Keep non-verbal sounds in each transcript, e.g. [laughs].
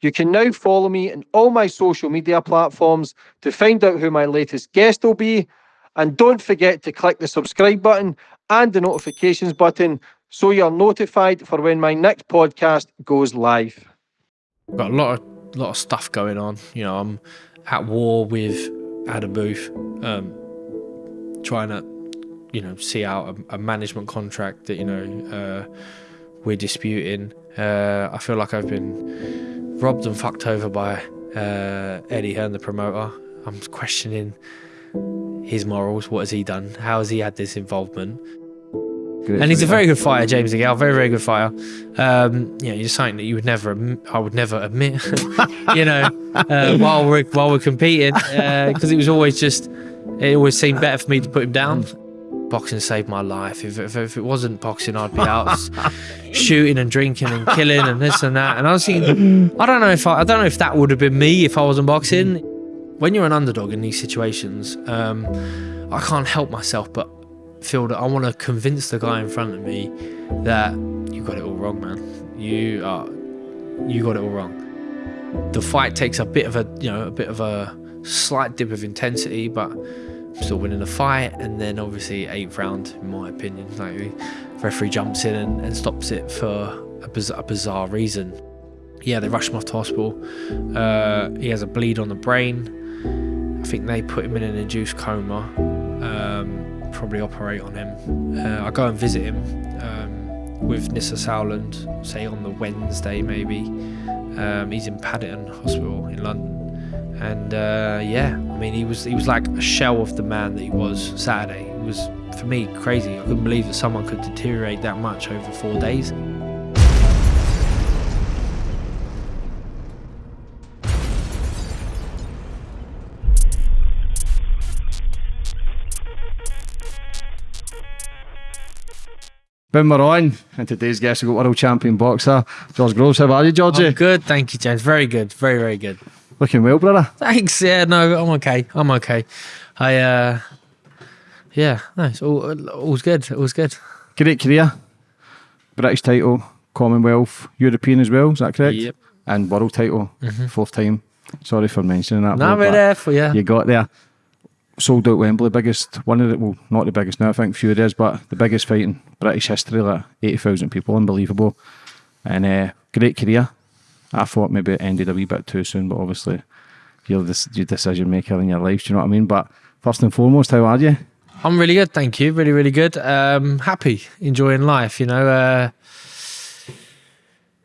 You can now follow me on all my social media platforms to find out who my latest guest will be. And don't forget to click the subscribe button and the notifications button so you're notified for when my next podcast goes live. Got a lot of lot of stuff going on. You know, I'm at war with Adam Booth, um, trying to, you know, see out a, a management contract that you know uh, we're disputing. Uh, I feel like I've been robbed and fucked over by uh, Eddie Hearn, the promoter. I'm questioning his morals. What has he done? How has he had this involvement? Great and he's a very good fighter, James Gale. Very, very good fighter. Um, yeah, you're something that you would never, I would never admit. [laughs] you know, uh, while we're while we're competing, because it was always just, it always seemed better for me to put him down. Boxing saved my life. If, if, if it wasn't boxing, I'd be out shooting and drinking and killing and this and that. And I was thinking, I don't know if I, I don't know if that would have been me if I wasn't boxing. When you're an underdog in these situations, um, I can't help myself but feel that I want to convince the guy in front of me that you got it all wrong, man. You are, you got it all wrong. The fight takes a bit of a, you know, a bit of a slight dip of intensity, but still winning the fight. And then obviously eighth round, in my opinion, like referee jumps in and, and stops it for a bizarre, a bizarre reason. Yeah, they rush him off to hospital. Uh, he has a bleed on the brain. I think they put him in an induced coma. Um, probably operate on him. Uh, I go and visit him um, with Nissa Sowland, say on the Wednesday maybe. Um, he's in Paddington Hospital in London, and uh, yeah, I mean he was he was like a shell of the man that he was Saturday. It was for me crazy. I couldn't believe that someone could deteriorate that much over four days. Boom, we're on. And today's guest, we've got world champion boxer, George Groves. How are you, Georgie? I'm good, thank you, James. Very good, very very good. Looking well, brother. Thanks. Yeah, no, I'm okay. I'm okay. I uh, yeah, no, it's all all's good. All's good. Great career. British title, Commonwealth, European as well. Is that correct? Yep. And world title, fourth time. Sorry for mentioning that. No, we're there for you. You got there. Sold out Wembley, biggest one of the well, not the biggest now. I think few days, but the biggest fight in British history. Like eighty thousand people, unbelievable. And uh, great career. I thought maybe it ended a wee bit too soon, but obviously you're the your decision maker in your life. Do you know what I mean? But first and foremost, how are you? I'm really good, thank you. Really, really good. Um, happy, enjoying life. You know, uh,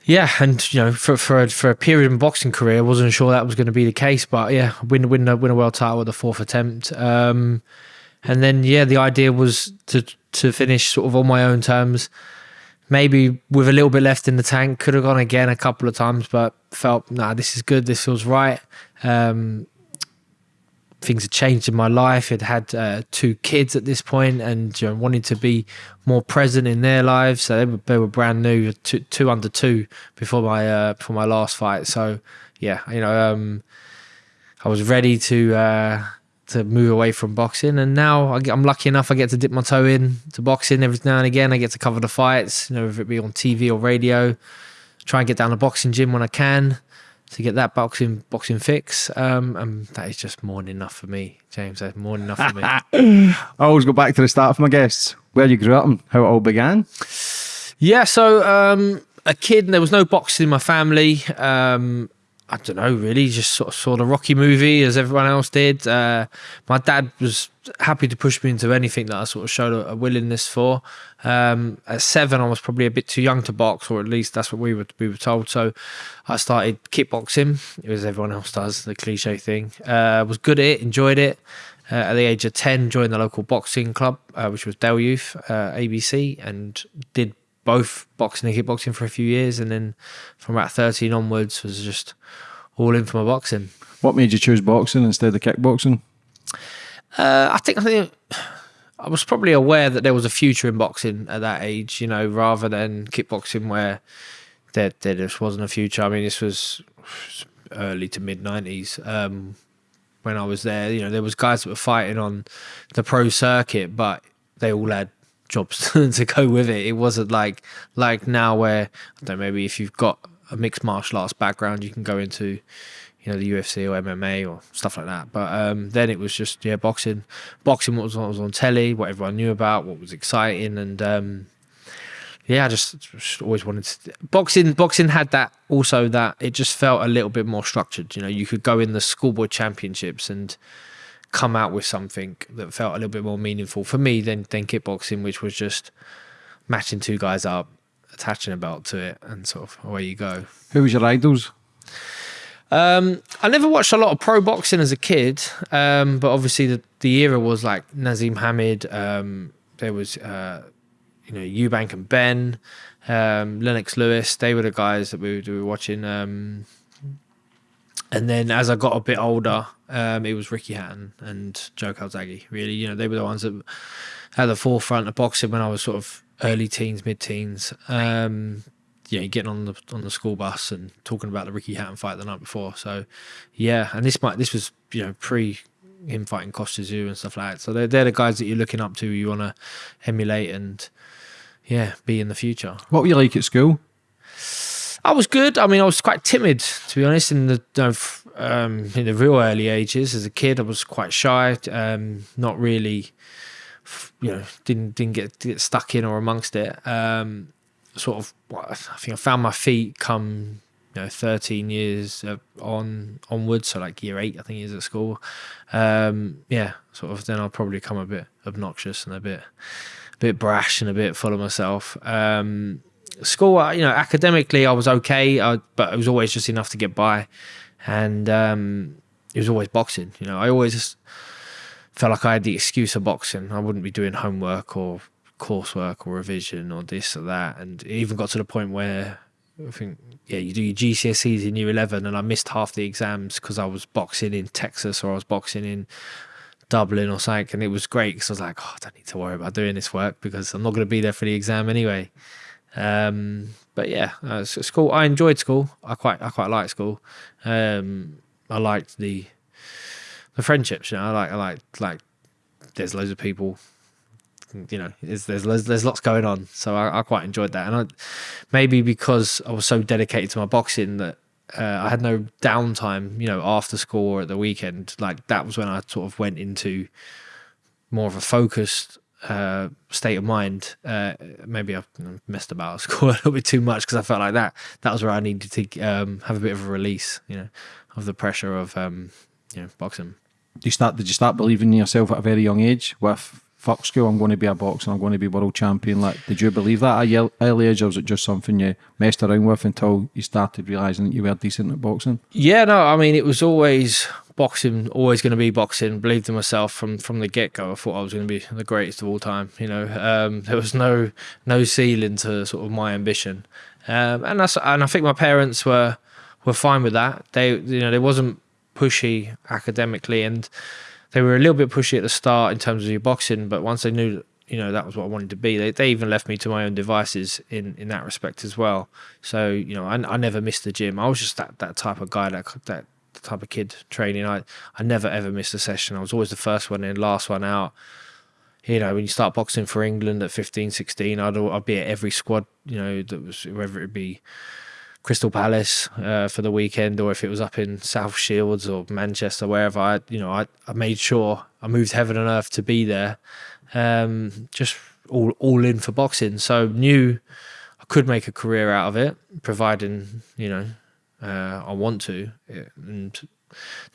yeah, and you know, for for a, for a period in boxing career, I wasn't sure that was going to be the case, but yeah, win win a, win a world title with the fourth attempt. Um, and then yeah, the idea was to to finish sort of on my own terms. Maybe with a little bit left in the tank, could have gone again a couple of times, but felt nah, this is good. This feels right. Um, things had changed in my life. I'd had uh, two kids at this point and you know, wanted to be more present in their lives. So they were, they were brand new, two, two under two before my uh, before my last fight. So yeah, you know, um, I was ready to uh, to move away from boxing, and now I get, I'm lucky enough I get to dip my toe in to boxing every now and again. I get to cover the fights, you know, if it be on TV or radio. Try and get down to boxing gym when I can to get that boxing boxing fix. Um, and that is just more than enough for me, James. That's more than enough for me. [laughs] I always go back to the start of my guests, where you grew up and how it all began. Yeah, so um, a kid, there was no boxing in my family. Um, I don't know, really, just sort of saw the Rocky movie as everyone else did. Uh, my dad was happy to push me into anything that I sort of showed a, a willingness for. Um, at seven, I was probably a bit too young to box, or at least that's what we were we were told. So I started kickboxing, as everyone else does, the cliche thing. Uh, was good at it, enjoyed it. Uh, at the age of 10, joined the local boxing club, uh, which was Dale Youth, uh, ABC, and did both boxing and kickboxing for a few years. And then from about 13 onwards, was just all in for my boxing. What made you choose boxing instead of kickboxing? Uh, I think I think I was probably aware that there was a future in boxing at that age, you know, rather than kickboxing where there there just wasn't a future. I mean, this was early to mid nineties um, when I was there. You know, there was guys that were fighting on the pro circuit, but they all had jobs [laughs] to go with it. It wasn't like like now where I don't know, maybe if you've got a mixed martial arts background, you can go into you know the UFC or MMA or stuff like that. But um, then it was just yeah boxing, boxing what was, was on telly, what everyone knew about, what was exciting, and um, yeah, I just, just always wanted to. Boxing, boxing had that also that it just felt a little bit more structured. You know, you could go in the schoolboy championships and come out with something that felt a little bit more meaningful for me than than kickboxing, which was just matching two guys up, attaching a belt to it, and sort of away you go. Who was your idols? Um, I never watched a lot of pro boxing as a kid, um, but obviously the, the era was like Naseem Hamed. Um, there was uh, you know Eubank and Benn, um, Lennox Lewis. They were the guys that we were, we were watching. And then as I got a bit older, um, it was Ricky Hatton and Joe Calzaghe. Really, you know, they were the ones that at the forefront of boxing when I was sort of early teens, mid teens. Um, you know, getting on the on the school bus and talking about the Ricky Hatton fight the night before. So, yeah, and this might this was you know pre him fighting Kostya Tszyu and stuff like that. So they're they're the guys that you're looking up to, you want to emulate and yeah, be in the future. What were you like at school? I was good. I mean, I was quite timid, to be honest, in the you know, um, in the real early ages. As a kid, I was quite shy. Um, not really, you know, didn't didn't get get stuck in or amongst it. Um, sort of, I think I found my feet come you know 13 years on onwards so like year eight i think is at school um yeah sort of then i'll probably come a bit obnoxious and a bit a bit brash and a bit full of myself um school you know academically i was okay I, but it was always just enough to get by. And um it was always boxing you know. I always felt like i had the excuse of boxing. I wouldn't be doing homework or coursework or revision or this or that. And it even got to the point where I think yeah, you do your GCSEs in year eleven, and I missed half the exams because I was boxing in Texas or I was boxing in Dublin or something, and it was great because I was like, oh, I don't need to worry about doing this work because I'm not going to be there for the exam anyway. Um, but yeah, uh, school. I enjoyed school. I quite I quite liked school. Um, I liked the the friendships. You know, I like I like like. There's loads of people you know, there's there's there's lots going on. So I, I quite enjoyed that, and I, maybe because I was so dedicated to my boxing that uh, I had no downtime. You know, after school or at the weekend, like that was when I sort of went into more of a focused uh, state of mind. Uh, maybe I've messed about at [laughs] score a little bit too much because I felt like that that was where I needed to um, have a bit of a release, you know, of the pressure of um, you know boxing. Did you start? Did you start believing in yourself at a very young age with fuck school, I'm going to be a boxer, I'm going to be world champion. Like, did you believe that at early age, or was it just something you messed around with until you started realizing that you were decent at boxing? Yeah, no, I mean, it was always boxing, always going to be boxing. Believed in myself from from the get go. I thought I was going to be the greatest of all time. You know, um, there was no no ceiling to sort of my ambition, um, and that's and I think my parents were were fine with that. They, you know, they wasn't pushy academically and they were a little bit pushy at the start in terms of your boxing, but once they knew you know that was what I wanted to be, they, they even left me to my own devices in in that respect as well. So you know, I, I never missed the gym. I was just that that type of guy, that that type of kid training. I I never ever missed a session. I was always the first one in, last one out. You know, when you start boxing for England at 15, 16, I'd, I'd be at every squad, you know, that was, whether it be Crystal Palace uh, for the weekend, or if it was up in South Shields or Manchester, wherever I, you know, I, I made sure I moved heaven and earth to be there, um, just all all in for boxing. So knew I could make a career out of it, providing you know uh, I want to, and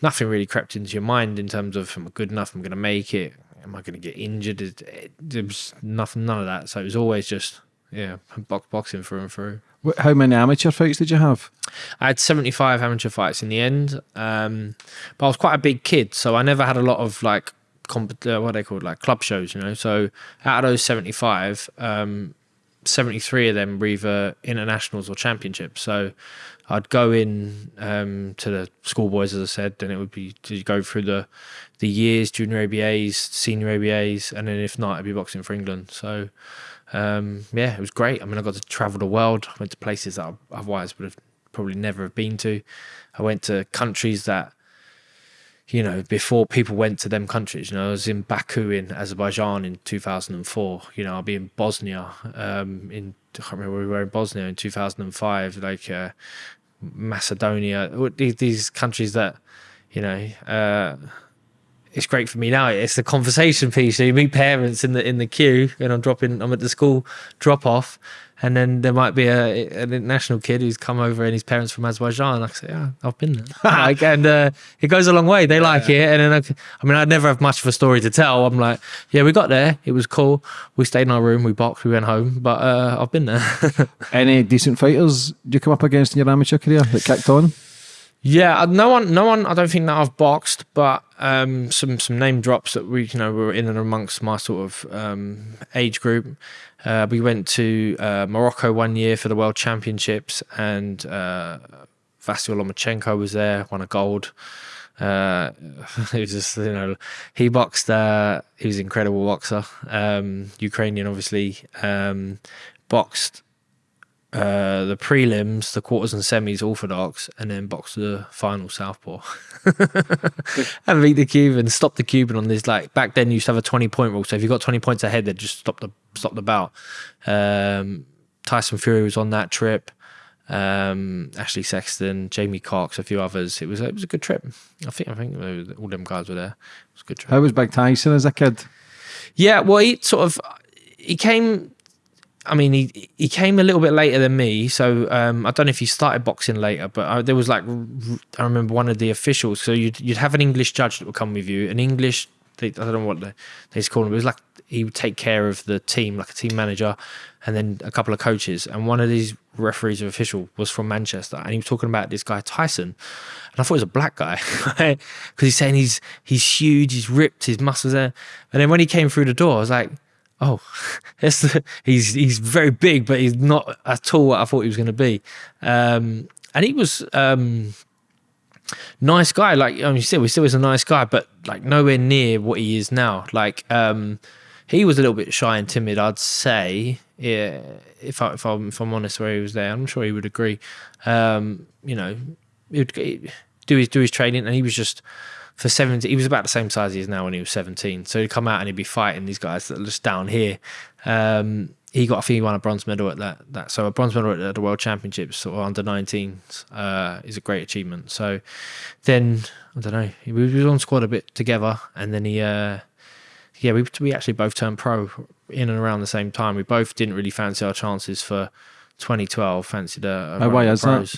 nothing really crept into your mind in terms of am I good enough? I'm going to make it. Am I going to get injured? There was nothing, none of that. So it was always just yeah, boxing through and through. How many amateur fights did you have? I had 75 amateur fights in the end, um, but I was quite a big kid, so I never had a lot of like comp- uh, what are they called like club shows, you know. So out of those 75, um, 73 of them were either internationals or championships. So I'd go in um, to the schoolboys, as I said, and it would be to go through the the years, junior ABAs, senior ABAs, and then if not, I'd be boxing for England. So um, yeah, it was great. I mean, I got to travel the world. I went to places that I otherwise would have probably never have been to. I went to countries that, you know, before people went to them countries. You know, I was in Baku in Azerbaijan in 2004. You know, I'll be in Bosnia um, in I can't remember where we were in Bosnia in 2005. Like uh, Macedonia, these, countries that you know. Uh, it's great for me now. It's the conversation piece. So you meet parents in the in the queue, and I'm dropping. I'm at the school drop off, and then there might be a an international kid who's come over and his parents from Azerbaijan. I say, yeah, I've been there. [laughs] like, and uh, it goes a long way. They like it, and then I, I mean, I'd never have much of a story to tell. I'm like, yeah, we got there. It was cool. We stayed in our room. We boxed. We went home. But uh, I've been there. [laughs] Any decent fighters do you come up against in your amateur career that kicked on? Yeah, uh, no one, no one. I don't think that I've boxed, but um, some some name drops that we, you know, were in and amongst my sort of um, age group. Uh, we went to uh, Morocco one year for the World Championships, and uh, Vasyl Lomachenko was there, won a gold. Uh, [laughs] it was just you know he boxed. Uh, he was an incredible boxer. Um, Ukrainian, obviously, um, boxed uh, the prelims, the quarters and semis orthodox, and then box the final southpaw. [laughs] and beat the Cuban, stop the Cuban on this. Like back then, you used to have a twenty point rule. So if you got twenty points ahead, they'd just stop the stop the bout. Um, Tyson Fury was on that trip. Um, Ashley Sexton, Jamie Cox, a few others. It was it was a good trip. I think I think all them guys were there. It was a good trip. How was Big Tyson as a kid? Yeah, well, he sort of he came I mean, he he came a little bit later than me, so um, I don't know if he started boxing later, but I, there was like I remember one of the officials. So you'd you'd have an English judge that would come with you, an English. I don't know what they, call him. It was like he would take care of the team, like a team manager, and then a couple of coaches. And one of these referees or official was from Manchester, and he was talking about this guy Tyson, and I thought it was a black guy [laughs] because he's saying he's he's huge, he's ripped, his muscles there. And then when he came through the door, I was like oh, [laughs] he's he's very big, but he's not at all what I thought he was going to be. Um, and he was um, nice guy. Like I mean, you said, we still was a nice guy, but like nowhere near what he is now. Like um, he was a little bit shy and timid, I'd say. Yeah, if I if I'm if I'm honest, where he was there, I'm sure he would agree. Um, you know, he would do his do his training, and he was just for 17 he was about the same size he is now when he was 17 so he'd come out and he'd be fighting these guys that are just down here. Um, he got I think he won a bronze medal at that that so a bronze medal at the world championships or under 19s uh, is a great achievement. So then I don't know he was on squad a bit together and then he uh, yeah we, we actually both turned pro in and around the same time. We both didn't really fancy our chances for 2012 fancied a, a why is that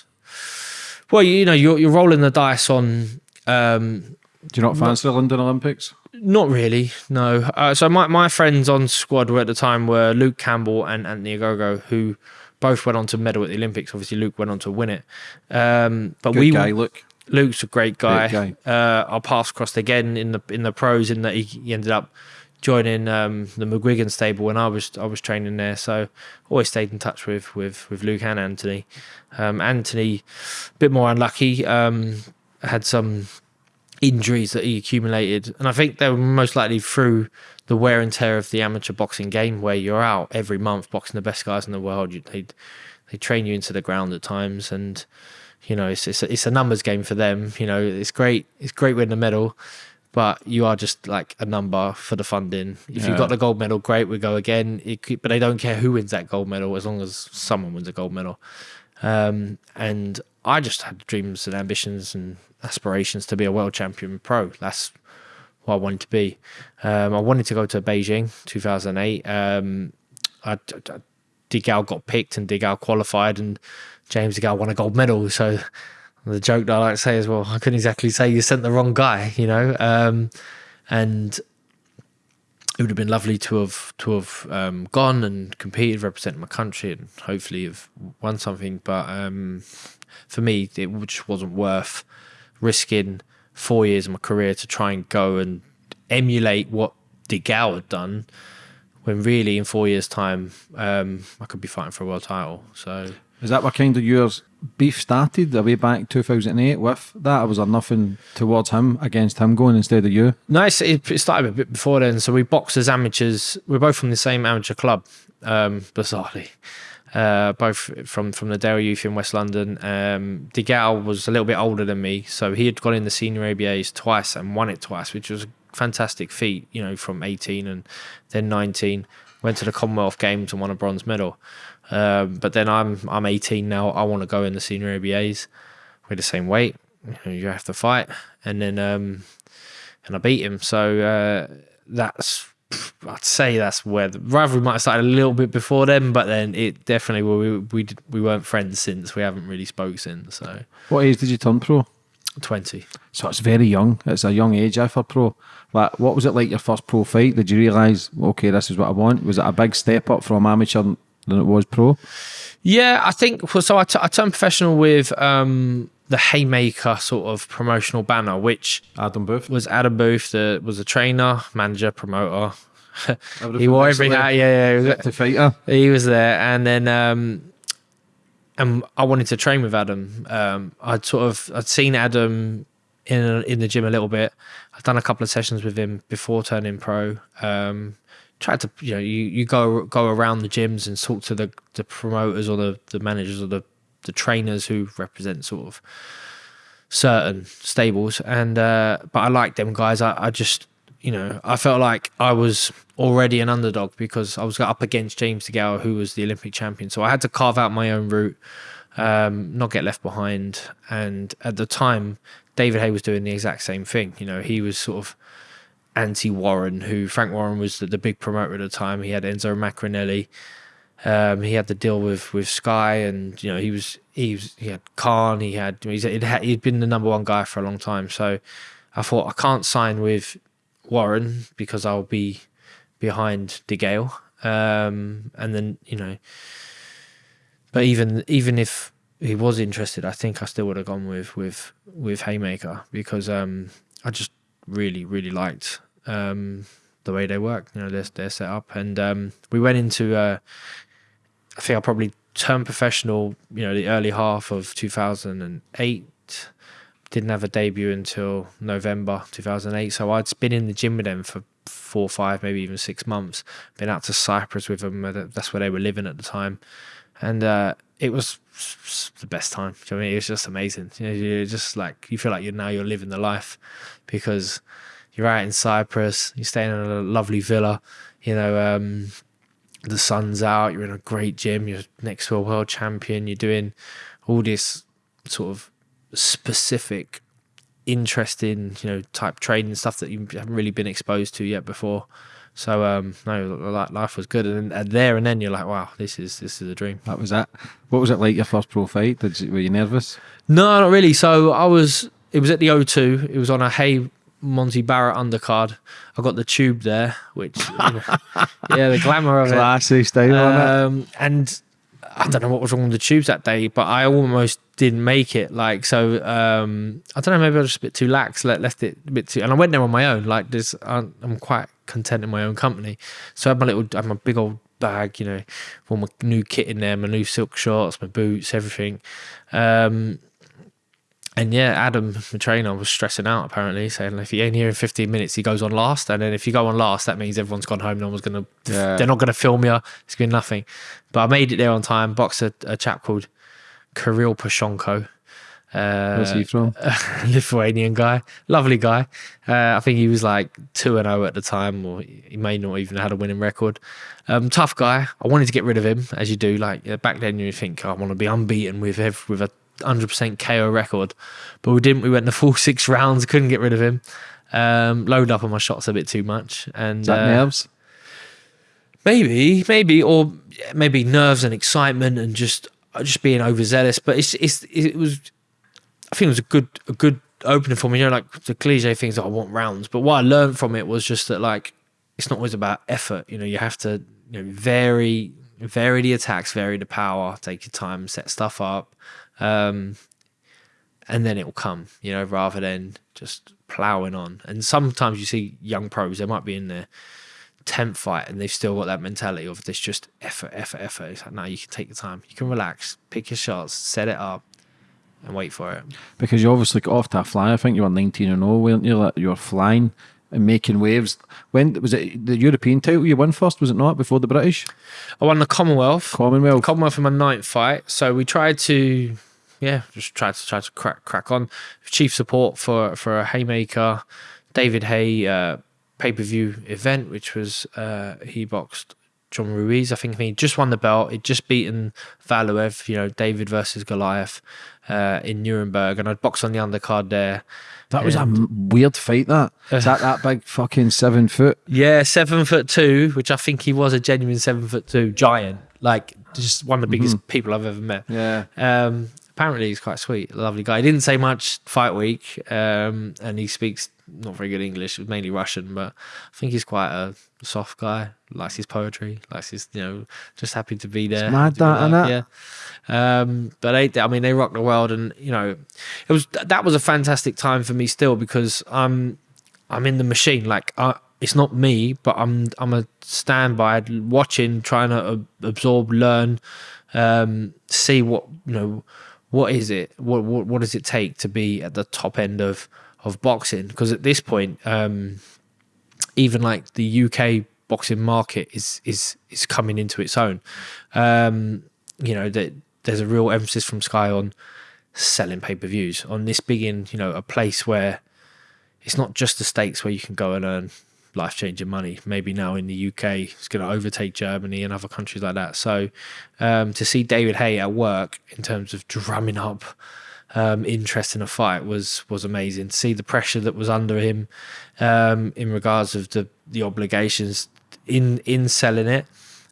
well you know you're, you're rolling the dice on um, do you not fancy the London Olympics? Not really, no. Uh, so my, my friends on squad were at the time were Luke Campbell and Anthony Ogogo, who both went on to medal at the Olympics. Obviously, Luke went on to win it. Um, but Good we guy, Luke. Luke's a great guy. Great guy. Uh, our paths crossed again in the in the pros, in that he, he ended up joining um, the McGuigan stable when I was I was training there. So always stayed in touch with with with Luke and Anthony. Um, Anthony, a bit more unlucky. Um, had some injuries that he accumulated. And I think they were most likely through the wear and tear of the amateur boxing game, where you're out every month boxing the best guys in the world. You, they they train you into the ground at times, and you know it's it's a, it's a numbers game for them. You know it's great it's great winning a medal, but you are just like a number for the funding. If yeah. you got the gold medal, great, we go again. It, but they don't care who wins that gold medal as long as someone wins a gold medal. Um, and I just had dreams and ambitions and aspirations to be a world champion pro. That's what I wanted to be. Um, I wanted to go to Beijing 2008. Um, I, I, DeGale got picked and DeGale qualified, and James DeGale won a gold medal. So the joke that I like to say is, well, I couldn't exactly say you sent the wrong guy, you know. Um, and it would have been lovely to have to have um, gone and competed, representing my country, and hopefully have won something. But um, for me, it just wasn't worth risking four years of my career to try and go and emulate what De DeGale had done. When really, in four years' time, um, I could be fighting for a world title. So, is that what kind of yours beef started the way back 2008 with that? Or was there nothing towards him against him going instead of you? No, it started a bit before then. So we boxed as amateurs. We're both from the same amateur club, um, bizarrely. Uh, both from from the Dale Youth in West London. Um, DeGale was a little bit older than me, so he had gone in the senior ABAs twice and won it twice, which was a fantastic feat. You know, from 18 and then 19, went to the Commonwealth Games and won a bronze medal. Um, but then I'm I'm 18 now. I want to go in the senior ABAs. We're the same weight. You have to fight, and then um, and I beat him. So uh, that's I'd say that's where the rivalry might have started a little bit before then, but then it definitely we we we weren't friends since. We haven't really spoke since. So What age did you turn pro? twenty. So it's very young. It's a young age eh, for pro. Like, what was it like your first pro fight? Did you realise, okay, this is what I want? Was it a big step up from amateur than it was pro? Yeah, I think well, so. I, t- I turned professional with um, the Haymaker sort of promotional banner, which Adam Booth. was Adam Booth, that was a trainer, manager, promoter. [laughs] he wore every hat. Yeah, yeah. he was- fighter. He was there, and then um, and I wanted to train with Adam. Um, I'd sort of I'd seen Adam in in the gym a little bit. I'd done a couple of sessions with him before turning pro. Um, tried to you know you, you go go around the gyms and talk to the the promoters or the the managers or the the trainers who represent sort of certain stables. And uh but I like them guys. I, I just you know I felt like I was already an underdog because I was up against James DeGale who was the Olympic champion. So I had to carve out my own route um not get left behind. And at the time David Haye was doing the exact same thing. You know he was sort of anti Warren who Frank Warren was the, the big promoter at the time. He had Enzo Maccarinelli um, he had to deal with with Sky, and you know he was he was he had Khan, he had he's he'd, been the number one guy for a long time. So I thought I can't sign with Warren because I'll be behind DeGale, um, and then you know. But even even if he was interested, I think I still would have gone with with with Haymaker because um, I just really really liked um, the way they work, you know, their setup, and um, we went into. Uh, I think I probably turned professional, you know, the early half of 2008. Didn't have a debut until November 2008. So I'd been in the gym with them for four, five, maybe even six months. Been out to Cyprus with them. That's where they were living at the time. And uh, it was the best time. You know I mean? It was just amazing. You know, you're just like, you feel like you're now you're living the life because you're out in Cyprus, you're staying in a lovely villa, you know, um, the sun's out, you're in a great gym, you're next to a world champion, you're doing all this sort of specific, interesting, you know, type training stuff that you haven't really been exposed to yet before. So um no, like life was good, and, and there and then you're like, wow, this is this is a dream. That was it. What was it like your first pro fight? Did you, were you nervous? No, not really. So I was. It was at the O2. It was on a Haye Monte Barrett undercard. I got the tube there, which you know, [laughs] yeah, the glamour of it. Classy style on it. Um, and I don't know what was wrong with the tubes that day, but I almost didn't make it. Like so, um, I don't know. Maybe I was just a bit too lax. Let, left it a bit too, and I went there on my own. Like this, I'm I'm quite content in my own company. So I had my little, I had my big old bag, you know, all my new kit in there, my new silk shorts, my boots, everything. Um, and yeah, Adam, the trainer, was stressing out apparently, saying if he ain't here in 15 minutes, he goes on last. And then if you go on last, that means everyone's gone home. No one's going to, Yeah. they're not going to film you. It's going to be nothing. But I made it there on time. Boxed a, a chap called Kirill Psonko. Uh, Where's he from? [laughs] Lithuanian guy, lovely guy. Uh, I think he was like two and zero at the time, or he may not even had a winning record. Um, tough guy. I wanted to get rid of him, as you do. Like yeah, back then, you think "Oh, I want to be unbeaten with ev- with a hundred percent KO record, but we didn't. We went the full [laughs] six rounds, couldn't get rid of him. Um, load up on my shots a bit too much, and Is that uh, nerves? Maybe, maybe, or maybe nerves and excitement and just just being overzealous. But it's it's it was. I think it was a good a good opening for me. You know, like the cliche things. I want rounds, but what I learned from it was just that like it's not always about effort. You know, you have to you know vary vary the attacks, vary the power, take your time, set stuff up, um, and then it will come. You know, rather than just plowing on. And sometimes you see young pros, they might be in their tenth fight and they've still got that mentality of this just effort, effort, effort. It's like, no, you can take your time. You can relax, pick your shots, set it up, and wait for it. Because you obviously got off to a fly. I think you were 19 and 0, weren't you? Like, you were flying. and making waves. When was it the European title you won first? Was it not before the British I won the Commonwealth. Commonwealth? Commonwealth in my ninth fight. So we tried to, yeah, just tried to try to crack crack on. Chief support for for a Haymaker, David Haye uh, pay per view event, which was uh, he boxed John Ruiz. I think he just won the belt. He'd just beaten Valuev, you know, David versus Goliath uh, in Nuremberg, and I'd boxed on the undercard there. that was a weird fight. That is that that big fucking seven foot. Yeah, seven foot two, which I think he was a genuine seven foot two giant, like just one of the biggest people I've ever met. Yeah. Um, apparently he's quite sweet, lovely guy. He didn't say much fight week, um, and he speaks not very good English, mainly Russian, but I think he's quite a soft guy. Likes his poetry, likes his, you know, just happy to be there. mad be that. Yeah. Um, but they, I mean, they rocked the world, and you know, it was that was a fantastic time for me still because I'm I'm in the machine. Like, I, it's not me, but I'm I'm a standby, watching, trying to ab- absorb, learn, um, see what you know. What is it? What, what what does it take to be at the top end of of boxing? Because at this point, um, even like the UK boxing market is is is coming into its own. Um, you know that there's a real emphasis from Sky on selling pay per views on this being you know a place where it's not just the states where you can go and earn life changing money. Maybe now in the UK, it's going to overtake Germany and other countries like that. So um, to see David Haye at work in terms of drumming up um, interest in a fight was was amazing. To see the pressure that was under him um, in regards of the the obligations in in selling it,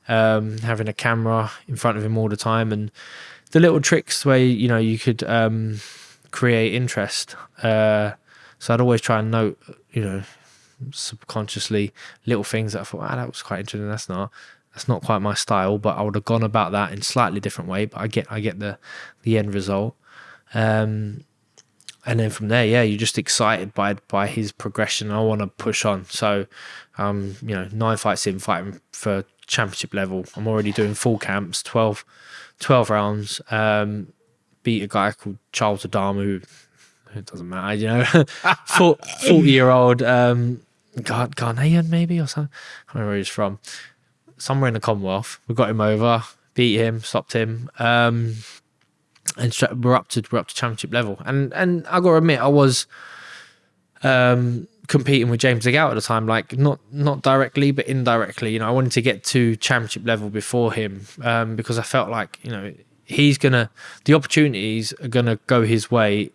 um, having a camera in front of him all the time, and the little tricks where you know you could um, create interest. Uh, so I'd always try and note, you know, subconsciously little things that I thought, ah, that was quite interesting. That's not that's not quite my style, but I would have gone about that in slightly different way. But I get I get the the end result. Um, and then from there, yeah, you're just excited by by his progression. I want to push on. So, um, you know, nine fights in, fighting for championship level. I'm already doing full camps, 12, 12 rounds. Um, beat a guy called Charles Adamu, who it doesn't matter, you know, [laughs] [laughs] 40 year old um, Ghan- Ghanaian maybe or something. I don't know where he's from. Somewhere in the Commonwealth. We got him over, beat him, stopped him. Um, and we're up to we're up to championship level. And and I gotta admit, I was um, competing with James DeGale at the time, like not not directly but indirectly. You know, I wanted to get to championship level before him um, because I felt like you know he's gonna the opportunities are gonna go his way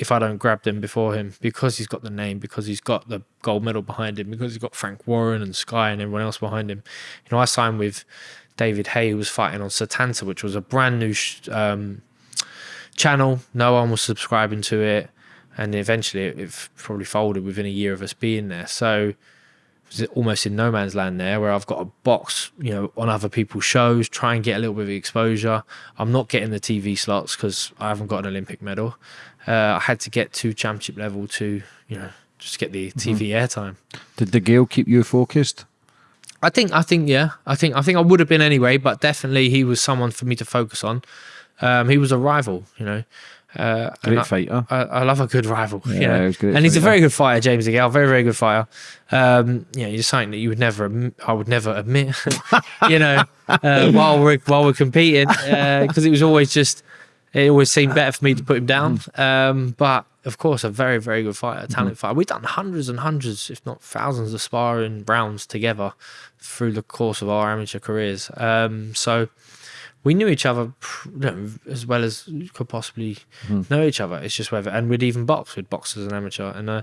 if I don't grab them before him because he's got the name, because he's got the gold medal behind him, because he's got Frank Warren and Sky and everyone else behind him. You know, I signed with David Haye, who was fighting on Setanta, which was a brand new um, channel. No one was subscribing to it, and eventually it, it probably folded within a year of us being there. So almost in no man's land there, where I've got a box, you know, on other people's shows, try and get a little bit of exposure. I'm not getting the TV slots because I haven't got an Olympic medal. Uh, I had to get to championship level to, you know, just get the TV airtime. Did DeGale keep you focused? I think, I think, yeah, I think, I think I would have been anyway, but definitely he was someone for me to focus on. Um, he was a rival, you know. Uh, Great I, fighter. I, I love a good rival. you know. he was great and he's a very good fighter, James Gale. Very, very good fighter. Um, you know, he's something that you would never, I would never admit. [laughs] you know, uh, [laughs] while we're while we're competing, because it was always just, it always seemed better for me to put him down. Mm. Um, but of course, a very, very good fighter, Mm-hmm. talented fighter. We've done hundreds and hundreds, if not thousands, of sparring rounds together through the course of our amateur careers. Um, so we knew each other you know, as well as you could possibly know each other. It's just whether, and we'd even box. We'd box as an amateur, and uh,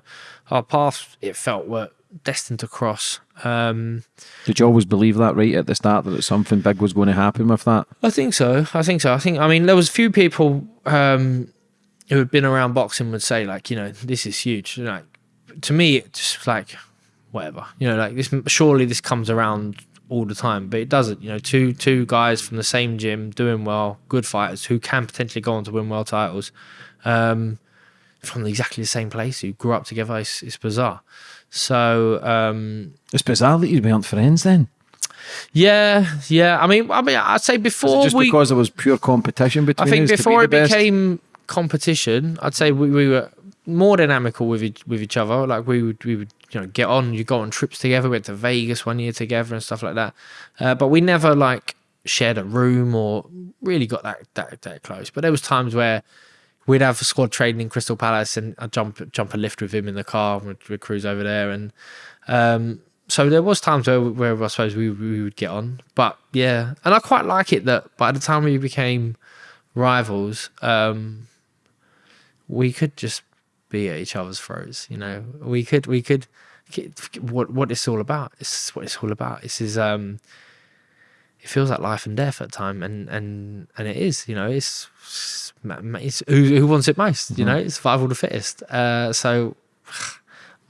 our paths it felt were destined to cross. Um, Did you always believe that right at the start that something big was going to happen with that? I think so. I think so. I think. I mean, there was a few people um, who had been around boxing would say like, you know, this is huge. Like to me, it's just like whatever. You know, like this. Surely this comes around all the time, but it doesn't. You know, two two guys from the same gym doing well, good fighters who can potentially go on to win world titles, um, from exactly the same place who grew up together. It's, it's bizarre. So um, It's bizarre that you weren't friends then. yeah, yeah. I mean, I mean, I'd say before just we because there was pure competition between I think be before it best? became competition, I'd say we, we were more than amicable with each, with each other. Like we would we would you know get on. You go on trips together. We went to Vegas one year together and stuff like that. Uh, but we never like shared a room or really got that that that close. But there was times where we'd have squad training in Crystal Palace and I'd jump jump a lift with him in the car. We'd, we'd cruise over there and. Um, so there was times where, where I suppose we, we would get on, but yeah, and I quite like it that by the time we became rivals, um, we could just be at each other's throats. You know, we could we could what what it's all about. It's what it's all about. This is um, it feels like life and death at time, and and and it is. You know, it's it's who, who wants it most. Mm-hmm. You know, it's survival of the fittest. Uh, so I'm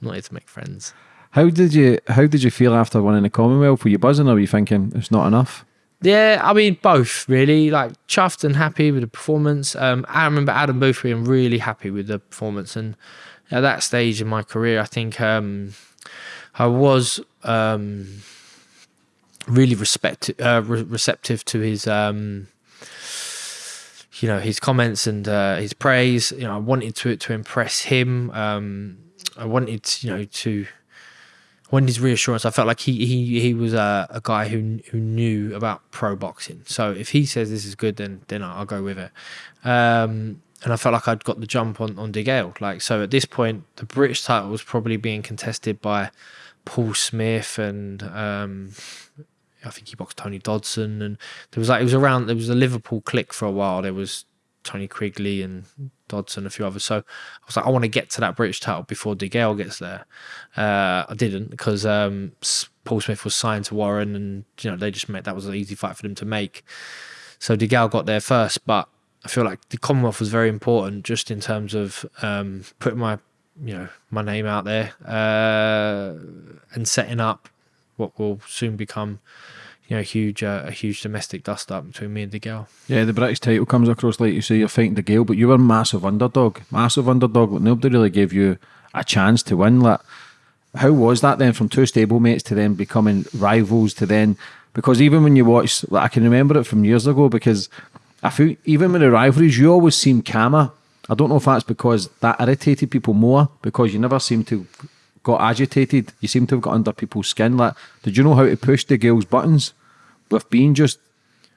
[sighs] not here to make friends. How did you How did you feel after winning the Commonwealth? Were you buzzing, or were you thinking it's not enough? Yeah, I mean both really. Like chuffed and happy with the performance. Um, I remember Adam Booth being really happy with the performance, and at that stage in my career, I think um, I was um, really respect uh, re- receptive to his um, you know his comments and uh, his praise. You know, I wanted to to impress him. Um, I wanted you know to wanted his reassurance. I felt like he he he was a, a guy who who knew about pro boxing. So if he says this is good, then then I'll go with it. Um, and I felt like I'd got the jump on on DeGale. Like so, at this point, the British title was probably being contested by Paul Smith and um, I think he boxed Tony Dodson, and there was like it was around there was a Liverpool clique for a while. There was Tony Quigley and Dodson, a few others. So I was like, I want to get to that British title before DeGale gets there. Uh, I didn't because um, Paul Smith was signed to Warren, and you know they just made that was an easy fight for them to make. So DeGale got there first, but I feel like the Commonwealth was very important just in terms of um, putting my you know my name out there uh, and setting up what will soon become you know, a huge uh, a huge domestic dust up between me and DeGale. Yeah, the British title comes across like you say, you're fighting DeGale, but you were a massive underdog, massive underdog. Like nobody really gave you a chance to win. Like, how was that then from two stablemates to then becoming rivals to then? Because even when you watch, like, I can remember it from years ago because I feel even with the rivalries, you always seem calmer. I don't know if that's because that irritated people more because you never seem to got agitated. You seem to have got under people's skin. Like, did you know how to push DeGale's buttons? with being just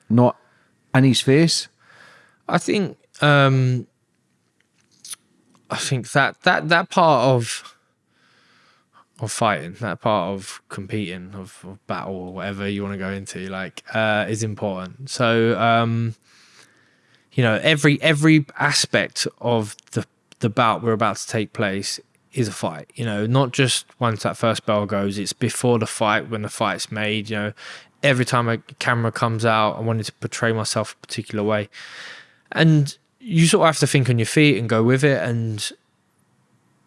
not in his face? I think um, I think that that that part of of fighting, that part of competing, of, of battle or whatever you want to go into, like uh, is important. So um, you know, every every aspect of the the bout we're about to take place is a fight. You know, not just once that first bell goes, it's before the fight when the fight's made. You know, every time a camera comes out, I wanted to portray myself a particular way. And you sort of have to think on your feet and go with it. And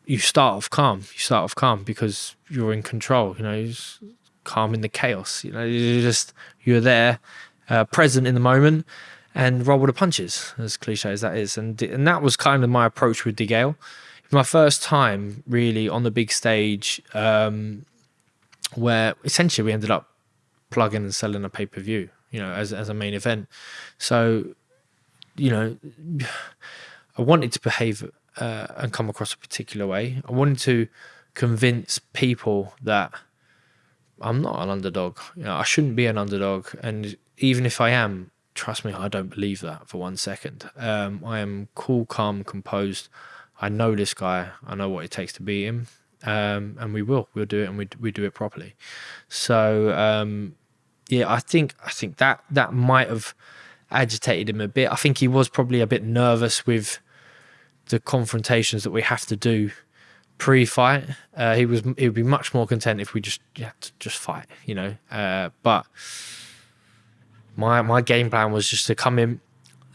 you start off calm. You start off calm because you're in control. You know, calm in the chaos. You know, you're just you're there, uh, present in the moment, and roll with the punches. As cliche as that is, and and that was kind of my approach with DeGale. My first time really on the big stage, um, where essentially we ended up plugging and selling a pay per view, you know, as as a main event. So, you know, [sighs] I wanted to behave uh, and come across a particular way. I wanted to convince people that I'm not an underdog. You know, I shouldn't be an underdog, and even if I am, trust me, I don't believe that for one second. Um, I am cool, calm, composed. I know this guy. I know what it takes to beat him, um, and we will. We'll do it, and we we do it properly. So um, yeah, I think I think that that might have agitated him a bit. I think he was probably a bit nervous with the confrontations that we have to do pre-fight. Uh, he was he would be much more content if we just yeah just fight, you know. Uh, but my my game plan was just to come in,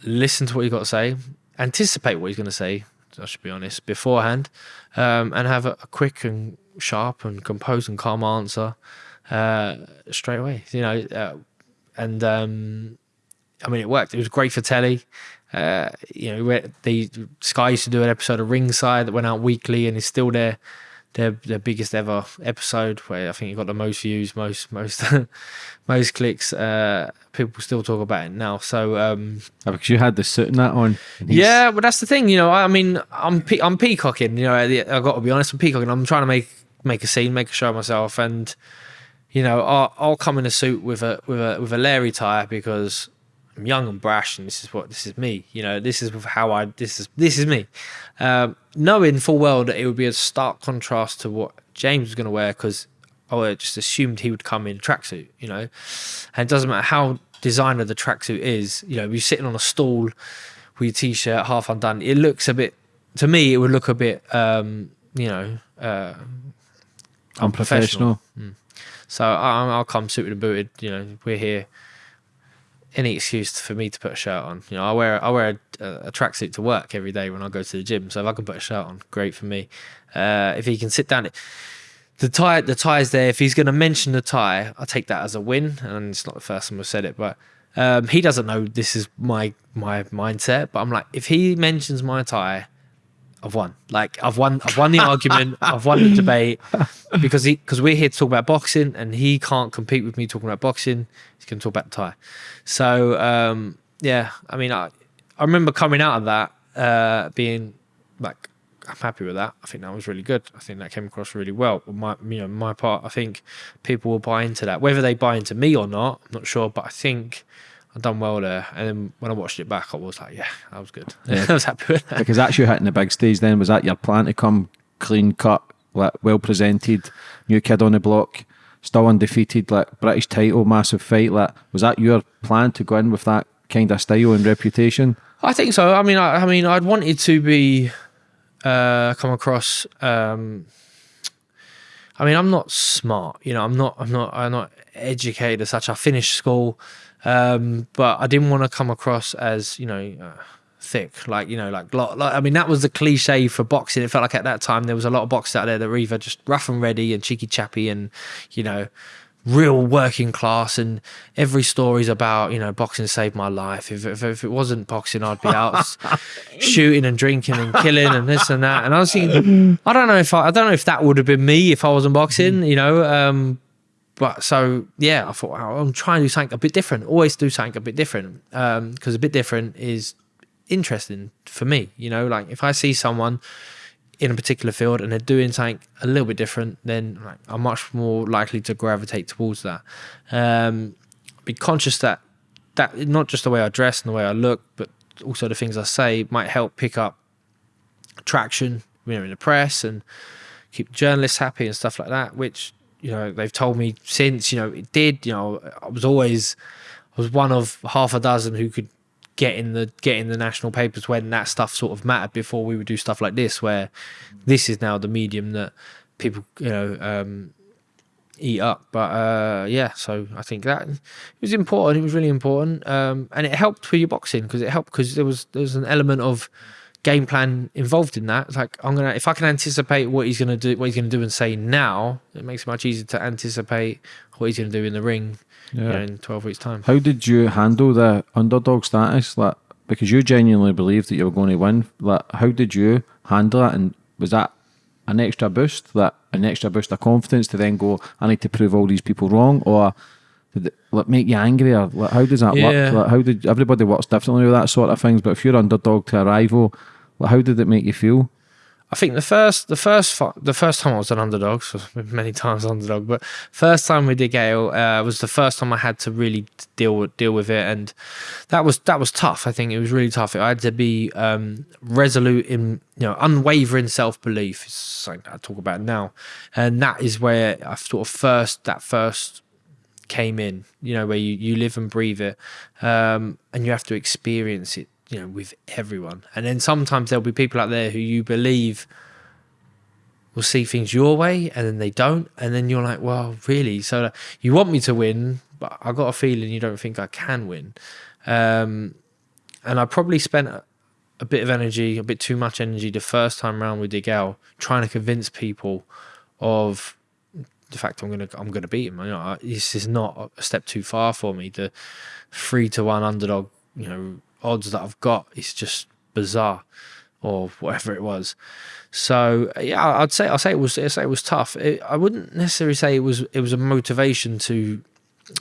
listen to what he got to say, anticipate what he's going to say. I should be honest beforehand, um, and have a, a quick and sharp and composed and calm answer uh, straight away. You know, uh, and um, I mean, it worked. It was great for telly. Uh, you know, the Sky used to do an episode of Ringside that went out weekly, and is still their their their biggest ever episode, where I think it got the most views, most most [laughs] most clicks. Uh, people still talk about it now. So um, oh, because you had the suit and that on. Yeah, but that's the thing. You know, I mean, I'm pe- I'm peacocking. You know, I got to be honest. I'm peacocking. I'm trying to make make a scene, make a show of myself, and you know, I'll, I'll come in a suit with a with a with a Larry tie because I'm young and brash, and this is what this is me. You know, this is how I this is this is me. Um, knowing full well that it would be a stark contrast to what James was going to wear because I just assumed he would come in a tracksuit. You know, and it doesn't matter how designer the tracksuit is. You know, you're sitting on a stool with your t-shirt half undone. It looks a bit to me. It would look a bit. Um, you know. Uh, Unprofessional. Mm. So I'll, I'll come suited and booted. You know, we're here. Any excuse for me to put a shirt on. You know, I wear I wear a, a tracksuit to work every day when I go to the gym. So if I can put a shirt on, great for me. Uh, if he can sit down, the tie the tie is there. If he's going to mention the tie, I take that as a win. And it's not the first time I've said it, but um, he doesn't know this is my my mindset. But I'm like, if he mentions my tie, I've won. Like I've won. I've won the argument. I've won the debate because he because we're here to talk about boxing, and he can't compete with me talking about boxing. He's going to talk about the tie. So um, yeah, I mean, I I remember coming out of that uh, being like, I'm happy with that. I think that was really good. I think that came across really well. My you know my part. I think people will buy into that, whether they buy into me or not. I'm not sure, but I think I've done well there. And then when I watched it back, I was like, yeah, that was good. Yeah. [laughs] I was happy with that. Because that's you hitting the big stage then. Was that your plan to come clean cut, like well presented, new kid on the block, still undefeated, like British title, massive fight? Like, was that your plan to go in with that kind of style and reputation? I think so. I mean, I, I mean, I'd wanted to be uh, come across. Um, I mean, I'm not smart. You know, I'm not. I'm not. I'm not educated as such. I finished school. Um, but I didn't want to come across as, you know, uh, thick, like, you know, like, like, I mean, that was the cliche for boxing. It felt like at that time there was a lot of boxers out there that were either just rough and ready and cheeky chappy and, you know, real working class. And every story's about you know boxing saved my life. If, if, if it wasn't boxing i'd be out [laughs] shooting and drinking and killing and this and that. And i was thinking [laughs] i don't know if I, I don't know if that would have been me if i wasn't boxing you know um, but so yeah, I thought oh, I'm trying to do something a bit different. Always do something a bit different because um, a bit different is interesting for me. You know, like if I see someone in a particular field and they're doing something a little bit different, then like, I'm much more likely to gravitate towards that. Um, be conscious that that not just the way I dress and the way I look, but also the things I say might help pick up traction, you know, in the press and keep journalists happy and stuff like that, which you know they've told me since you know it did you know i was always i was one of half a dozen who could get in the get in the national papers when that stuff sort of mattered before we would do stuff like this where this is now the medium that people you know um, eat up. But uh, yeah so i think that it was important. It was really important. Um, and it helped with your boxing because it helped because there was there was an element of game plan involved in that. It's like I'm gonna if I can anticipate what he's gonna do, what he's gonna do and say now, it makes it much easier to anticipate what he's gonna do in the ring yeah. you know, in 12 weeks time. How did you handle the underdog status? Like because you genuinely believed that you were going to win. Like how did you handle it? And was that an extra boost, that an extra boost of confidence to then go, I need to prove all these people wrong, or it like make you angry, or like, how does that yeah. work? Like, how did everybody works differently with that sort of things? But if you're underdog to a rival, like, how did it make you feel? I think the first, the first, the first time I was an underdog, so many times underdog, but first time with DeGale uh, was the first time I had to really deal with deal with it, and that was that was tough. I think it was really tough. I had to be um, resolute in, you know, unwavering self belief. It's something I talk about now, and that is where I sort of first that first came in. You know, where you you live and breathe it, um, and you have to experience it you know, with everyone. And then sometimes there'll be people out there who you believe will see things your way and then they don't. And then you're like, well, really? So you want me to win, but I got a feeling you don't think I can win. Um, and I probably spent a, bit of energy, a bit too much energy the first time around with DeGale, trying to convince people of the fact I'm gonna I'm gonna beat him. You know, this is not a step too far for me. The three to one underdog, you know, odds that I've got is just bizarre or whatever it was. So yeah, I'd say I'll say it was I'd say it was tough. It, I wouldn't necessarily say it was it was a motivation to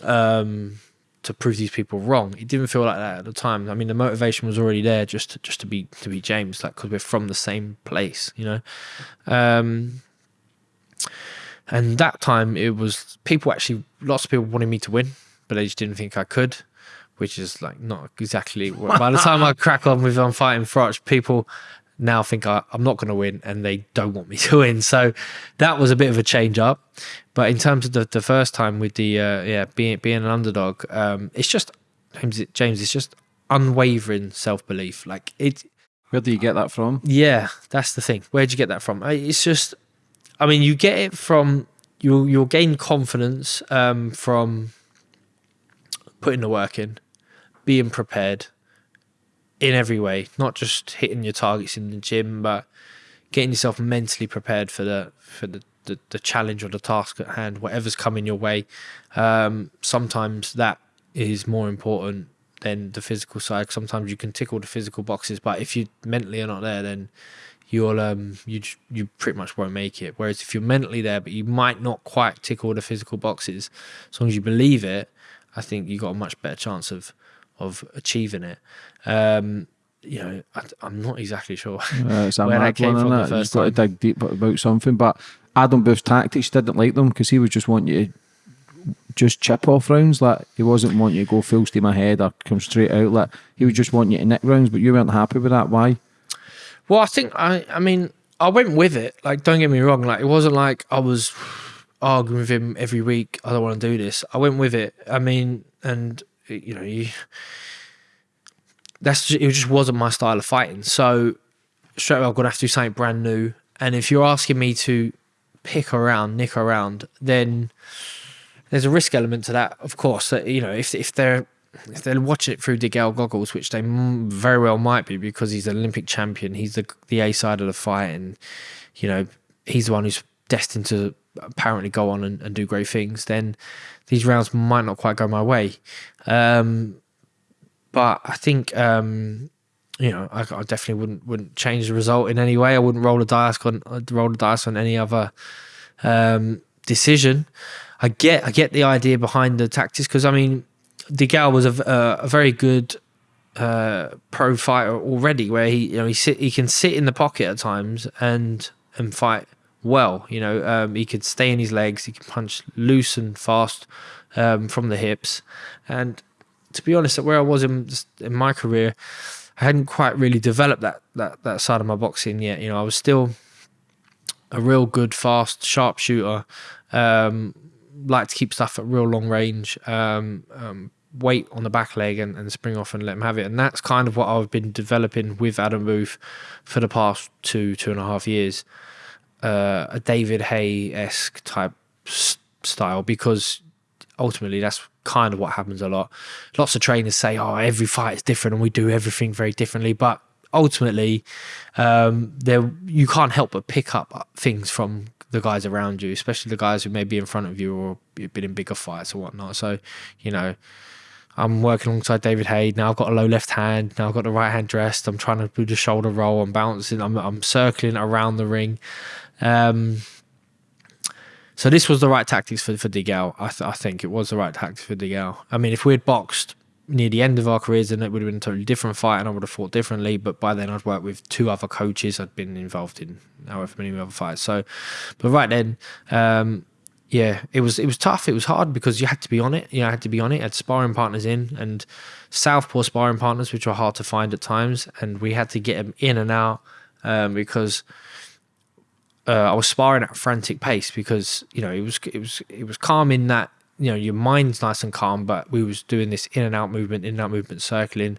um, to prove these people wrong. It didn't feel like that at the time. I mean, the motivation was already there just to, just to be to be James, like because we're from the same place, you know. Um, and that time it was people actually lots of people wanted me to win, but they just didn't think I could, which is like not exactly. by the time I crack on with I'm fighting Froch, people now think I, am not going to win and they don't want me to [laughs] win. So that was a bit of a change up. But in terms of the, the first time with the uh, yeah being being an underdog, um, it's just James. James, it's just unwavering self belief. Like it. Where do you get that from? Yeah, that's the thing. Where'd you get that from? It's just, I mean, you get it from you'll you'll gain confidence um, from putting the work in, being prepared in every way, not just hitting your targets in the gym, but getting yourself mentally prepared for the for the the, the challenge or the task at hand, whatever's coming your way. Um, sometimes that is more important than the physical side. Sometimes you can tick all the physical boxes, but if you mentally are not there, then you'll um you you pretty much won't make it. Whereas if you're mentally there, but you might not quite tick all the physical boxes, as long as you believe it, I think you got a much better chance of of achieving it. Um, you know, I, am not exactly sure uh, [laughs] where that came from. The first You've got to dig deep about something, but Adam Booth's tactics didn't like them because he would just want you to just chip off rounds. Like he wasn't wanting you to go full steam ahead or come straight out. Like he would just want you to nick rounds, but you weren't happy with that. Why? Well, I think I. I mean, I went with it. Like, don't get me wrong. Like, it wasn't like I was arguing with him every week. I don't want to do this. I went with it. I mean, and you know, you. That's just, it. Just wasn't my style of fighting. So straight away, I'm gonna have to do something brand new. And if you're asking me to pick around, nick around, then there's a risk element to that, of course. That you know, if if they're if they're watching it through DeGale goggles, which they very well might be because he's an Olympic champion, he's the the A side of the fight, and you know he's the one who's destined to apparently go on and, and do great things. Then these rounds might not quite go my way. Um, but I think um, you know I, I, definitely wouldn't wouldn't change the result in any way. I wouldn't roll the dice on roll the dice on any other um, decision. I get I get the idea behind the tactics because I mean, DeGale was a, a, a very good uh, pro fighter already, where he you know he sit he can sit in the pocket at times and and fight well. You know, um, he could stay in his legs, he could punch loose and fast um, from the hips. And to be honest, where I was in in my career, I hadn't quite really developed that that that side of my boxing yet. You know, I was still a real good, fast, sharpshooter. Um, like to keep stuff at real long range, um, um, wait on the back leg and, and spring off and let him have it. And that's kind of what I've been developing with Adam Booth for the past two, two and a half years. Uh, a David Haye esque type style because ultimately that's kind of what happens a lot. Lots of trainers say, "Oh, every fight is different, and we do everything very differently." But ultimately, um, there you can't help but pick up things from the guys around you, especially the guys who may be in front of you or been in bigger fights or whatnot. So, you know, I'm working alongside David Haye. Now I've got a low left hand. Now I've got the right hand dressed. I'm trying to do the shoulder roll. I'm bouncing. I'm, I'm circling around the ring. Um, so this was the right tactics for for DeGale. I, th I think it was the right tactics for DeGale. I mean, if we had boxed near the end of our careers, then it would have been a totally different fight, and I would have fought differently. But by then, I'd worked with two other coaches. I'd been involved in however many other fights. So, but right then, um, yeah, it was it was tough. It was hard because you had to be on it. You know, I had to be on it. I had sparring partners in and southpaw sparring partners, which were hard to find at times, and we had to get them in and out um, because. Uh, I was sparring at a frantic pace because you know it was it was it was calm in that you know your mind's nice and calm, but we was doing this in and out movement, in and out movement, circling,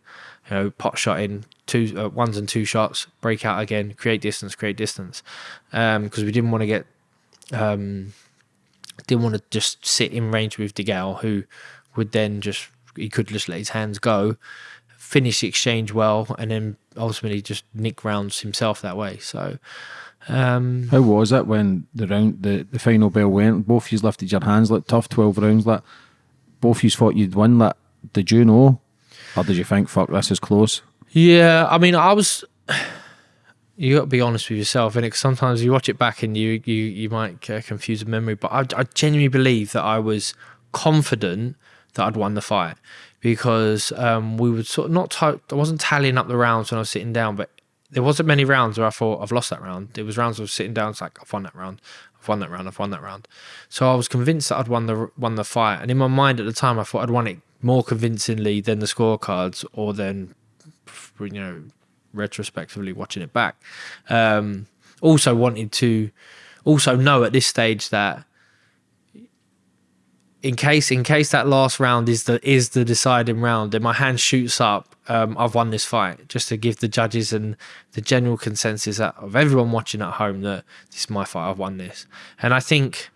you know, pot shot in two uh, ones and two shots, break out again, create distance, create distance, because um, we didn't want to get, um, didn't want to just sit in range with DeGale, who would then just he could just let his hands go, finish the exchange well, and then ultimately just nick rounds himself that way. So. Um, How was it when the round the, the final bell went? Both of you lifted your hands like tough twelve rounds. Like both of you thought you'd win. Like did you know, or did you think fuck this is close? Yeah, I mean, I was. You got to be honest with yourself, and sometimes you watch it back and you you you might uh, confuse the memory. But I, I genuinely believe that I was confident that I'd won the fight because um, we would sort of not. I wasn't tallying up the rounds when I was sitting down, but there wasn't many rounds where I thought I've lost that round. It was rounds was sitting down, it's like I've won that round, I've won that round. I've won that round. So I was convinced that I'd won the won the fight, and in my mind at the time, I thought I'd won it more convincingly than the scorecards, or than you know, retrospectively watching it back. Um, also wanted to also know at this stage that in case in case that last round is the is the deciding round and my hand shoots up um, i've won this fight. Just to give the judges and the general consensus of everyone watching at home that this is my fight i've won this. And i think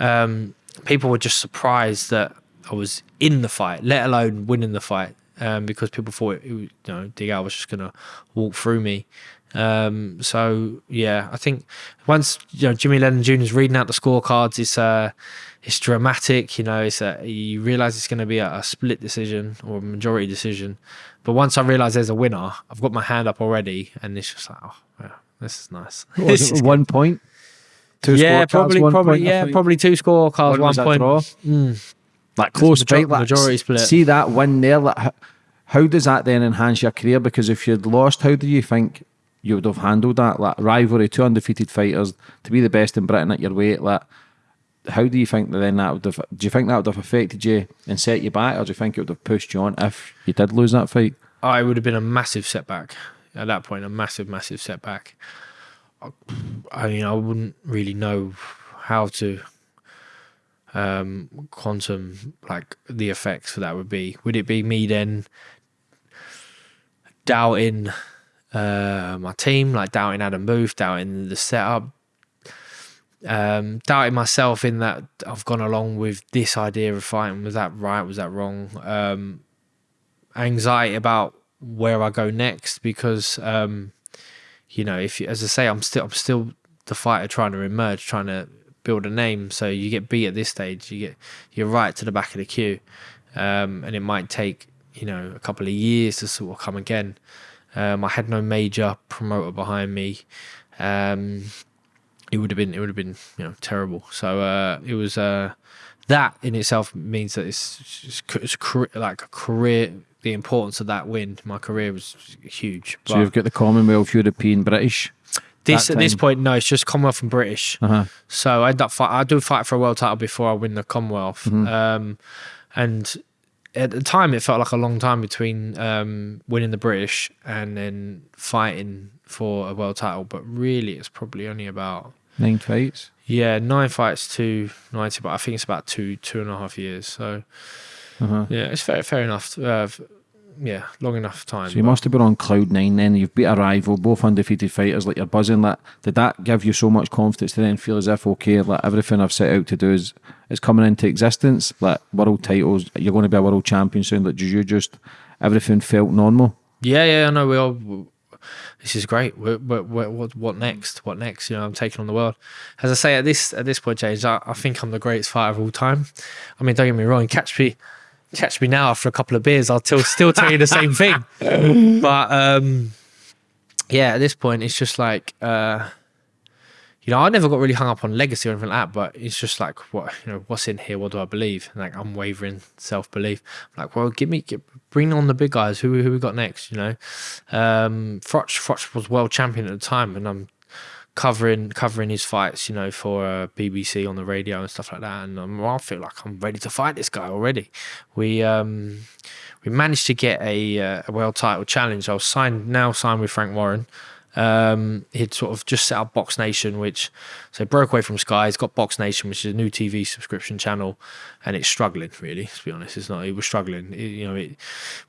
um, people were just surprised that i was in the fight let alone winning the fight um, because people thought it, you know DeGale was just gonna walk through me um, so yeah, I think once you know Jimmy Lennon Jr. is reading out the scorecards, it's uh, it's dramatic. You know, it's a, you realize it's going to be a, a, split decision or a majority decision. But once I realize there's a winner, I've got my hand up already, and it's just like, oh, yeah, this is nice. [laughs] This is one point. Two yeah, probably, probably, point, yeah, probably two scorecards, one, one point. Mm. Like close fight, like, majority split. See that win there. Like, how, how does that then enhance your career? Because if you'd lost, how do you think you would have handled that? Like rivalry, two undefeated fighters to be the best in Britain at your weight. Like, how do you think that then that would have? Do you think that would have affected you and set you back, or do you think it would have pushed you on if you did lose that fight? I would have been a massive setback at that point. A massive, massive setback. I mean, I wouldn't really know how to um, quantum like the effects for that would be. Would it be me then doubting uh, my team, like doubting Adam Booth, doubting the setup, um, doubting myself in that I've gone along with this idea of fighting. Was that right? Was that wrong? Um, anxiety about where I go next because, um, you know, if as I say, I'm still I'm still the fighter trying to emerge, trying to build a name. So you get beat at this stage, you get you're right to the back of the queue, um, and it might take you know a couple of years to sort of come again. Um, I had no major promoter behind me. Um, it would have been it would have been you know terrible. So uh, it was uh, that in itself means that it's, it's, it's career, like a career. The importance of that win, my career was huge. So you've got the Commonwealth, European, British. This at this point, no, it's just Commonwealth and British. Uh-huh. So I end up fight. I do fight for a world title before I win the Commonwealth. Mm-hmm. Um, and at the time it felt like a long time between um, winning the British and then fighting for a world title, but really it's probably only about nine fights. Yeah, nine fights to ninety, but I think it's about two two and a half years. So uh-huh. yeah, it's fair fair enough. Uh, yeah, long enough time. So you must have been on cloud nine then. You've beat a rival, both undefeated fighters. Like you're buzzing. Like did that give you so much confidence to then feel as if okay, like everything I've set out to do is is coming into existence. Like world titles, you're going to be a world champion soon. Like did you just everything felt normal? Yeah, yeah, I know. We all. This is great. What, what, what next? What next? You know, I'm taking on the world. As I say at this at this point, James, I, I think I'm the greatest fighter of all time. I mean, don't get me wrong. Catch me catch me now after a couple of beers, I'll still still tell you the same [laughs] thing. But um, yeah, at this point, it's just like uh, you know, I never got really hung up on legacy or anything like that. But it's just like what you know, what's in here? What do I believe? Like unwavering self belief. Like, well, give me give, bring on the big guys. Who who we got next? You know, um, Froch Froch was world champion at the time, and I'm covering covering his fights, you know, for uh, BBC on the radio and stuff like that. And um, I feel like I'm ready to fight this guy already. We um, we managed to get a, uh, a world title challenge. I was signed now signed with Frank Warren. Um, he'd sort of just set up Box Nation, which so broke away from Sky. He's got Box Nation, which is a new TV subscription channel, and it's struggling really. To be honest, it's not. It was struggling. It, you know, it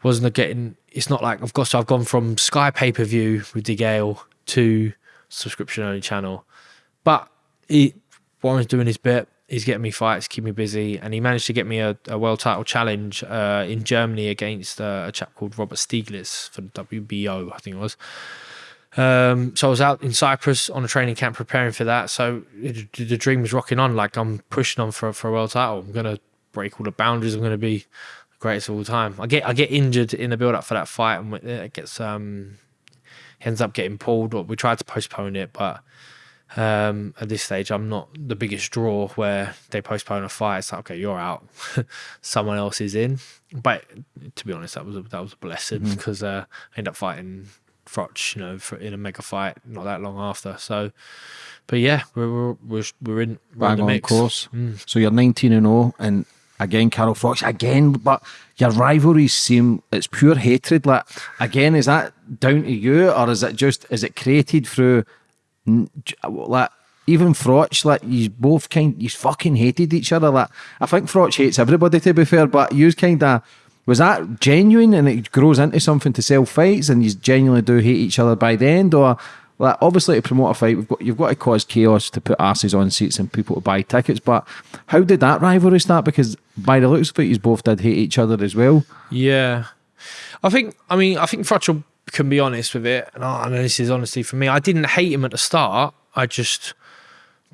wasn't getting. It's not like I've got. So I've gone from Sky pay per view with De DeGale to subscription only channel. But he, Warren's doing his bit. He's getting me fights, keep me busy, and he managed to get me a, a world title challenge uh, in Germany against uh, a chap called Robert Stieglitz for the WBO, I think it was. Um, so I was out in Cyprus on a training camp preparing for that. So it, the dream was rocking on. Like I'm pushing on for for a world title. I'm gonna break all the boundaries. I'm gonna be the greatest of all time. I get I get injured in the build up for that fight, and it gets um ends up getting pulled. Or we tried to postpone it, but um, at this stage, I'm not the biggest draw where they postpone a fight. It's like, okay, you're out, [laughs] someone else is in. But to be honest, that was a, that was a blessing mm-hmm. because uh, I ended up fighting Froch, you know, for, in a mega fight not that long after. So, but yeah, we're we're we're, we're in we're in bang the on mix. course. Mm. So you're 19 and 0, and again, Carl Froch again, but your rivalries seem it's pure hatred. Like again, is that down to you, or is it just is it created through like? Even Froch, like you both kind, you fucking hated each other. Like I think Froch hates everybody to be fair, but you kind of was that genuine and it grows into something to sell fights, and you genuinely do hate each other by the end, or like obviously to promote a fight, we've got you've got to cause chaos to put asses on seats and people to buy tickets. But how did that rivalry start? Because by the looks of it, you both did hate each other as well. Yeah, I think. I mean, I think Frotchel can be honest with it, and I this is honesty for me. I didn't hate him at the start. I just,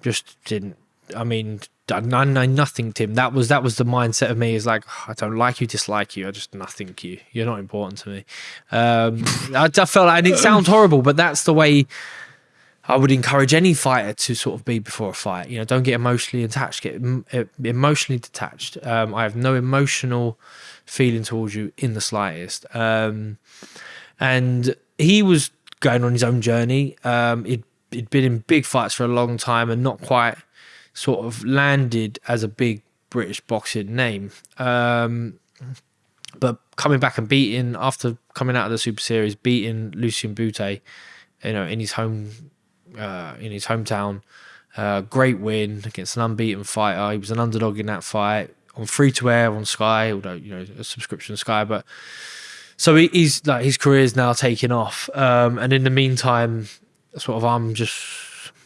just didn't. I mean, I know nothing Tim. That was that was the mindset of me. Is like I don't like you, dislike you. I just nothing you. You're not important to me. Um, [laughs] I, I felt, and it sounds horrible, but that's the way. I would encourage any fighter to sort of be before a fight. You know, don't get emotionally attached. Get em- emotionally detached. Um, I have no emotional feeling towards you in the slightest. Um, and he was going on his own journey. Um, he'd, he'd been in big fights for a long time and not quite sort of landed as a big British boxing name. Um, but coming back and beating after coming out of the Super Series, beating Lucian Bute, you know, in his home, uh, in his hometown, uh, great win against an unbeaten fighter. He was an underdog in that fight on free to air on Sky, although you know a subscription Sky, but so he, he's like his career is now taking off. Um, and in the meantime, sort of I'm just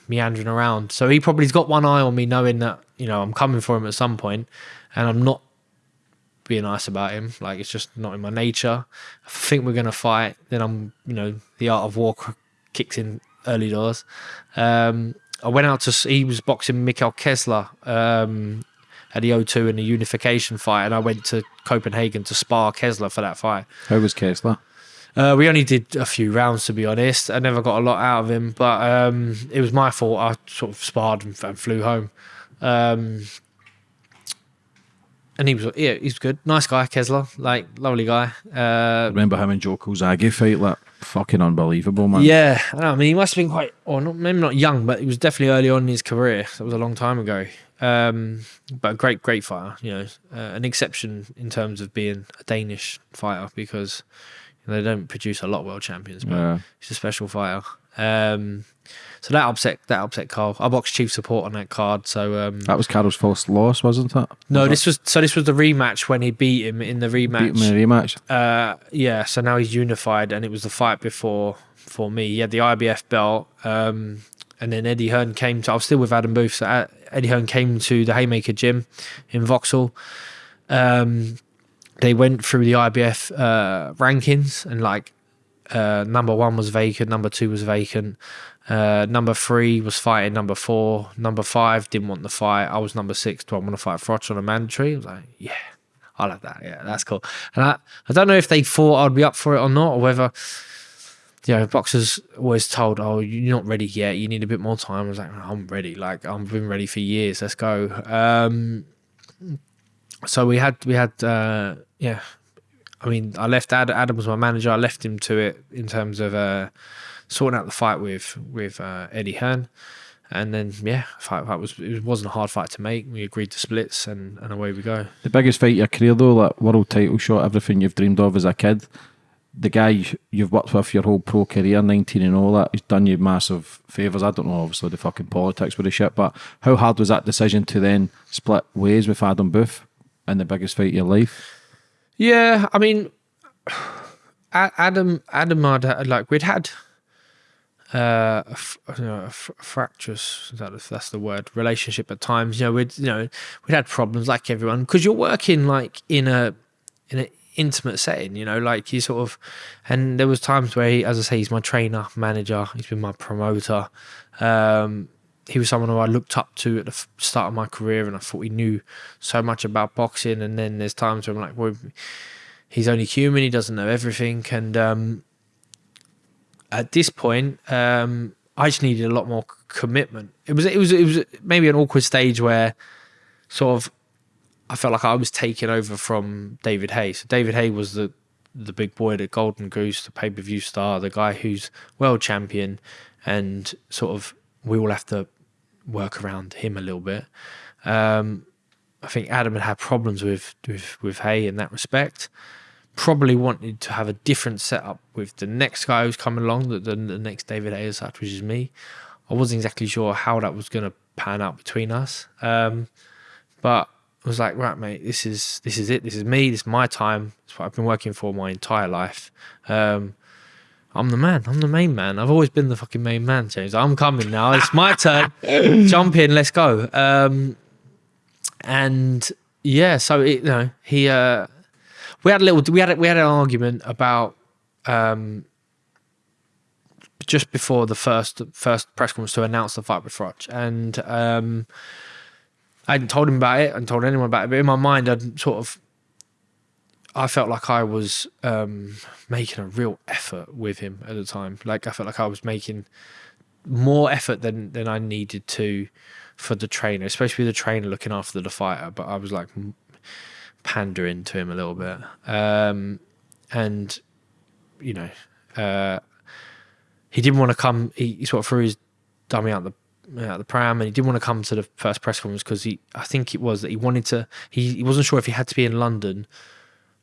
meandering around. So he probably's got one eye on me, knowing that you know I'm coming for him at some point, and I'm not being nice about him. Like it's just not in my nature. If I think we're gonna fight, then I'm you know the art of war kicks in early doors. Um, I went out to he was boxing Mikkel Kessler um, at the O2 in the unification fight, and I went to Copenhagen to spar Kessler for that fight. How was Kessler? Uh, we only did a few rounds, to be honest. I never got a lot out of him, but um, it was my fault. I sort of sparred and, and flew home. Um, and he was, yeah, he's good. Nice guy, Kessler. Like, lovely guy. Uh, remember him and Joe Calzaghe fight, like fucking unbelievable, man. yeah, I, know, I mean, he must have been quite, or not, maybe not young, but he was definitely early on in his career. That was a long time ago. Um, but a great, great fighter. You know, uh, an exception in terms of being a Danish fighter because they don't produce a lot of world champions. But Yeah. he's a special fighter. Um, so that upset that upset Carl. I boxed chief support on that card. So um, That was Carl's first loss, wasn't it? no, Was this was so this was the rematch when he beat him in the it? beat rematch. him in a rematch. Uh, yeah, so now he's unified, and it was the fight before for me. He had the IBF belt, um, and then Eddie Hearn came to. I was still with Adam Booth, so uh, Eddie Hearn came to the Haymaker Gym in Vauxhall. Um, they went through the IBF uh, rankings, and like uh, number one was vacant, number two was vacant, uh, number three was fighting number four, number five didn't want the fight. I was number six. Do I want to fight Froch on a mandatory? I was like, yeah, I like that. Yeah, that's cool. And I, I don't know if they thought I'd be up for it or not, or whether, you know, boxers always told, oh, you're not ready yet. You need a bit more time. I was like, I'm ready. Like, I've been ready for years. Let's go. Um, so we had, we had, uh, yeah. I mean, I left Ad, Adam was my manager. I left him to it in terms of uh, sorting out the fight with with uh, Eddie Hearn. And then, yeah, fight, fight was it wasn't a hard fight to make. We agreed to splits, and, and away we go. The biggest fight your career, though, that world title shot, everything you've dreamed of as a kid. The guy you- you've worked with your whole pro career, 19 and all that, he's done you massive favours. I don't know, obviously, the fucking politics with the shit, but how hard was that decision to then split ways with Adam Booth in the biggest fight of your life? Yeah, I mean, [sighs] Adam, Adam, had- like we'd had uh, a, you know, fractious, that's the word, relationship at times. You know, we'd you know we'd had problems like everyone because you're working like in a in an intimate setting. You know, like you sort of, and there was times where, he, as I say, he's my trainer, manager. He's been my promoter. Um, he was someone who I looked up to at the start of my career, and I thought he knew so much about boxing. And then there's times where I'm like, well, he's only human. He doesn't know everything. And um, at this point, um, I just needed a lot more commitment. It was it was it was maybe an awkward stage where sort of I felt like I was taking over from David Haye. So David Haye was the the big boy, the golden goose, the pay per view star, the guy who's world champion, and sort of we all have to work around him a little bit. Um, I think Adam had had problems with with with Haye in that respect. Probably wanted to have a different setup with the next guy who's coming along, the, the, the next David Haye as such, which is me. I wasn't exactly sure how that was going to pan out between us, um, but I was like, right, mate, this is this is it. This is me. This is my time. It's what I've been working for my entire life. Um, I'm the man. I'm the main man. I've always been the fucking main man, James. I'm coming now. It's my turn. [laughs] Jump in. Let's go. Um, and yeah, so it, you know, he uh, we had a little we had a, we had an argument about um, just before the first first press conference to announce the fight with Froch, and um, I hadn't told him about it and told anyone about it, but in my mind, I'd sort of I felt like I was um, making a real effort with him at the time. Like I felt like I was making more effort than than I needed to for the trainer, especially the trainer looking after the fighter. But I was like pandering to him a little bit, um, and you know, uh, he didn't want to come. He, he, sort of threw his dummy out the out the pram, and he didn't want to come to the first press conference because he, I think it was that he wanted to. He, he wasn't sure if he had to be in London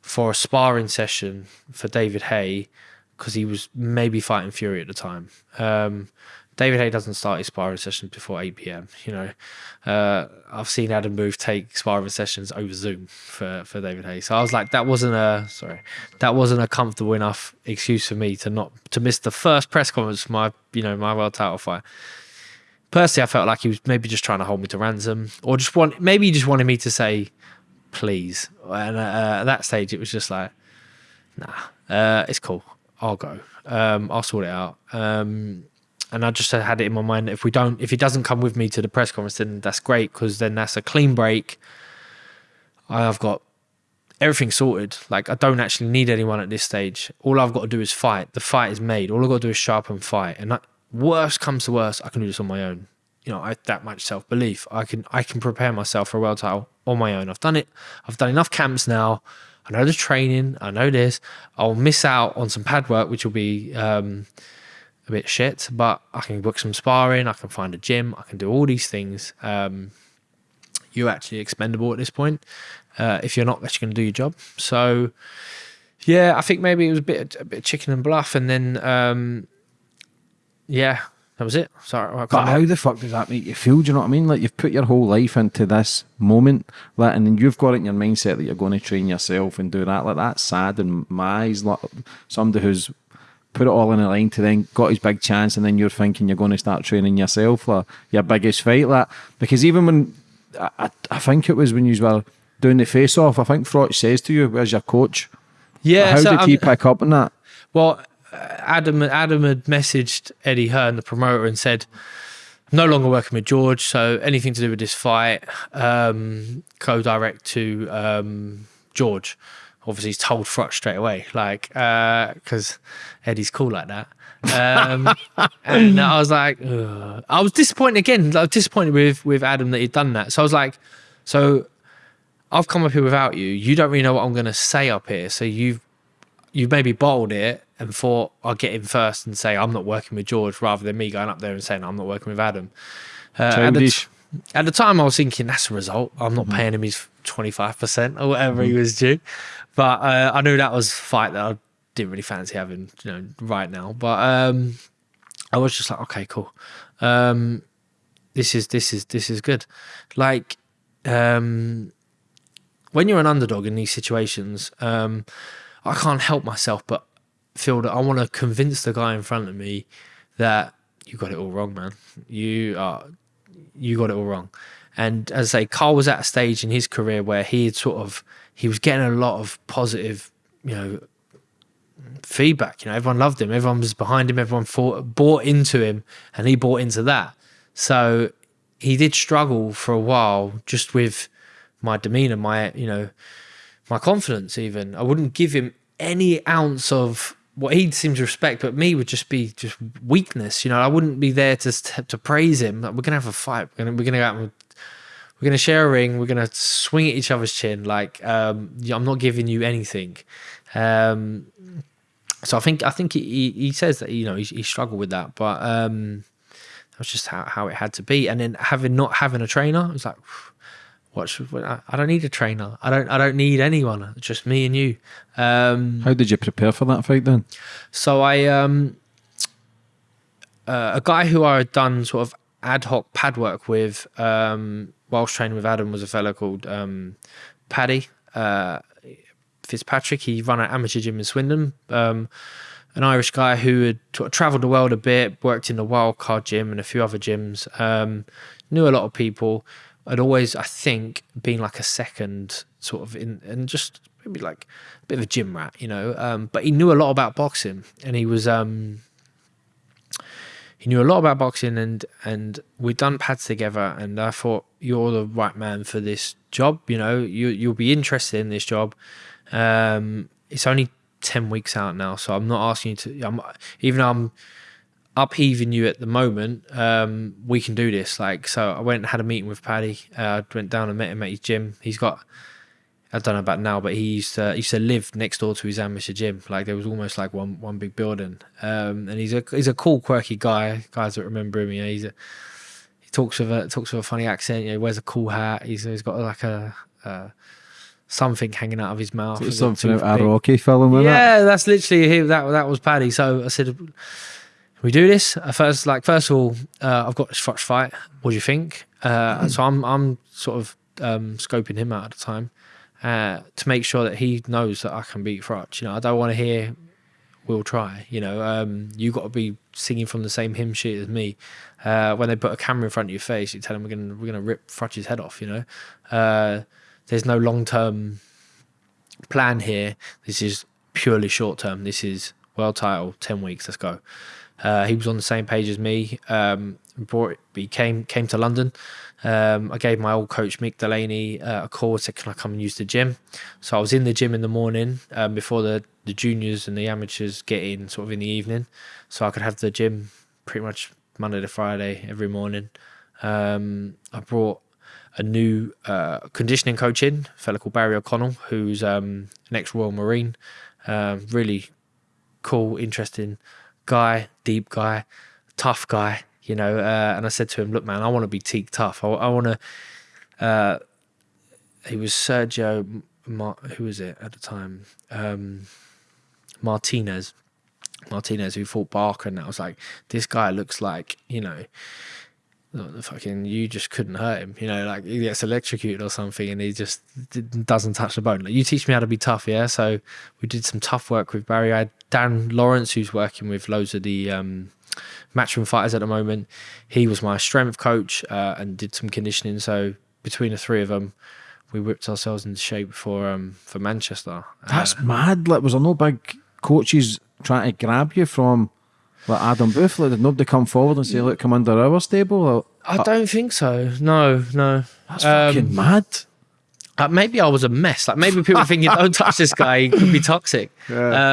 for a sparring session for David Haye because he was maybe fighting Fury at the time. Um, David Haye doesn't start his sparring sessions before 8 p.m. You know, uh, I've seen Adam Booth take sparring sessions over Zoom for, for David Haye. So I was like, that wasn't a sorry, that wasn't a comfortable enough excuse for me to not to miss the first press conference for my you know my world title fight. Personally, I felt like he was maybe just trying to hold me to ransom, or just want maybe he just wanted me to say please. And uh, at that stage, it was just like, nah, uh, it's cool. I'll go. Um, I'll sort it out. Um, and I just had it in my mind if we don't, if he doesn't come with me to the press conference, then that's great because then that's a clean break. I've got everything sorted. Like I don't actually need anyone at this stage. All I've got to do is fight. The fight is made. All I've got to do is sharp and fight. And that, worst comes to worst, I can do this on my own. You know, I that much self belief. I can I can prepare myself for a world title on my own. I've done it. I've done enough camps now. I know the training. I know this. I'll miss out on some pad work, which will be um, a bit shit, but I can book some sparring. I can find a gym. I can do all these things. Um, you're actually expendable at this point uh, if you're not actually going to do your job. So, yeah, I think maybe it was a bit a bit chicken and bluff, and then um, yeah, that was it. Sorry, but how the fuck does that make you feel? Do you know what I mean? Like you've put your whole life into this moment, like, and then you've got it in your mindset that you're going to train yourself and do that. Like that's sad in my eyes. Like somebody who's put it all in a line to then got his big chance, and then you're thinking you're going to start training yourself for your biggest fight. Like because even when I, I think it was when you were doing the face off, I think Froch says to you, "Where's your coach?" Yeah. How so did he pick up on that? Well, Adam Adam had messaged Eddie Hearn, the promoter, and said, I'm no longer working with George, so anything to do with this fight, um, co-direct to um, George. Obviously, he's told Froch straight away, like, because uh, Eddie's cool like that. Um, [laughs] and I was like, Ugh. I was disappointed again. I was disappointed with with Adam that he'd done that. So I was like, so I've come up here without you. You don't really know what I'm going to say up here. So you've you've maybe bottled it and thought I'll get in first and say I'm not working with George rather than me going up there and saying I'm not working with Adam. Uh, at, the at, the time, I was thinking that's a result. I'm not mm-hmm. paying him his 25% or whatever mm-hmm. he was due. But uh, I knew that was a fight that I didn't really fancy having, you know, right now. But um, I was just like, okay, cool. Um, this is this is this is good. Like um, when you're an underdog in these situations, um, I can't help myself but feel that I want to convince the guy in front of me that you got it all wrong, man. You are you got it all wrong. And as I say, Carl was at a stage in his career where he had sort of he was getting a lot of positive, you know, feedback. You know, everyone loved him, everyone was behind him, everyone bought into him, and he bought into that. So he did struggle for a while just with my demeanor, my you know, my confidence. Even I wouldn't give him any ounce of what he seems to respect, but me would just be just weakness. You know, I wouldn't be there to to praise him. We're gonna have a fight. We're gonna we're gonna go out and we're gonna share a ring. We're gonna swing at each other's chin. Like um, I'm not giving you anything, Um, so I think I think he, he says that you know he, he struggled with that, but um, that was just how, how it had to be. And then having not having a trainer, it was like, what should I, I don't need a trainer. I don't I don't need anyone. It's just me and you. Um, How did you prepare for that fight then? so I um uh, a guy who I had done sort of ad hoc pad work with um whilst training with Adam was a fellow called um Paddy uh Fitzpatrick. He ran an amateur gym in Swindon. Um an Irish guy who had sort traveled the world a bit, worked in the Wildcard gym and a few other gyms, um, knew a lot of people. Had always, I think, been like a second sort of in, and just maybe like a bit of a gym rat, you know. Um, but he knew a lot about boxing, and he was um, he knew a lot about boxing, and and we'd done pads together, and I thought you're the right man for this job. You know, you you'll be interested in this job. Um, it's only ten weeks out now, so I'm not asking you to. I'm even though I'm upheaving you at the moment. Um, we can do this. Like, so I went and had a meeting with Paddy. Uh, went down and met him at his gym. He's got. I don't know about now, but he used to, he used to live next door to his amateur gym. Like there was almost like one one big building. Um, and he's a he's a cool, quirky guy. Guys that remember him, you know, he's a, he talks with a talks with a funny accent. You know, he wears a cool hat. He's he's got like a, uh something hanging out of his mouth. Something out of? Rocky film, it? Yeah, that's literally him. That that was Paddy. So I said, "Can we do this?" Uh, First, like first of all, uh, I've got this Froch fight. What do you think? Uh, so I'm I'm sort of um, scoping him out at the time uh, to make sure that he knows that I can beat Froch. You know, I don't want to hear we'll try. You know, um, you got to be singing from the same hymn sheet as me. Uh, when they put a camera in front of your face, you tell them we're gonna we're gonna rip Froch's head off. You know, uh, there's no long term plan here. This is purely short term. This is world title, ten weeks. Let's go. Uh, he was on the same page as me. Um, brought he came came to London. Um, I gave my old coach Mick Delaney uh, a call. Said, "Can I come and use the gym?" So I was in the gym in the morning um, before the the juniors and the amateurs get in, sort of in the evening, so I could have the gym pretty much Monday to Friday every morning. Um, I brought a new uh, conditioning coach in, a fellow called Barry O'Connell, who's um, an ex Royal Marine. Um, really cool, interesting guy, deep guy, tough guy, you know. Uh, and I said to him, "Look, man, I want to be teak tough. I, I want to." Uh, he was Sergio, Mar- who was it at the time? Um, Martinez. Martinez, who fought Barker, and I was like, this guy looks like, you know, the fucking you just couldn't hurt him you know like he gets electrocuted or something and he just doesn't touch the bone like you teach me how to be tough yeah so we did some tough work with barry i had dan lawrence who's working with loads of the um matchroom fighters at the moment he was my strength coach uh, and did some conditioning so between the three of them we whipped ourselves into shape for um for manchester That's mad. Like, was there no big coaches trying to grab you from like Adam Booth? Like, did nobody come forward and say, "Look, come under our stable"? Or, i don't think so no no that's Um, fucking mad. Uh, maybe I was a mess. Like maybe people thinking, "Don't touch this guy; he could be toxic."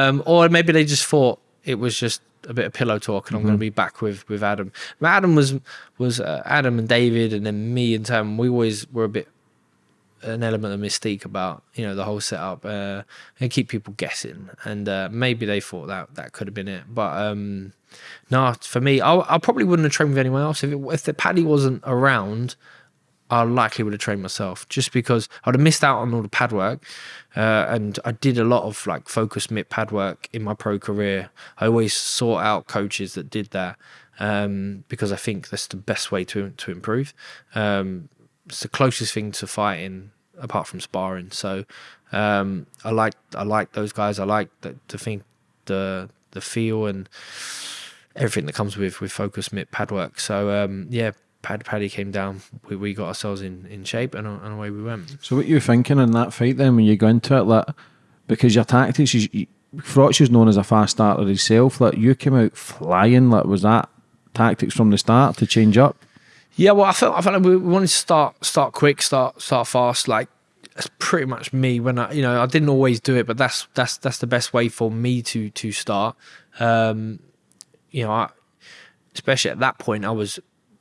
Um, or maybe they just thought it was just a bit of pillow talk, and I'm going to be back with with Adam. Adam was was uh, Adam and David, and then me and Tam. We always were a bit an element of mystique about you know the whole setup uh, and keep people guessing. And uh, maybe they thought that that could have been it, but um, no, for me, I, I probably wouldn't have trained with anyone else if it, if the Paddy wasn't around. I likely would have trained myself just because I'd have missed out on all the pad work. Uh, and I did a lot of like focus mitt pad work in my pro career. I always sought out coaches that did that um, because I think that's the best way to to improve. Um, it's the closest thing to fighting apart from sparring. So um, I like I like those guys. I like the, to think the the feel and everything that comes with with focus mitt pad work. So um, yeah, Pad Paddy came down. We, we got ourselves in, in shape and, and away we went. So, what you thinking in that fight then when you go into it? Like, because your tactics, is, you, Froch is known as a fast starter himself. Like, you came out flying. Like, was that tactics from the start to change up? Yeah, well, I felt I felt like we we wanted to start start quick, start start fast. Like that's pretty much me. When I you know I didn't always do it, but that's that's that's the best way for me to to start. Um, you know, I, especially at that point, I was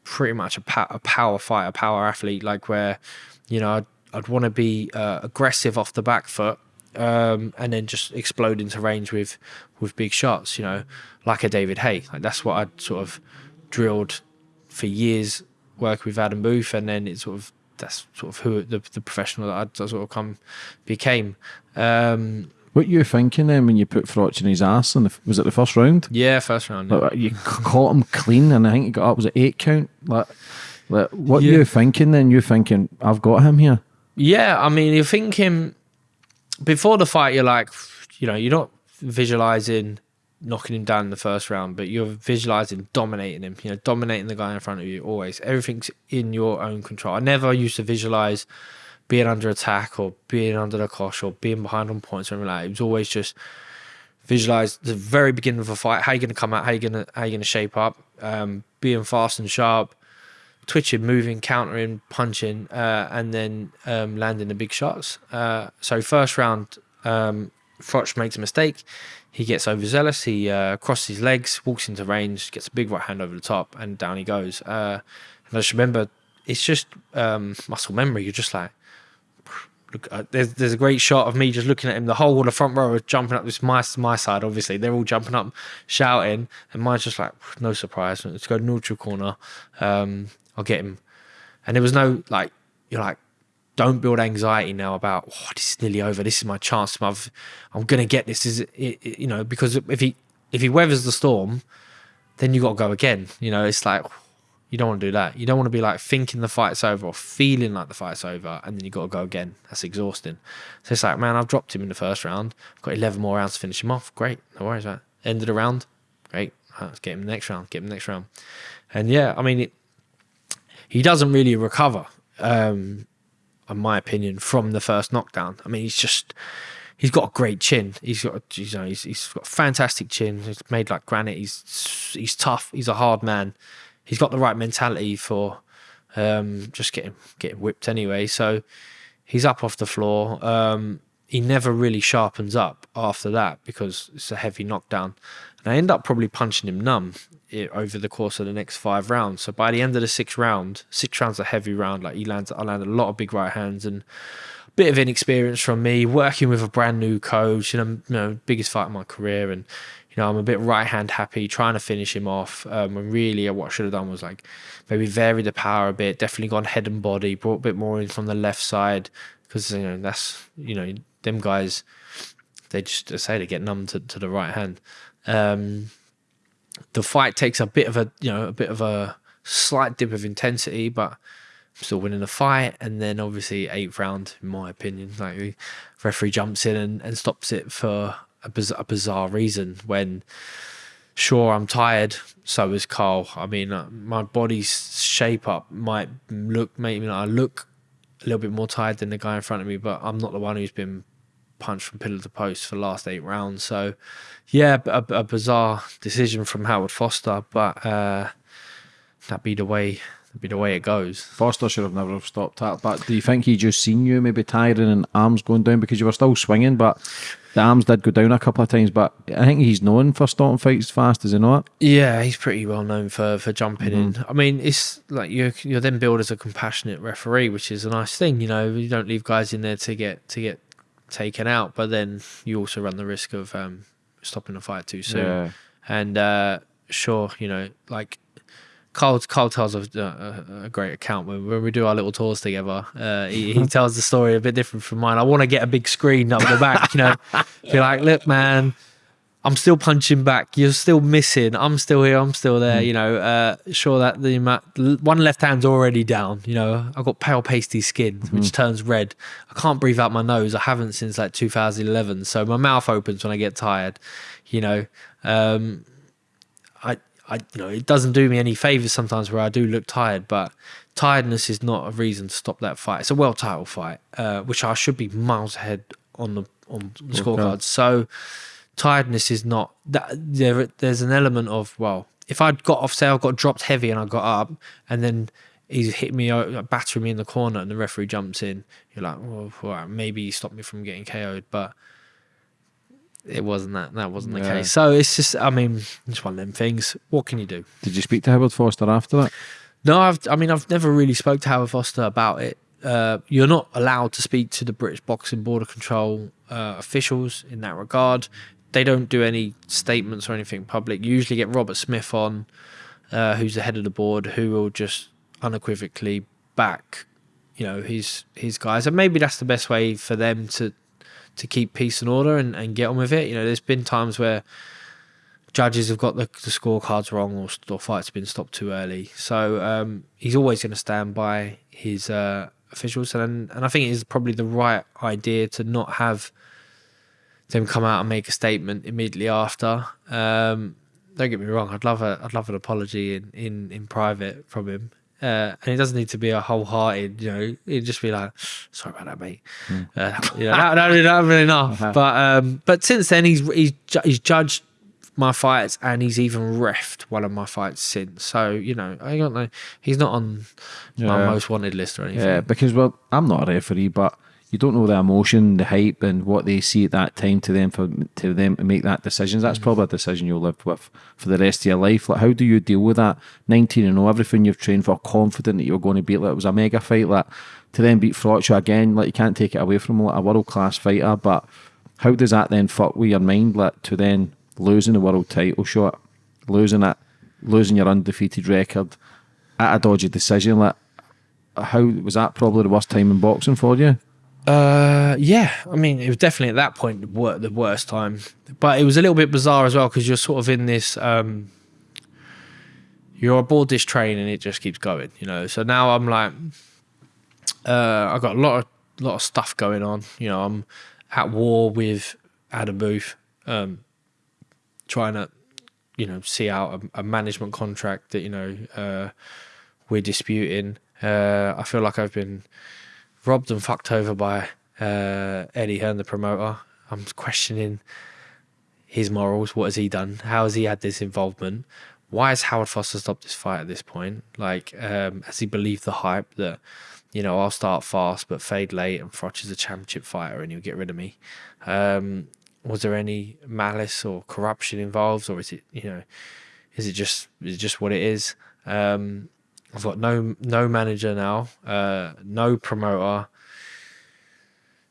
pretty much a, pa- a power fighter, power athlete. Like where you know I'd, I'd want to be uh, aggressive off the back foot um, and then just explode into range with with big shots. You know, like a David Haye. Like that's what I'd sort of drilled for years, working with Adam Booth, and then it sort of that's sort of who the, the professional that I sort of come became. Um, What you thinking then when you put Froch in his ass? And was it the first round? yeah, first round. yeah. Like, you caught him clean, and I think he got up. Was it eight count? Like, like what Yeah. you thinking then? You thinking I've got him here? Yeah, I mean, you're thinking before the fight, you're like, you know, you're not visualizing knocking him down in the first round, but you're visualizing dominating him, you know, dominating the guy in front of you always. Everything's in your own control. I never used to visualize being under attack or being under the cosh or being behind on points or anything like that. It was always just visualize the very beginning of a fight, how you gonna come out, how you gonna how you gonna shape up, um, being fast and sharp, twitching, moving, countering, punching, uh, and then um, landing the big shots. Uh, so first round, um, Froch makes a mistake. He gets overzealous. He uh, crosses his legs, walks into range, gets a big right hand over the top, and down he goes. Uh, and I just remember, it's just um, muscle memory. You're just like, look. Uh, there's there's a great shot of me just looking at him. The whole of the front row are jumping up. This my my side, obviously. They're all jumping up, shouting, and mine's just like, no surprise. Let's go neutral corner. Um, I'll get him. And there was no like, you're like, don't build anxiety now about oh, this is nearly over. This is my chance. I've, I'm gonna get this. Is it, it, you know because if he if he weathers the storm, then you got to go again. You know, it's like you don't want to do that. You don't want to be like thinking the fight's over or feeling like the fight's over, and then you got to go again. That's exhausting. So it's like, man, I've dropped him in the first round. I've got 11 more rounds to finish him off. Great, no worries it. End of the round. Great, let's get him the next round. Get him the next round. And yeah, I mean, it, he doesn't really recover, um, in my opinion, from the first knockdown. I mean, he's just he's got a great chin. He's got you know he's, he's got fantastic chin. He's made like granite. He's he's tough. He's a hard man. He's got the right mentality for um, just getting getting whipped anyway. So he's up off the floor. Um, he never really sharpens up after that because it's a heavy knockdown. And I end up probably punching him numb over the course of the next five rounds. So by the end of the sixth round, six rounds a heavy round. Like he lands, I landed a lot of big right hands and a bit of inexperience from me working with a brand new coach. And you know, biggest fight of my career. And you know, I'm a bit right hand happy, trying to finish him off. Um, and really, what I should have done was like maybe vary the power a bit. Definitely gone head and body, brought a bit more in from the left side because you know that's you know them guys. They just say they get numb to, to the right hand. Um, the fight takes a bit of a you know a bit of a slight dip of intensity, but still winning the fight. And then obviously eighth round, in my opinion, like the referee jumps in and, and stops it for a, biz- a bizarre reason. When sure I'm tired, so is Carl. I mean, uh, my body's shape up might look maybe I look a little bit more tired than the guy in front of me, but I'm not the one who's been punched from pillar to post for the last eight rounds. So, yeah, a, a bizarre decision from Howard Foster, but uh, that be the way. That be the way it goes. Foster should have never have stopped that. But do you think he just seen you maybe tiring and arms going down because you were still swinging, but the arms did go down a couple of times. But I think he's known for stopping fights fast, is he not? Yeah, he's pretty well known for for jumping in. I mean, it's like you're you're then billed as a compassionate referee, which is a nice thing. You know, you don't leave guys in there to get to get taken out, but then you also run the risk of um, stopping the fight too soon. Yeah. And uh, sure, you know, like Carl, Carl tells a, a, a great account when, when we do our little tours together. Uh, he, he [laughs] tells the story a bit different from mine. I want to get a big screen up the back, you know, be [laughs] like, look, man, I'm still punching back. You're still missing. I'm still here. I'm still there. You know, uh, sure that the one left hand's already down. You know, I've got pale pasty skin, which turns red. I can't breathe out my nose. I haven't since like 2011. So my mouth opens when I get tired. You know, um, I, I, you know, it doesn't do me any favors sometimes where I do look tired, but tiredness is not a reason to stop that fight. It's a world title fight, uh, which I should be miles ahead on the on the scorecards. So tiredness is not that there. There's an element of well, if I'd got off, say I got dropped heavy and I got up, and then he's hit me, uh, battering me in the corner, and the referee jumps in. You're like, well, right, maybe he stopped me from getting KO'd, but it wasn't that. That wasn't the Yeah. case. So it's just, I mean, it's one of them things. What can you do? Did you speak to Howard Foster after that? No, I've, I mean, I've never really spoke to Howard Foster about it. Uh, you're not allowed to speak to the British Boxing Board of Control uh, officials in that regard. They don't do any statements or anything public. You usually get Robert Smith on, uh, who's the head of the board, who will just unequivocally back, you know, his his guys, and maybe that's the best way for them to to keep peace and order and, and get on with it. You know, there's been times where judges have got the, the scorecards wrong or, or fights been stopped too early. So um, he's always going to stand by his uh, officials, and and I think it is probably the right idea to not have them come out and make a statement immediately after. Um, don't get me wrong, I'd love a I'd love an apology in in, in private from him. Uh, and it doesn't need to be a wholehearted, you know. It'd just be like, "Sorry about that, mate." Hmm. Uh, you know, that, that, that really enough. Uh-huh. But um, but since then, he's he's he's judged my fights and he's even refed one of my fights since. So you know, I don't know. He's not on my most wanted list or anything. Yeah, because well, I'm not a referee, but you don't know the emotion, the hype, and what they see at that time to them for to them to make that decisions. That's mm. probably a decision you'll live with for the rest of your life. Like, how do you deal with that? 19 and 0, everything you've trained for, confident that you're going to beat. Like, it was a mega fight. Like, to then beat Frotcha again, like you can't take it away from like a world class fighter. But how does that then fuck with your mind? Like to then losing the world title shot, losing it, losing your undefeated record at a dodgy decision. Like, how was that probably the worst time in boxing for you? Uh, yeah. I mean, it was definitely at that point the, worst time, but it was a little bit bizarre as well because you're sort of in this. Um, you're aboard this train and it just keeps going, you know. So now I'm like, uh, I've got a lot of lot of stuff going on. You know, I'm at war with Adam Booth, um, trying to, you know, see out a, a management contract that you know uh, we're disputing. Uh, I feel like I've been robbed and fucked over by uh, Eddie Hearn, the promoter. I'm questioning his morals. What has he done? How has he had this involvement? Why has Howard Foster stopped this fight at this point? Like, um, has he believed the hype that, you know, I'll start fast but fade late and Froch is a championship fighter and he'll get rid of me? Um, was there any malice or corruption involved, or is it, you know, is it just is it just what it is? Um, I've got no no manager now, uh, no promoter.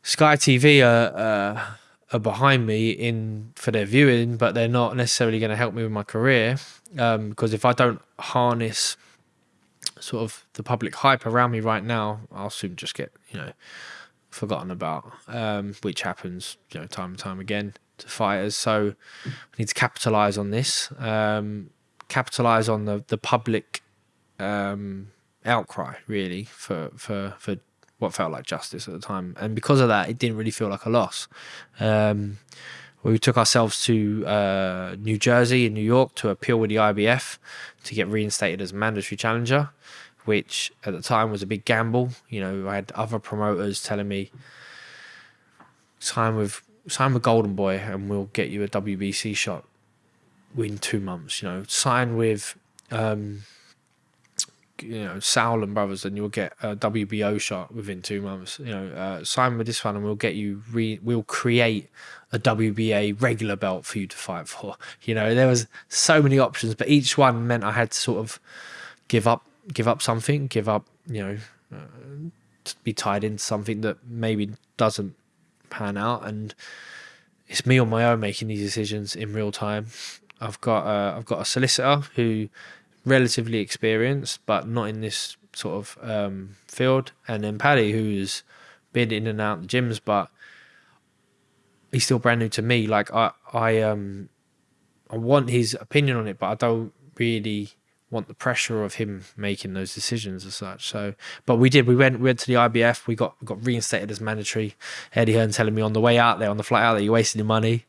Sky TV are uh, are behind me in for their viewing, but they're not necessarily going to help me with my career um, because if I don't harness sort of the public hype around me right now, I'll soon just get you know forgotten about, um, which happens you know time and time again to fighters. So we need to capitalize on this, um, capitalize on the the public um, outcry really for for for what felt like justice at the time, and because of that, it didn't really feel like a loss. Um, we took ourselves to uh, New Jersey and New York to appeal with the IBF to get reinstated as mandatory challenger, which at the time was a big gamble. You know, I had other promoters telling me sign with sign with Golden Boy and we'll get you a WBC shot within two months. You know, sign with um, you know Sauerland brothers and you'll get a WBO shot within two months. You know, uh, sign with this one and we'll get you. Re- we'll create a WBA regular belt for you to fight for. [laughs] You know, there was so many options, but each one meant I had to sort of give up, give up something, give up. You know, uh, to be tied into something that maybe doesn't pan out and it's me on my own making these decisions in real time. I've got uh, I've got a solicitor who relatively experienced, but not in this sort of um, field, and then Paddy who's been in and out the gyms, but he's still brand new to me. Like I I um I want his opinion on it, but I don't really want the pressure of him making those decisions as such. So, but we did. We went. We went to the IBF. We got got reinstated as mandatory. Eddie Hearn telling me on the way out there, on the flight out there, you're wasting your money.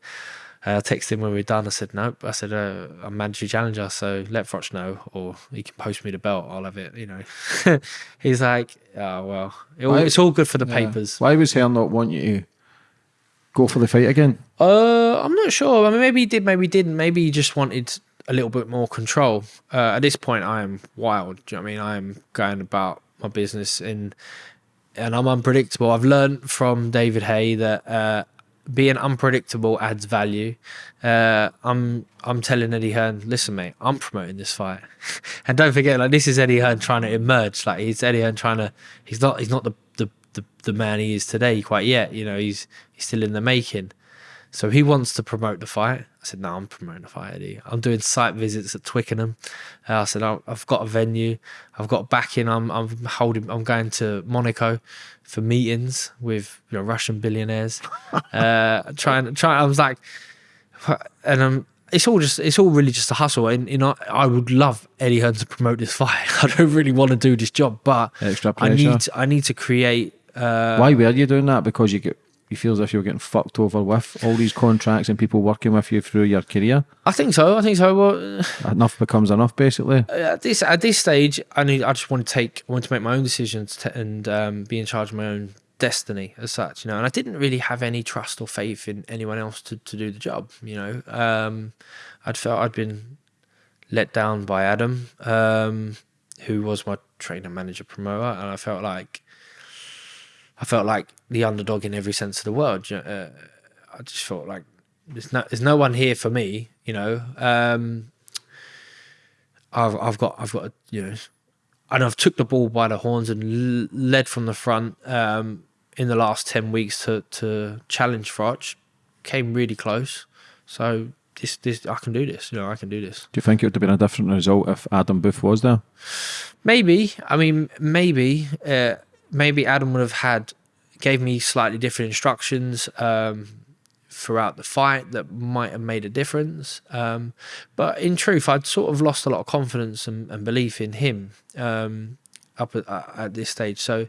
Uh, I texted him when we were done. I said, nope. I said, uh, I'm mandatory challenger, so let Froch know, or he can post me the belt. I'll have it, you know. [laughs] He's like, oh, well, it, Why- it's all good for the Yeah. papers. Why was Hearn not want you to go for the fight again? Uh, I'm not sure. I mean, maybe he did, maybe he didn't. Maybe he just wanted a little bit more control. Uh, at this point, I am wild. Do you know what I mean? I am going about my business and and I'm unpredictable. I've learned from David Haye that uh, being unpredictable adds value. Uh, I'm I'm telling Eddie Hearn, listen, mate, I'm promoting this fight, [laughs] and don't forget, like this is Eddie Hearn trying to emerge. Like he's Eddie Hearn trying to. He's not. He's not the the the the man he is today quite yet. You know, he's he's still in the making. So he wants to promote the fight. I said, no, I'm promoting the fight, Eddie. I'm doing site visits at Twickenham. Uh, I said, I've got a venue. I've got backing. I'm, I'm holding, I'm going to Monaco for meetings with you know, Russian billionaires. [laughs] uh, trying, trying, I was like, and I'm, it's all just, it's all really just a hustle. And, you know, I would love Eddie Hearn to promote this fight. [laughs] I don't really want to do this job, but I need, I need to create, uh, Why were you doing that? Because you get you feel as if you're getting fucked over with all these contracts and people working with you through your career. I think so. I think so. Well, Enough becomes enough, basically. at this at this stage, I need. I just want to take. I want to make my own decisions to, and um, be in charge of my own destiny as such. You know, and I didn't really have any trust or faith in anyone else to, to do the job. You know, um, I'd felt I'd been let down by Adam, um, who was my trainer, manager, promoter, and I felt like I felt like the underdog in every sense of the word. Uh, I just felt like there's no there's no one here for me. You know. Um, I've I've got I've got you know, and I've took the ball by the horns and l- led from the front um, in the last ten weeks to to challenge Froch. Came really close, so this this I can do this. You know, I can do this. Do you think it would have been a different result if Adam Booth was there? Maybe I mean maybe uh, maybe Adam would have had gave me slightly different instructions um, throughout the fight that might have made a difference. Um, but in truth, I'd sort of lost a lot of confidence and, and belief in him um, up at, at this stage. So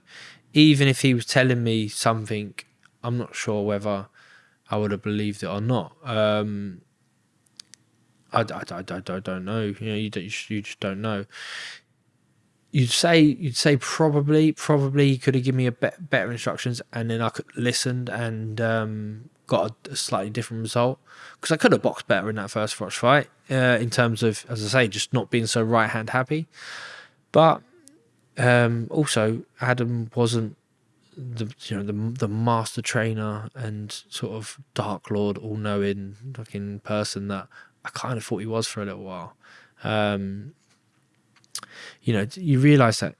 even if he was telling me something, I'm not sure whether I would have believed it or not. I, I, I, I don't, know. You know, you, you just don't know you'd say you'd say probably probably he could have given me a bet better instructions and then I could listened and um, got a, a slightly different result. Because I could have boxed better in that first Froch fight uh, in terms of as I say just not being so right hand happy. But um, also Adam wasn't the you know the the master trainer and sort of dark lord all knowing fucking person that I kind of thought he was for a little while. Um, you know, you realize that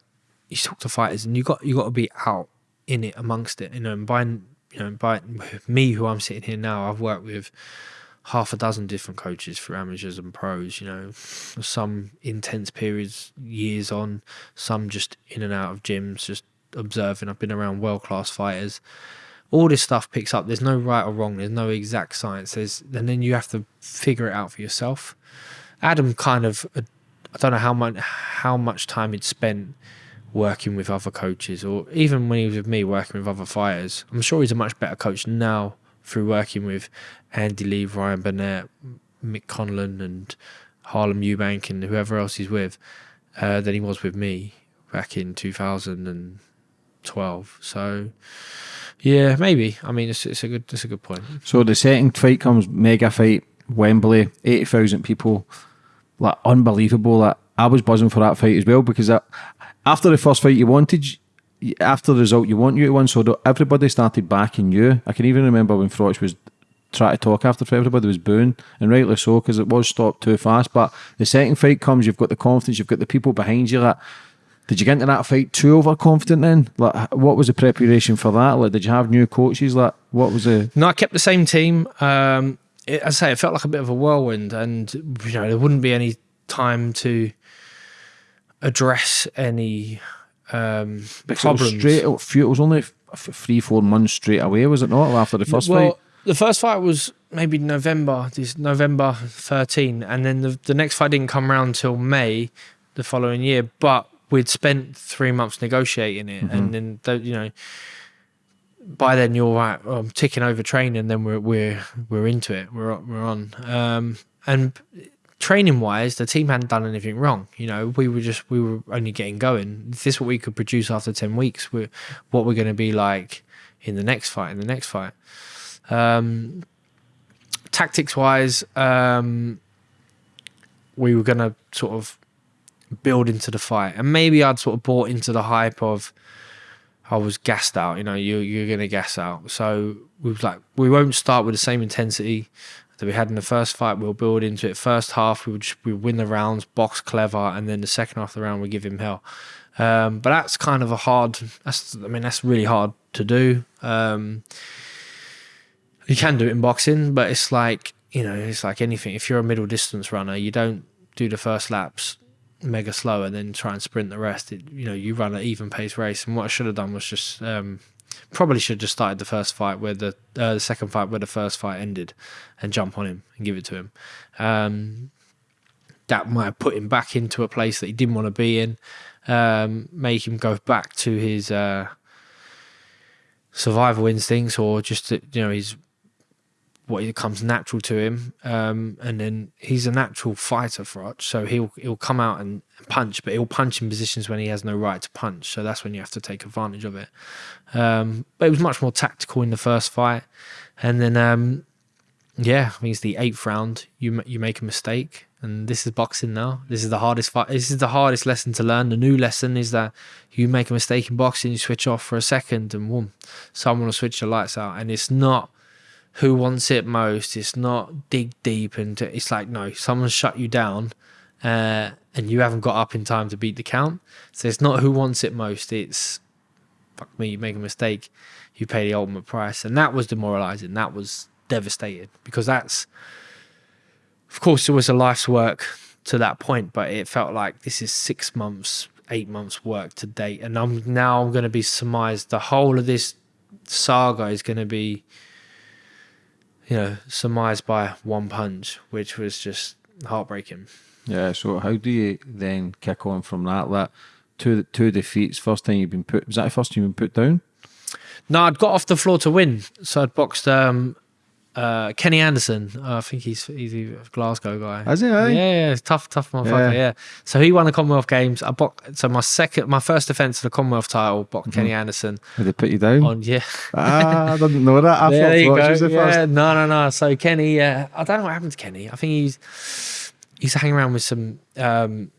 you talk to fighters and you got you got to be out in it amongst it. You know, and by you know by me who I'm sitting here now, I've worked with half a dozen different coaches for amateurs and pros. You know, some intense periods, years on, some just in and out of gyms, just observing. I've been around world class fighters. All this stuff picks up. There's no right or wrong. There's no exact science. There's and then you have to figure it out for yourself. Adam kind of I don't know how much how much time he'd spent working with other coaches, or even when he was with me working with other fighters. I'm sure he's a much better coach now through working with Andy Lee, Ryan Burnett, Mick Conlan, and Harlem Eubank, and whoever else he's with, uh, than he was with me back in 2012. So, yeah, maybe. I mean, it's, it's a good it's a good point. So the second fight comes mega fight, Wembley, eighty thousand people, like unbelievable. Like I was buzzing for that fight as well because that, after the first fight you wanted, after the result you want you to win, so everybody started backing you. I can even remember when Froch was trying to talk after everybody was booing, and rightly so because it was stopped too fast. But the second fight comes, you've got the confidence, you've got the people behind you. Like, did you get into that fight too overconfident then? Like, what was the preparation for that? Like, did you have new coaches? Like, what was the No, I kept the same team. Um, it, I say, it felt like a bit of a whirlwind, and you know there wouldn't be any time to address any um, Because it was problems. straight out, it was only three, four months straight away, was it not? After the first well, fight, the first fight was maybe November, this November 13, and then the, the next fight didn't come around till May the following year. But we'd spent three months negotiating it, and then the, you know, by then you're right, I'm ticking over training. Then we're we're we're into it. We're we're on. Um, and training wise, the team hadn't done anything wrong. You know, we were just we were only getting going. If this is what we could produce after ten weeks, we're what we're going to be like in the next fight. In the next fight. Um, tactics wise, um, we were going to sort of build into the fight, and maybe I'd sort of bought into the hype of I was gassed out. You know, you you're going to gas out. So we was like, we won't start with the same intensity that we had in the first fight. We'll build into it. First half, we would just, we win the rounds, box clever, and then the second half of the round we give him hell. Um, but that's kind of a hard. That's I mean that's really hard to do. Um, you can do it in boxing, but it's like you know it's like anything. If you're a middle distance runner, you don't do the first laps mega slow and then try and sprint the rest. It, you know you run an even pace race. And what I should have done was just um, probably should have just started the first fight where the uh, the second fight where the first fight ended, and jump on him and give it to him. Um, that might have put him back into a place that he didn't want to be in, um, make him go back to his uh, survival instincts or just you know his what it comes natural to him. Um, and then he's a natural fighter Froch, so he'll he'll come out and punch, but he'll punch in positions when he has no right to punch. So that's when you have to take advantage of it. Um, but it was much more tactical in the first fight, and then um, yeah, I mean it's the eighth round. You you make a mistake, and this is boxing now. This is the hardest fight. This is the hardest lesson to learn. The new lesson is that you make a mistake in boxing, you switch off for a second, and boom, someone will switch the lights out. And it's not who wants it most. It's not dig deep into. It's like no, someone's shut you down, uh, and you haven't got up in time to beat the count. So it's not who wants it most. It's fuck me, you make a mistake, you pay the ultimate price, and that was demoralizing. That was devastated because that's of course, it was a life's work to that point, but it felt like this is six months, eight months work to date. And I'm now I'm going to be surmised. The whole of this saga is going to be, you know, surmised by one punch, which was just heartbreaking. Yeah. So how do you then kick on from that? That two two defeats. First time you've been put. Was that the first time you've been put down? No, I'd got off the floor to win. So I'd boxed um, uh, Kenny Anderson. Uh, I think he's he's a Glasgow guy. Is he? Eh? Yeah, yeah, tough, tough motherfucker. Yeah. yeah. So he won the Commonwealth Games. I boxed, so my second, my first defense of the Commonwealth title, boxed mm -hmm. Kenny Anderson. Did they put you down? On yeah. ah, I didn't know that. I yeah, there you. The yeah, first. no, no, no. So Kenny, uh, I don't know what happened to Kenny. I think he's he's hanging around with some. Um,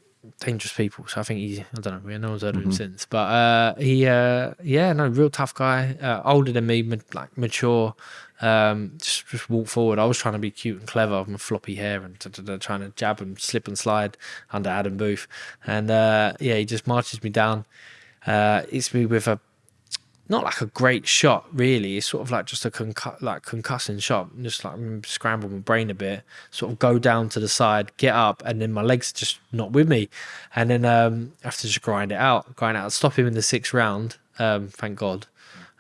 dangerous people. So I think he, I don't know, no one's heard of him mm -hmm. since. But uh, he, uh, yeah, no, real tough guy, uh, older than me, like mature. Um, just, just walk forward. I was trying to be cute and clever with my floppy hair and trying to jab and slip and slide under Adam Booth. And uh, yeah, he just marches me down. Uh, hits me with a not like a great shot, really. It's sort of like just a concu- like concussing shot, just like scramble my brain a bit, sort of go down to the side, get up, and then my legs just not with me, and then um, I have to just grind it out, grind out, stop him in the sixth round. Um, thank God.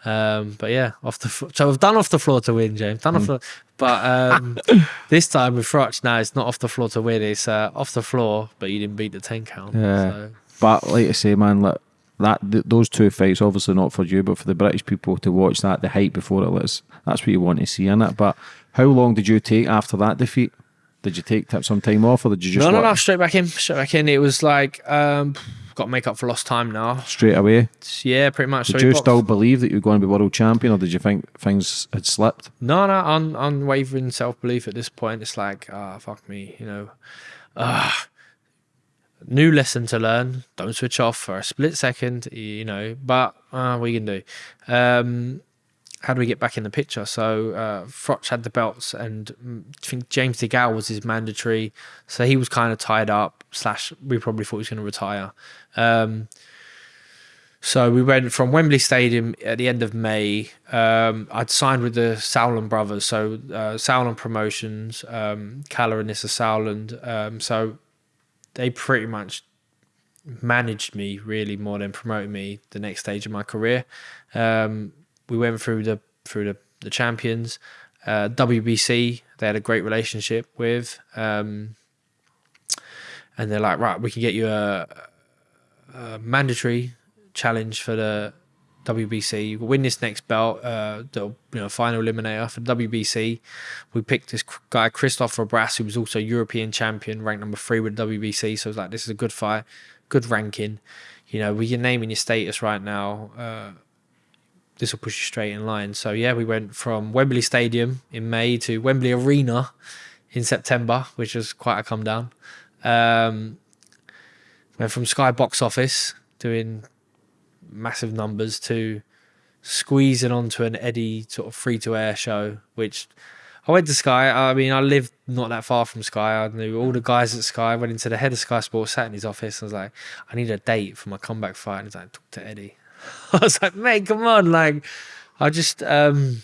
Um, but yeah, off the so I've done off the floor to win, James. Done mm. off the, but um, [laughs] this time with Froch, now it's not off the floor to win. It's uh, off the floor, but you didn't beat the ten count. Yeah, so. but like I say, man, like that th those two fights, obviously not for you, but for the British people to watch that, the hype before it was. that's what you want to see in it. But how long did you take after that defeat? Did you take some time off, or did you just? No, no, no, straight back in, straight back in. It was like. Um, got to make up for lost time now. Straight away? Yeah, pretty much. Did so you still believe that you were going to be world champion or did you think things had slipped? No, no, un unwavering self belief at this point. It's like, ah, oh, fuck me, you know. Ah. New lesson to learn. Don't switch off for a split second, you know. But uh, you can do? Um, how do we get back in the picture? So uh, Froch had the belts, and mm, I think James DeGale was his mandatory, so he was kind of tied up. Slash, we probably thought he was going to retire. Um, so we went from Wembley Stadium at the end of May. Um, I'd signed with the Sauerland brothers, so uh, Sauerland Promotions, um, and Nisse Sauerland. Um, so they pretty much managed me really more than promoting me the next stage of my career. Um, we went through the through the, the champions. Uh, WBC, they had a great relationship with. Um, and they're like, right, we can get you a, a mandatory challenge for the WBC. You win this next belt, uh, the you know final eliminator for WBC. We picked this guy Christophe Rebrasse, who was also European champion, ranked number three with WBC. So it's like, this is a good fight, good ranking. You know, with your name and your status right now, uh, this will push you straight in line. So yeah, we went from Wembley Stadium in May to Wembley Arena in September, which was quite a come down. Um, went from Sky Box Office doing massive numbers to squeezing onto an Eddie sort of free to air show, which I went to Sky. I mean, I lived not that far from Sky. I knew all the guys at Sky. Went into the head of Sky Sports, sat in his office. I was like, I need a date for my comeback fight. And he's like, talk to Eddie. [laughs] I was like, mate, come on. Like, I just, um,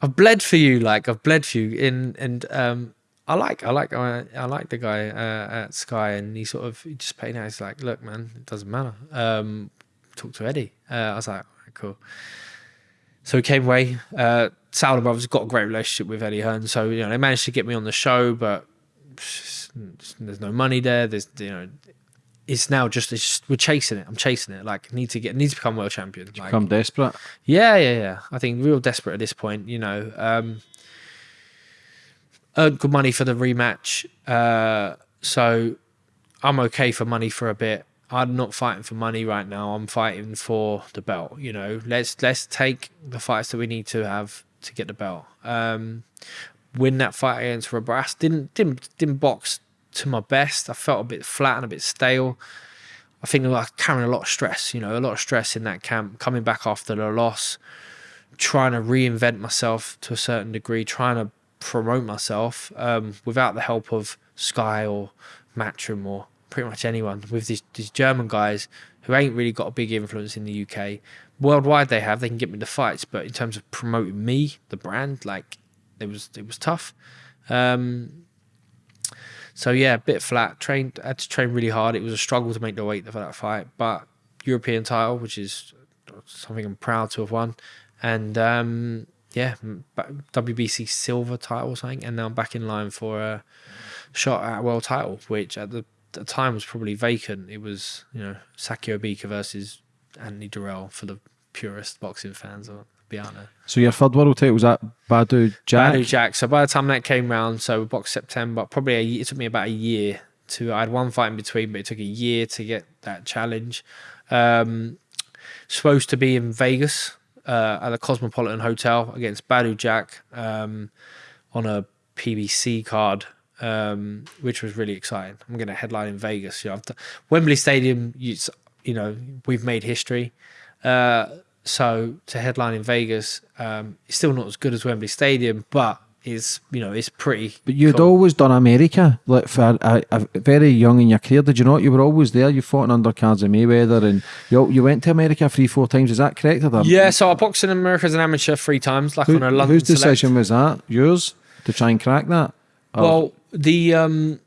I've bled for you. Like, I've bled for you. In, and, um, I like, I like, I, I like the guy uh, at Sky, and he sort of he just paid out. He's like, "Look, man, it doesn't matter. Um, talk to Eddie." Uh, I was like, "Cool." So he came away. Uh, Sauer Brothers got a great relationship with Eddie Hearn, so you know they managed to get me on the show, but there's no money there. There's you know, it's now just, it's just we're chasing it. I'm chasing it. Like need to get need to become world champion. Like, Become desperate. yeah, yeah, yeah. I think real desperate at this point. You know, um, earned good money for the rematch, uh, so I'm okay for money for a bit. I'm not fighting for money right now. I'm fighting for the belt. You know, let's let's take the fights that we need to have to get the belt. Um, win that fight against Rebrasse. Didn't didn't didn't box to my best. I felt a bit flat and a bit stale. I think I was carrying a lot of stress. You know, a lot of stress in that camp. Coming back after the loss, trying to reinvent myself to a certain degree, trying to promote myself um, without the help of Sky or Matchroom or pretty much anyone with these, these German guys who ain't really got a big influence in the UK. Worldwide they have, they can get me the fights, but in terms of promoting me, the brand, like it was it was tough. Um, so yeah, a bit flat. Trained, had to train really hard. It was a struggle to make the weight for that fight, but European title, which is something I'm proud to have won, and um, yeah, WBC silver title or something, and now I'm back in line for a shot at world title, which at the, the time was probably vacant. It was you know Sakio Bika versus Anthony Dirrell for the purist boxing fans, Biana. So your third world title was that Badou Jack? Badou Jack. So by the time that came round, so we boxed September, probably a, year- it took me about a year to. I had one fight in between, but it took a year to get that challenge. Um, supposed to be in Vegas uh, at the Cosmopolitan Hotel against Badou Jack um, on a PBC card, um, which was really exciting. I'm going to headline in Vegas. You know, Wembley Stadium. You, you know, we've made history. Uh, so to headline in Vegas, um, it's still not as good as Wembley Stadium, but it's you know it's pretty. But you'd cool. always done America, like for a, a, very young in your career, did you not? You were always there. You fought in undercards of Mayweather, and you you went to America three, four times. Is that correct? Or Yeah, so I boxed in America as an amateur three times, like Who, on a London whose Select. decision was that? Yours to try and crack that? Or- Well, the um,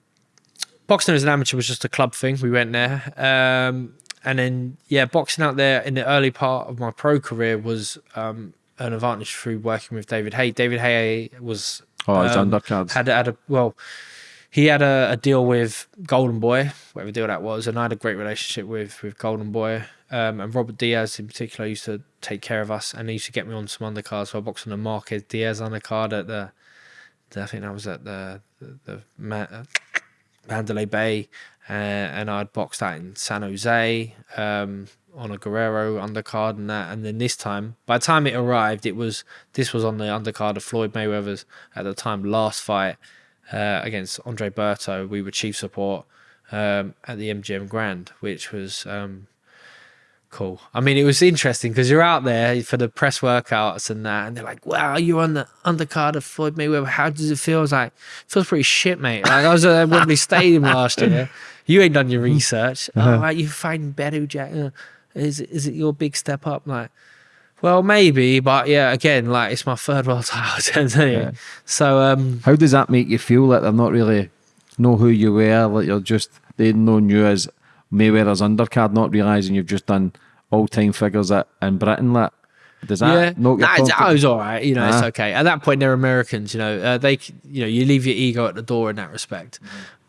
boxing as an amateur was just a club thing. We went there, um, and then yeah, boxing out there in the early part of my pro career was um, an advantage through working with David Haye. David Haye was oh, um, undercards. had had a well. He had a, a deal with Golden Boy, whatever deal that was, and I had a great relationship with with Golden Boy. Um, and Robert Diaz in particular used to take care of us, and he used to get me on some undercards. So I boxed on the Marquez Diaz undercard at the, the I think that was at the the, the uh, Mandalay Bay, and I'd boxed that in San Jose um, on a Guerrero undercard and that. And then this time, by the time it arrived, it was this was on the undercard of Floyd Mayweather's at the time last fight uh, against Andre Berto. We were chief support um, at the MGM Grand, which was. Um, Cool. I mean, it was interesting because you're out there for the press workouts and that, and they're like, "Wow, you're on the undercard of Floyd Mayweather. How does it feel?" I was like, "Feels pretty shit, mate." Like I was at Wembley Stadium last year. [laughs] You ain't done your research. Oh, right, you fighting Badou Jack? Uh, is it, is it your big step up? Like, well, maybe, but yeah, again, like it's my third world [laughs] title. anyway. Yeah. So, um, How does that make you feel that they're not really know who you were? Like you're just they known you as Mayweather's undercard, not realizing you've just done all time figures at in Britain. Like, does that yeah, knock nah, it's. I was all right. You know, it's Ah. okay. At that point, they're Americans. You know, uh, they, you know, you leave your ego at the door in that respect.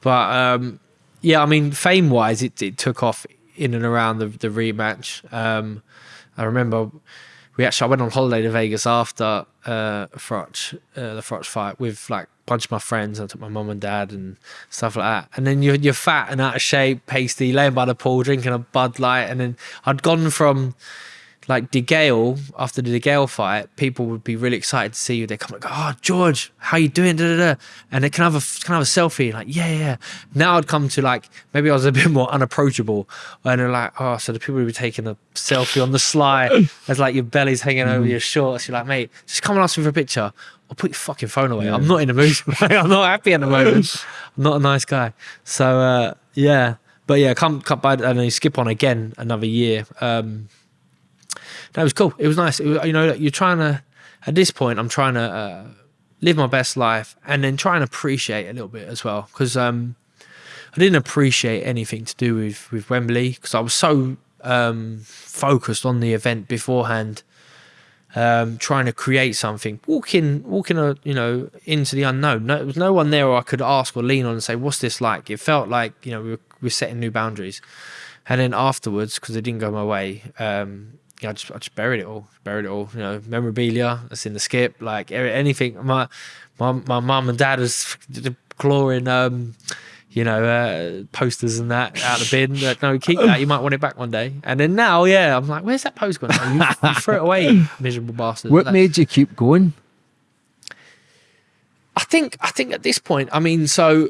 But um, yeah, I mean, fame wise, it, it took off in and around the the rematch. Um, I remember we actually I went on holiday to Vegas after uh, Froch, uh, the Froch fight with like a bunch of my friends. I took my mum and dad and stuff like that. And then you're you're fat and out of shape, pasty, laying by the pool, drinking a Bud Light. And then I'd gone from like DeGale after the DeGale fight, people would be really excited to see you. They come like, "Oh, George, how you doing?" Da, da, da. And they can have a can have a selfie. Like, yeah, yeah. Now I'd come to like maybe I was a [laughs] bit more unapproachable, and they're like, "Oh, so the people would be taking a selfie on the sly [laughs] as like your belly's hanging over your shorts." You're like, "Mate, just come and ask me for a picture." I'll put your fucking phone away. I'm not in the mood. [laughs] I'm not happy at the moment. I'm not a nice guy. So uh, yeah, but yeah, come come by and then you skip on again another year. Um, that was cool. It was nice. It was, you know, you're trying to at this point. I'm trying to uh, live my best life and then try and appreciate a little bit as well because um, I didn't appreciate anything to do with with Wembley because I was so um, focused on the event beforehand um, trying to create something, walking, walking, a, you know, into the unknown. No, there was no one there I could ask or lean on and say, "What's this like?" It felt like you know we were, we were setting new boundaries, and then afterwards, because it didn't go my way, um, yeah, I just I just buried it all, buried it all. You know, memorabilia that's in the skip, like anything. My my my mum and dad was clawing. Um, you know, uh, posters and that out of the bin. Like, no, keep [laughs] that. You might want it back one day. And then now, yeah, I'm like, where's that post gone? You, you throw it away, [laughs] miserable bastard. What Like, made you keep going? I think, I think at this point, I mean, so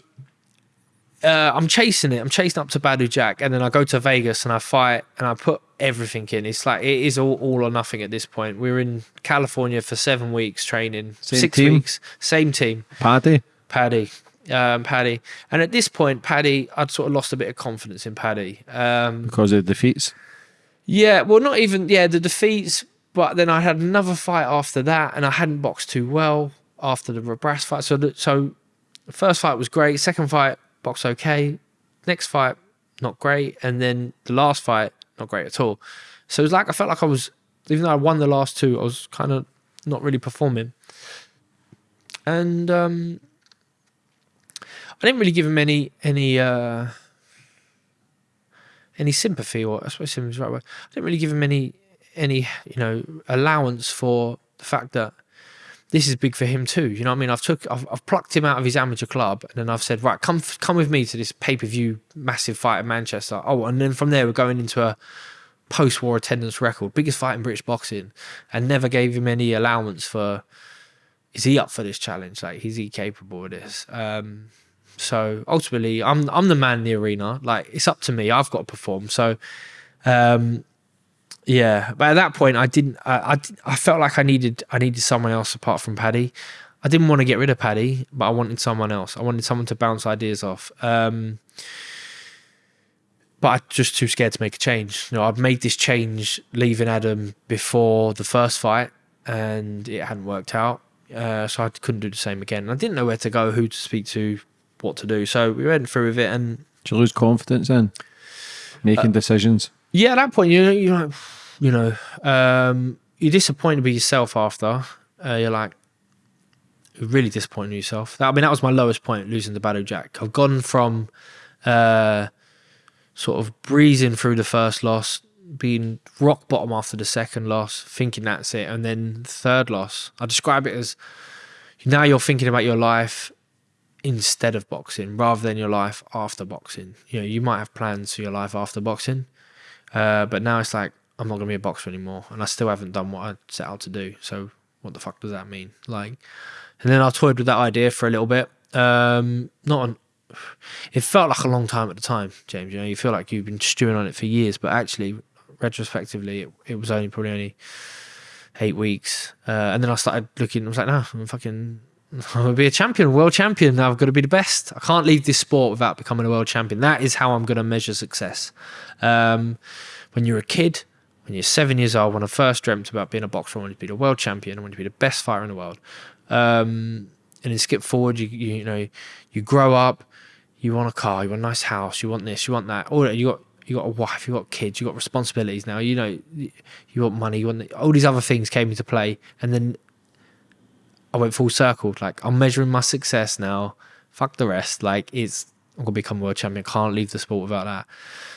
uh, I'm chasing it. I'm chasing up to Badou Jack, and then I go to Vegas and I fight and I put everything in. It's like it is all, all or nothing at this point. We're in California for seven weeks training, Same six team? weeks, same team. Paddy. Paddy, um, Paddy, and at this point, Paddy, I'd sort of lost a bit of confidence in Paddy. Um, because of the defeats. yeah, well, not even yeah the defeats, but then I had another fight after that, and I hadn't boxed too well after the Brass fight. So, the, so first fight was great. Second fight, boxed okay. Next fight, not great, and then the last fight, not great at all. So it was like I felt like I was, even though I won the last two, I was kind of not really performing, and um, I didn't really give him any any. Uh, any sympathy or I suppose sympathy is the right word. I didn't really give him any any you know allowance for the fact that this is big for him too. You know what I mean? I've took I've, I've plucked him out of his amateur club and then I've said right come come with me to this pay per view massive fight in Manchester. Oh, and then from there we're going into a post war attendance record, biggest fight in British boxing, and never gave him any allowance for is he up for this challenge? Like is he capable of this? Um, so ultimately, I'm I'm the man in the arena. Like it's up to me. I've got to perform. So, um, yeah. But at that point, I didn't. I, I I felt like I needed I needed someone else apart from Paddy. I didn't want to get rid of Paddy, but I wanted someone else. I wanted someone to bounce ideas off. Um, but I'm just too scared to make a change. You know, I've made this change leaving Adam before the first fight, and it hadn't worked out. Uh, so I couldn't do the same again. I didn't know where to go, who to speak to, what to do. So we went through with it, and Did you lose confidence in making decisions? Yeah, at that point, you you know, [sighs] you know, um, you're disappointed with yourself after. Uh, you're like, really disappointed yourself. That, I mean, that was my lowest point, losing the Badou Jack. I've gone from uh, sort of breezing through the first loss, being rock bottom after the second loss, thinking that's it, and then third loss. I describe it as now you're thinking about your life instead of boxing rather than your life after boxing. You know, you might have plans for your life after boxing, uh, but now it's like I'm not gonna be a boxer anymore, and I still haven't done what I set out to do. So what the fuck does that mean? Like, and then I toyed with that idea for a little bit. Um, not. It felt like a long time at the time, James. You know, you feel like you've been stewing on it for years, but actually, retrospectively, it, it was only probably only eight weeks. Uh, and then I started looking. I was like, no, I'm fucking. I'm gonna be a champion, world champion. Now I've got to be the best. I can't leave this sport without becoming a world champion. That is how I'm going to measure success. Um, when you're a kid, when you're seven years old, when I first dreamt about being a boxer, I wanted to be the world champion. I wanted to be the best fighter in the world. Um, and then skip forward, you, you you know, you grow up, you want a car, you want a nice house, you want this, you want that. Or you got you got a wife, you got kids, you got responsibilities now. You know, you want money, you want all these other things came into play, and then I went full circle. Like I'm measuring my success now. Fuck the rest. Like it's I'm gonna become world champion. Can't leave the sport without that.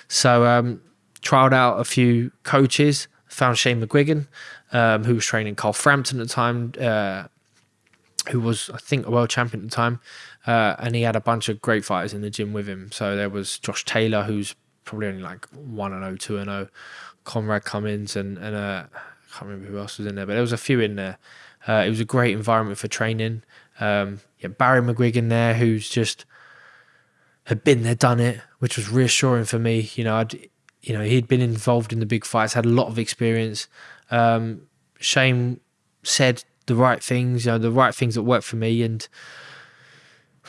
So um, trialed out a few coaches. Found Shane McGuigan, um, who was training Carl Frampton at the time, uh, who was I think a world champion at the time, uh, and he had a bunch of great fighters in the gym with him. So there was Josh Taylor, who's probably only like one and 0, 2 and zero. Conrad Cummings and and uh, I can't remember who else was in there, but there was a few in there. Uh, it was a great environment for training. Um, yeah, Barry McGuigan there, who's just had been there, done it, which was reassuring for me. You know, I'd, you know, he'd been involved in the big fights, had a lot of experience. Um, Shane said the right things, you know, the right things that worked for me, and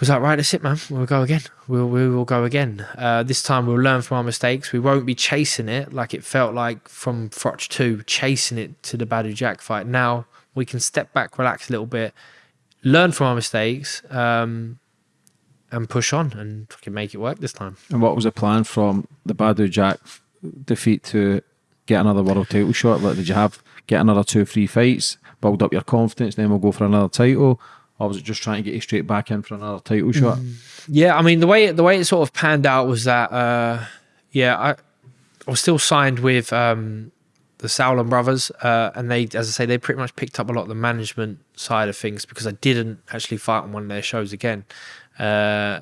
was like, right, that's it, man. We'll go again. We'll we will go again. Uh, this time we'll learn from our mistakes. We won't be chasing it like it felt like from Froch two, chasing it to the Badou Jack fight. Now we can step back, relax a little bit, learn from our mistakes, um, and push on and fucking make it work this time. And what was the plan from the Badou Jack defeat to get another world title shot? Like, did you have get another two, three fights, build up your confidence, then we'll go for another title? Or was it just trying to get you straight back in for another title shot? Yeah, I mean the way the way it sort of panned out was that uh, yeah, I, I was still signed with um, the Sauerland brothers, uh, and they, as I say, they pretty much picked up a lot of the management side of things because I didn't actually fight on one of their shows again. Uh,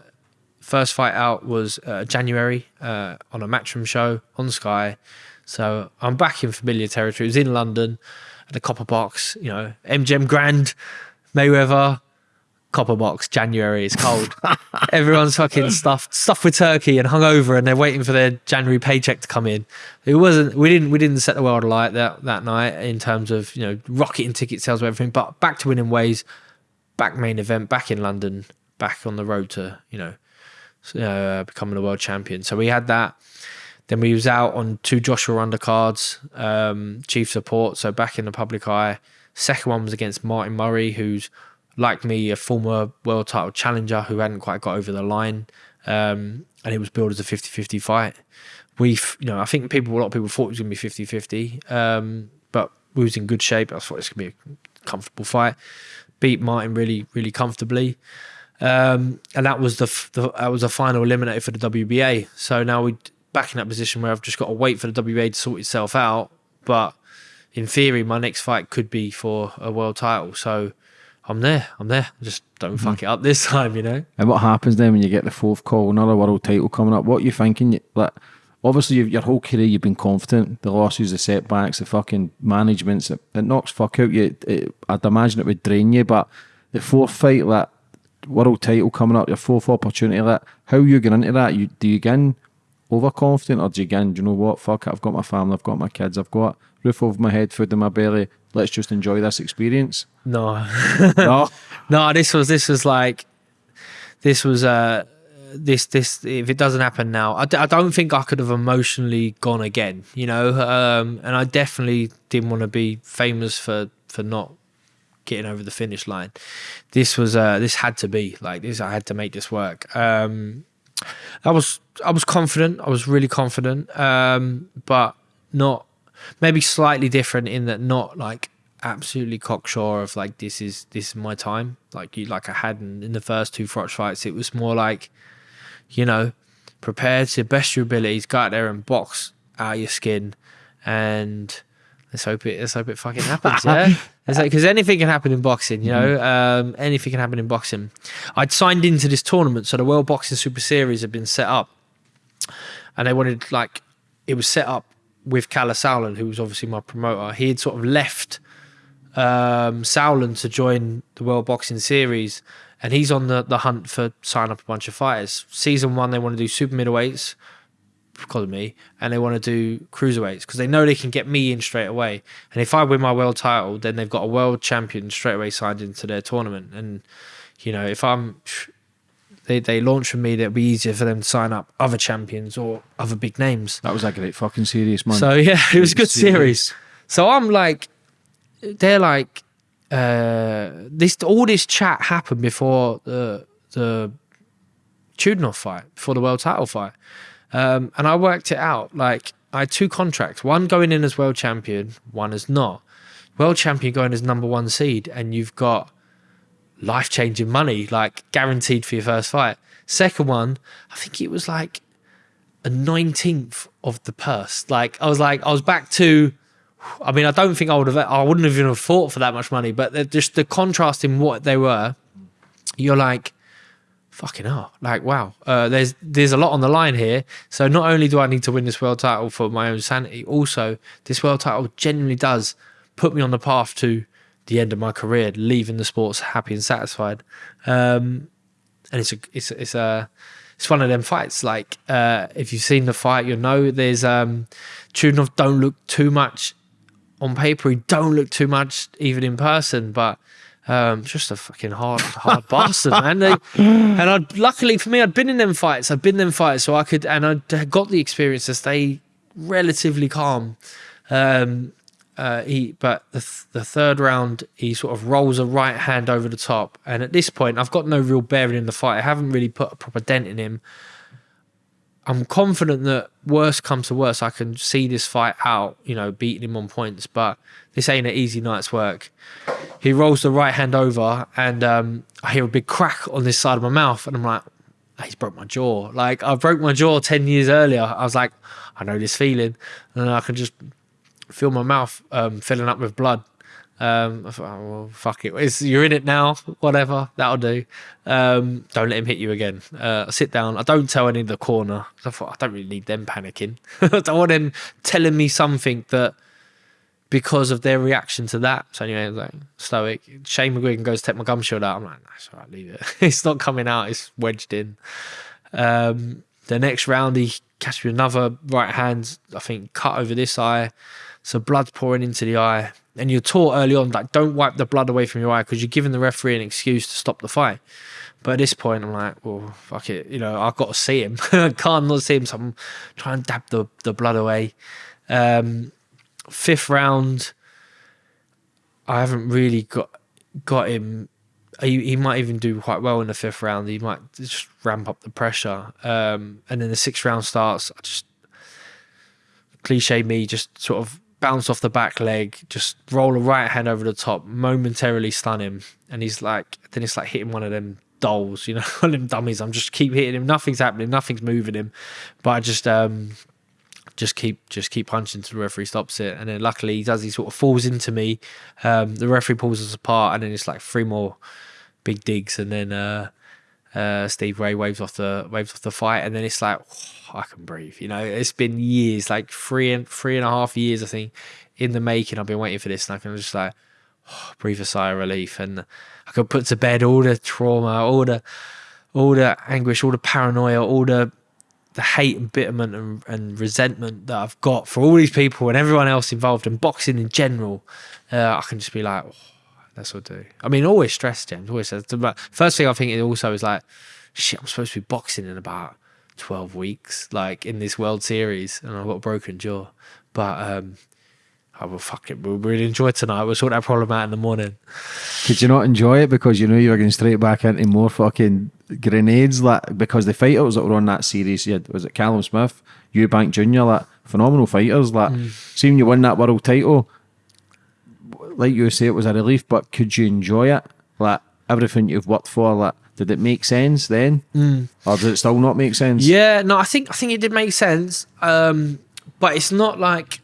first fight out was uh, January uh, on a Matchroom show on Sky, so I'm back in familiar territory. It was in London at the Copper Box, you know, MGM Grand, Mayweather, copper box. January it's cold. [laughs] Everyone's fucking stuffed stuffed with turkey and hungover and they're waiting for their january paycheck to come in. It wasn't we didn't we didn't set the world alight that that night in terms of you know rocketing ticket sales and everything but back to winning ways back main event back in london back on the road to you know uh, becoming a world champion. So we had that. Then we was out on two joshua undercards um chief support. So back in the public eye second one was against martin murray who's like me, a former world title challenger who hadn't quite got over the line. Um, and it was billed as a 50 50 fight. We, you know, I think people, a lot of people thought it was going to be 50 50, um, but we was in good shape. I thought it was going to be a comfortable fight. Beat Martin really, really comfortably. Um, and that was the, the, that was the final eliminator for the WBA. So now we're back in that position where I've just got to wait for the WBA to sort itself out. But in theory, my next fight could be for a world title. So I'm there. I'm there. Just don't mm-hmm. fuck it up this [laughs] time, you know. And what happens then when you get the fourth call, another world title coming up? What are you thinking? Like, obviously, your whole career you've been confident. The losses, the setbacks, the fucking managements, it, it knocks fuck out you. It, I'd imagine it would drain you. But the fourth fight, that world title coming up, your fourth opportunity, that how you get into that? You do you get in overconfident or do you get in? Do you know what? Fuck it. I've got my family. I've got my kids. I've got roof over my head, food in my belly. Let's just enjoy this experience. No, [laughs] no, no. This was this was like this was uh this this if it doesn't happen now, I d- I don't think I could have emotionally gone again. You know, um, and I definitely didn't want to be famous for for not getting over the finish line. This was uh this had to be like this. I had to make this work. Um, I was I was confident. I was really confident, um, but not maybe slightly different in that not like absolutely cocksure of like this is this is my time. Like you like I had in, in the first two Froch fights it was more like you know prepare to best your abilities go out there and box out your skin and let's hope it let's hope it fucking happens yeah [laughs] it's like because anything can happen in boxing you know mm-hmm. um, anything can happen in boxing I'd signed into this tournament so the World Boxing Super Series had been set up and they wanted like it was set up with Kalle Sauerland, who was obviously my promoter, he had sort of left um, Sauerland to join the World Boxing Series, and he's on the, the hunt for signing up a bunch of fighters. Season one, they want to do super middleweights, me, and they want to do cruiserweights because they know they can get me in straight away. And if I win my world title, then they've got a world champion straight away signed into their tournament. And you know, if I'm they, they launch from me, it'll be easier for them to sign up other champions or other big names. That was like a great fucking serious man. So yeah, [laughs] it was a good series. So I'm like, they're like, uh, this all this chat happened before the the Chudinov fight, before the world title fight, um, and I worked it out. Like I had two contracts, one going in as world champion, one as not. World champion going as number one seed, and you've got life changing money, like guaranteed for your first fight. Second one, I think it was like a 19th of the purse. Like I was like, I was back to, I mean, I don't think I would have, I wouldn't have even have fought for that much money, but just the contrast in what they were, you're like, fucking hell, like, wow, uh, there's, there's a lot on the line here. So not only do I need to win this world title for my own sanity, also this world title genuinely does put me on the path to the end of my career, leaving the sports happy and satisfied. Um, and it's a, it's it's a it's one of them fights. Like uh, if you've seen the fight, you'll know there's um, Chudinov don't look too much on paper he don't look too much even in person, but um, just a fucking hard, hard bastard, man. They, and I, luckily for me, I'd been in them fights. I'd been in them fights, so I could, and I got the experience to stay relatively calm. Um, uh, he, but the, th the third round, he sort of rolls a right hand over the top, and at this point, I've got no real bearing in the fight. I haven't really put a proper dent in him. I'm confident that worst comes to worst, I can see this fight out, you know, beating him on points, but this ain't an easy night's work. He rolls the right hand over, and um, I hear a big crack on this side of my mouth, and I'm like, oh, he's broke my jaw. Like, I broke my jaw 10 years earlier. I was like, I know this feeling, and I can just feel my mouth um, filling up with blood. Um, oh, well, fuck it. It's, you're in it now. Whatever, that'll do. Um, don't let him hit you again. Uh, sit down. I don't tell any of the corner. I thought I don't really need them panicking. [laughs] I don't want them telling me something that because of their reaction to that. So anyway, like stoic. Shane McGuigan goes to take my gum shield out. I'm like, that's all right, leave it. [laughs] it's not coming out. It's wedged in. Um, the next round, he catches me another right hand. I think cut over this eye. So blood's pouring into the eye and you're taught early on like don't wipe the blood away from your eye because you're giving the referee an excuse to stop the fight. But at this point, I'm like, well, fuck it, you know, I've got to see him. I [laughs] can't not see him, so I'm trying to dab the, the blood away. Um, fifth round, I haven't really got got him. He, he might even do quite well in the fifth round. He might just ramp up the pressure. Um, and then the sixth round starts. I just cliche me, just sort of bounce off the back leg, just roll a right hand over the top, momentarily stun him, and he's like, then it's like hitting one of them dolls, you know, [laughs] one them dummies. I'm just keep hitting him, nothing's happening, nothing's moving him, but I just um just keep just keep punching till the referee stops it, and then luckily he does. He sort of falls into me. Um, the referee pulls us apart, and then it's like three more big digs, and then uh, uh, Steve Gray waves off the waves off the fight, and then it's like oh, I can breathe. You know, it's been years, like three and three and a half years, I think, in the making. I've been waiting for this, and I can just like oh, [sighs] breathe a sigh of relief, and I can put to bed all the trauma, all the all the anguish, all the paranoia, all the the hate and bitterment and, and resentment that I've got for all these people and everyone else involved in boxing in general. Uh, I can just be like. Oh, that's what I do. I mean, always stress, James. Always says. First thing I think it also is like, shit, I'm supposed to be boxing in about 12 weeks, like in this World Series, and I've got a broken jaw. But um, I will fuck it. We'll really enjoy tonight. We'll sort that problem out in the morning. Could you not enjoy it because you knew you were going straight back into more fucking grenades? Like because the fighters that were on that series, you had, was it Callum Smith, Eubank Jr., like phenomenal fighters. Like, mm. seeing you win that world title, like you say, it was a relief, but could you enjoy it? Like everything you've worked for, like did it make sense then, mm. or did it still not make sense? Yeah, no, I think I think it did make sense, um, but it's not like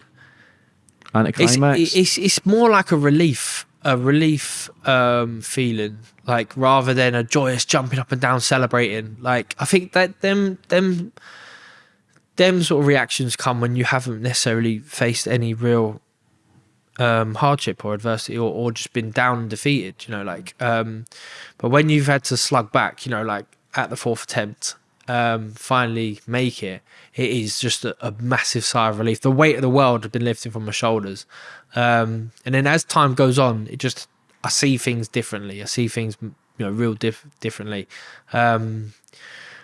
anticlimax. It's, it's it's more like a relief, a relief um, feeling, like rather than a joyous jumping up and down celebrating. Like I think that them them them sort of reactions come when you haven't necessarily faced any real um, hardship or adversity or, or just been down and defeated, you know, like, um, but when you've had to slug back, you know, like at the fourth attempt, um, finally make it, it is just a, a, massive sigh of relief. The weight of the world had been lifted from my shoulders. Um, and then as time goes on, it just, I see things differently. I see things, you know, real diff differently. Um,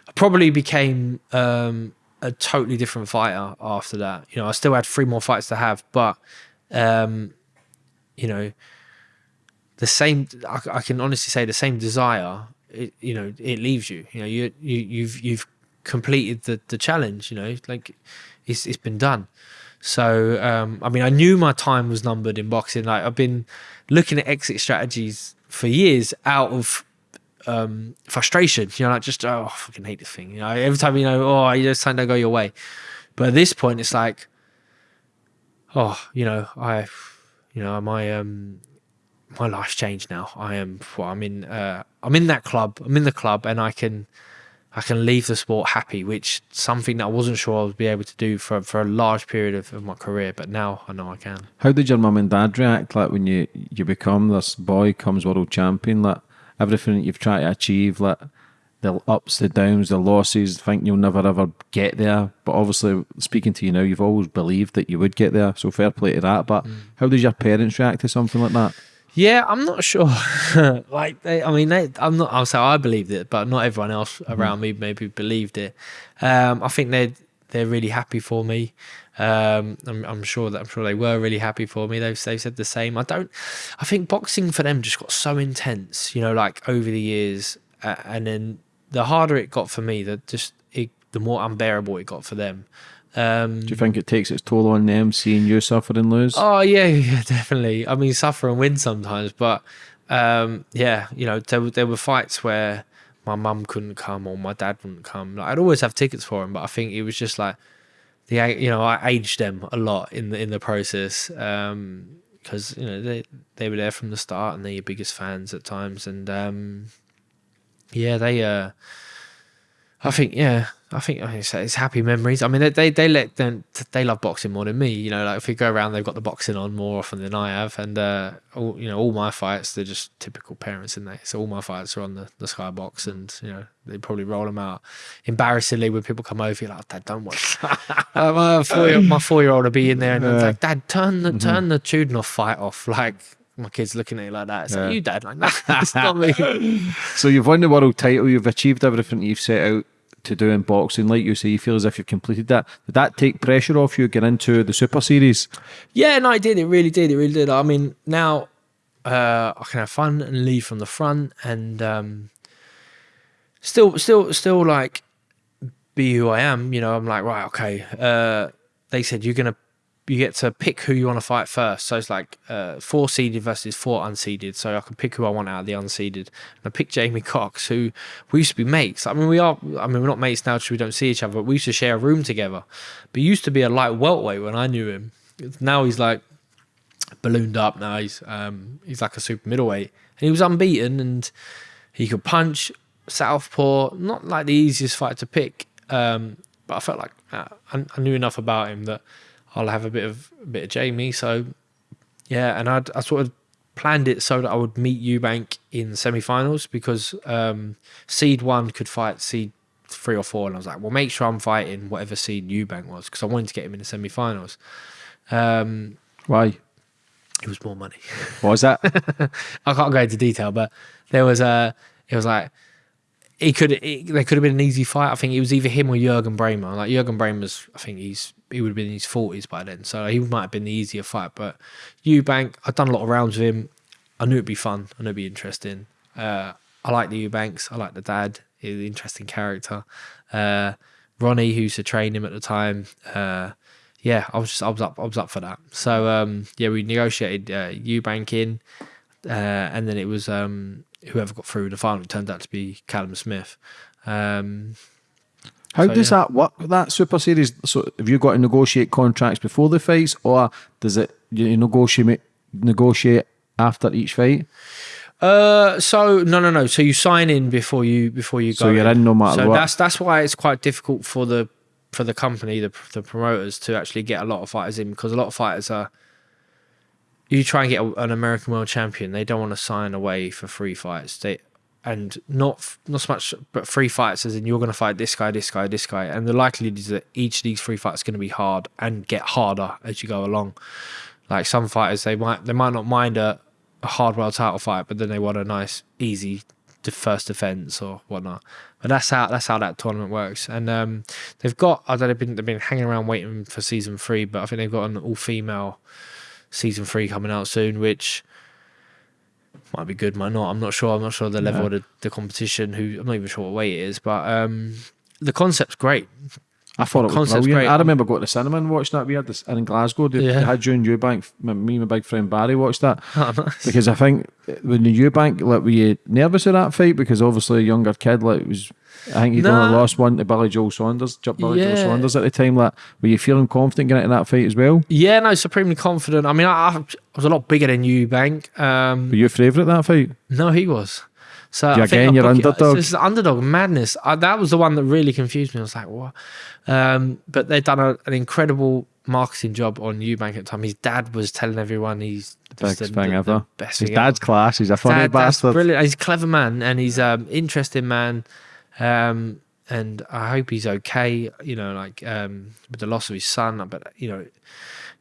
I probably became, um, a totally different fighter after that. You know, I still had three more fights to have, but um, you know, the same. I, I, can honestly say the same desire. It, you know, it leaves you. You know, you you you've you've completed the the challenge. You know, like it's it's been done. So um, I mean, I knew my time was numbered in boxing. Like I've been looking at exit strategies for years out of um, frustration. You know, like just oh, I fucking hate this thing. You know, every time you know, oh, you just time don't go your way. But at this point, it's like oh, you know, I, you know, my um, my life's changed now. I am, well, I'm in, uh, I'm in that club. I'm in the club, and I can, I can leave the sport happy, which something that I wasn't sure I would be able to do for for a large period of, of my career. But now I know I can. How did your mum and dad react? Like when you you become this boy, comes world champion, like everything that you've tried to achieve, like the ups, the downs, the losses, think you'll never ever get there. But obviously, speaking to you now, you've always believed that you would get there. So fair play to that. But Mm. how does your parents react to something like that? Yeah, I'm not sure. [laughs] like, they, I mean, they, I'm not. I'll say I believed it, but not everyone else around me maybe believed it. Um, I think they they're really happy for me. Um, I'm, I'm sure that I'm sure they were really happy for me. They've they've said the same. I don't. I think boxing for them just got so intense. You know, like over the years, uh, and then the harder it got for me, the just it, the more unbearable it got for them. Um, Do you think it takes its toll on them seeing you suffer and lose? Oh yeah, [laughs] yeah, definitely. I mean, suffer and win sometimes, but um, yeah, you know, there, were- there were fights where my mum couldn't come or my dad wouldn't come. Like, I'd always have tickets for him, but I think it was just like the you know I aged them a lot in the in the process because you know they they were there from the start and they're your biggest fans at times, and um, yeah, they uh, I think yeah. I think it's, it's happy memories. I mean, they, they they let them they love boxing more than me. You know, like if we go around, they've got the boxing on more often than I have, and uh, all you know, all my fights they're just typical parents in there. So all my fights are on the the skybox, and you know they probably roll them out embarrassingly when people come over. You're like, Dad, don't watch. [laughs] my four year my four year old will be in there, and I'm like, Dad, turn the turn the Chudinov fight off. [laughs] Like my kids looking at you like that. It's Yeah. like you, Dad, like nah, it's not me. [laughs] So you've won the world title, you've achieved everything you've set out to do in boxing. Like you say, you feel as if you've completed that. Did that take pressure off you getting into the Super Series? Yeah, no, it did. It really did. It really did. I mean, now uh, I can have fun and lead from the front, and um, still, still, still like be who I am. You know, I'm like, right, okay. Uh, they said you're gonna, you get to pick who you want to fight first. So it's like uh, four seeded versus four unseeded. So I can pick who I want out of the unseeded. And I picked Jamie Cox, who we used to be mates. I mean, we are. I mean, we're not mates now because we don't see each other. But we used to share a room together. But he used to be a light welterweight when I knew him. Now he's like ballooned up. Now he's um, he's like a super middleweight, and he was unbeaten, and he could punch southpaw. Not like the easiest fight to pick, um, but I felt like uh, I, I knew enough about him that I'll have a bit of a bit of Jamie. So yeah, and I'd, I sort of planned it so that I would meet Eubank in semi-finals because um, seed one could fight seed three or four, and I was like, well, make sure I'm fighting whatever seed Eubank was because I wanted to get him in the semi-finals. Um, Why? it was more money. Was that? [laughs] I can't go into detail, but there was a. It was like he could. It, there could have been an easy fight. I think it was either him or Jürgen Brähmer. Like Jürgen Brähmer's, I think he's he would have been in his forties by then, so he might have been the easier fight. But Eubank, I'd done a lot of rounds with him. I knew it'd be fun. I knew it'd be interesting. Uh, I like the Eubanks. I like the dad. He's an interesting character. Uh, Ronnie, who used to train him at the time. Uh, yeah, I was just I was up I was up for that. So um, yeah, we negotiated uh, Eubank in, uh, and then it was um, whoever got through the final. Turned out to be Callum Smith. Um, How So, does yeah. that work? That Super Series. So have you got to negotiate contracts before the fights, or does it you negotiate negotiate after each fight? Uh, so no, no, no. So you sign in before you before you go. So you're in no matter so what. that's that's why it's quite difficult for the for the company, the the promoters, to actually get a lot of fighters in because a lot of fighters are. You try and get a, an American world champion, they don't want to sign away for free fights. They and not not so much, but free fights as in you're going to fight this guy, this guy, this guy, and the likelihood is that each of these free fights is going to be hard and get harder as you go along. Like some fighters, they might they might not mind a, a hard world title fight, but then they want a nice, easy first defense or whatnot. But that's how that's how that tournament works. And um, they've got I don't know, they've been they've been hanging around waiting for season three, but I think they've got an all female season three coming out soon, which might be good, might not. I'm not sure. I'm not sure the level of the, the competition. Who I'm not even sure what weight it is, but um, the concept's great. I thought it was Concept's brilliant. great. I remember going to the cinema and watching that. We had this and in Glasgow. They, Yeah. they had you and Eubank. Me and my big friend Barry watched that Oh, [laughs] nice. because I think when the Eubank, like, were you nervous of that fight? Because obviously a younger kid, like, was I think only Nah. lost one to Billy Joe Saunders, Billy Joe Saunders at the time. Like, were you feeling confident getting into that fight as well? Yeah, no, supremely confident. I mean, I, I was a lot bigger than Eubank. Um, Were you favourite that fight? No, he was. So Yeah, again, you're underdog. This is underdog madness. I, that was the one that really confused me. I was like, what? Um, but they've done a, an incredible marketing job on Eubank at the time. His dad was telling everyone he's Best the, thing the- ever. the best His thing dad's class. He's a funny Dad, bastard. brilliant. He's a clever man and he's um interesting man. Um, and I hope he's okay. You know, like um, with the loss of his son, but you know,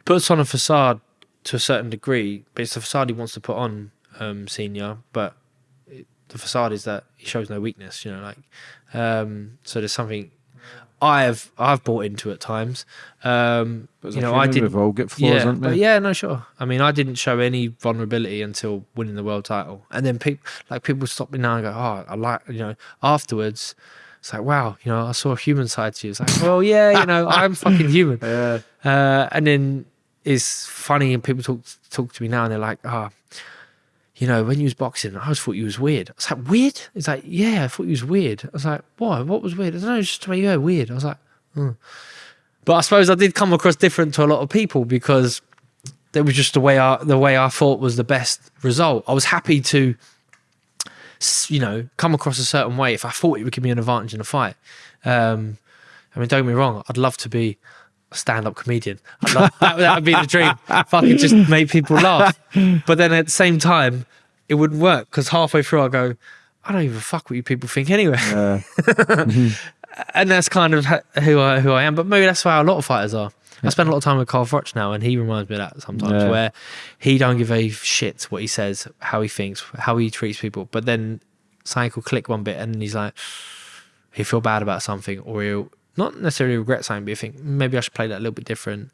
puts on a facade to a certain degree, but it's the facade he wants to put on um, senior. But it, the facade is that he shows no weakness. You know, like um, so. There's something I've I've bought into at times. Um, But you know, I didn't. All got flaws, Yeah, we? yeah, no, sure. I mean, I didn't show any vulnerability until winning the world title, and then people like people stop me now and go, "Oh, I like," you know. Afterwards, it's like, "Wow, you know, I saw a human side to you." It's like, "Well, yeah, you know, [laughs] I'm fucking human." [laughs] Yeah. Uh, and then it's funny, and people talk talk to me now, and they're like, "Ah, you know, when you was boxing, I always thought you was weird." I was like, "Weird?" It's like, "Yeah, I thought you was weird." I was like, "Why? What was weird?" I don't know, just the way you were weird. I was like, "Hmm." but I suppose I did come across different to a lot of people because that was just the way I the way I thought was the best result. I was happy to, you know, come across a certain way if I thought it would give me an advantage in a fight. Um, I mean, don't get me wrong, I'd love to be stand-up comedian. Love, that, that would be the dream. If I could just make people laugh. But then at the same time, it wouldn't work because halfway through I go, I don't even fuck what you people think anyway. Yeah. [laughs] and that's kind of who I who I am. But maybe that's why a lot of fighters are. I spend a lot of time with Carl Froch now, and he reminds me of that sometimes, Yeah. where he don't give a shit what he says, how he thinks, how he treats people. But then something will click one bit, and he's like, he'll feel bad about something, or he'll not necessarily regret something, but you think maybe I should play that a little bit different.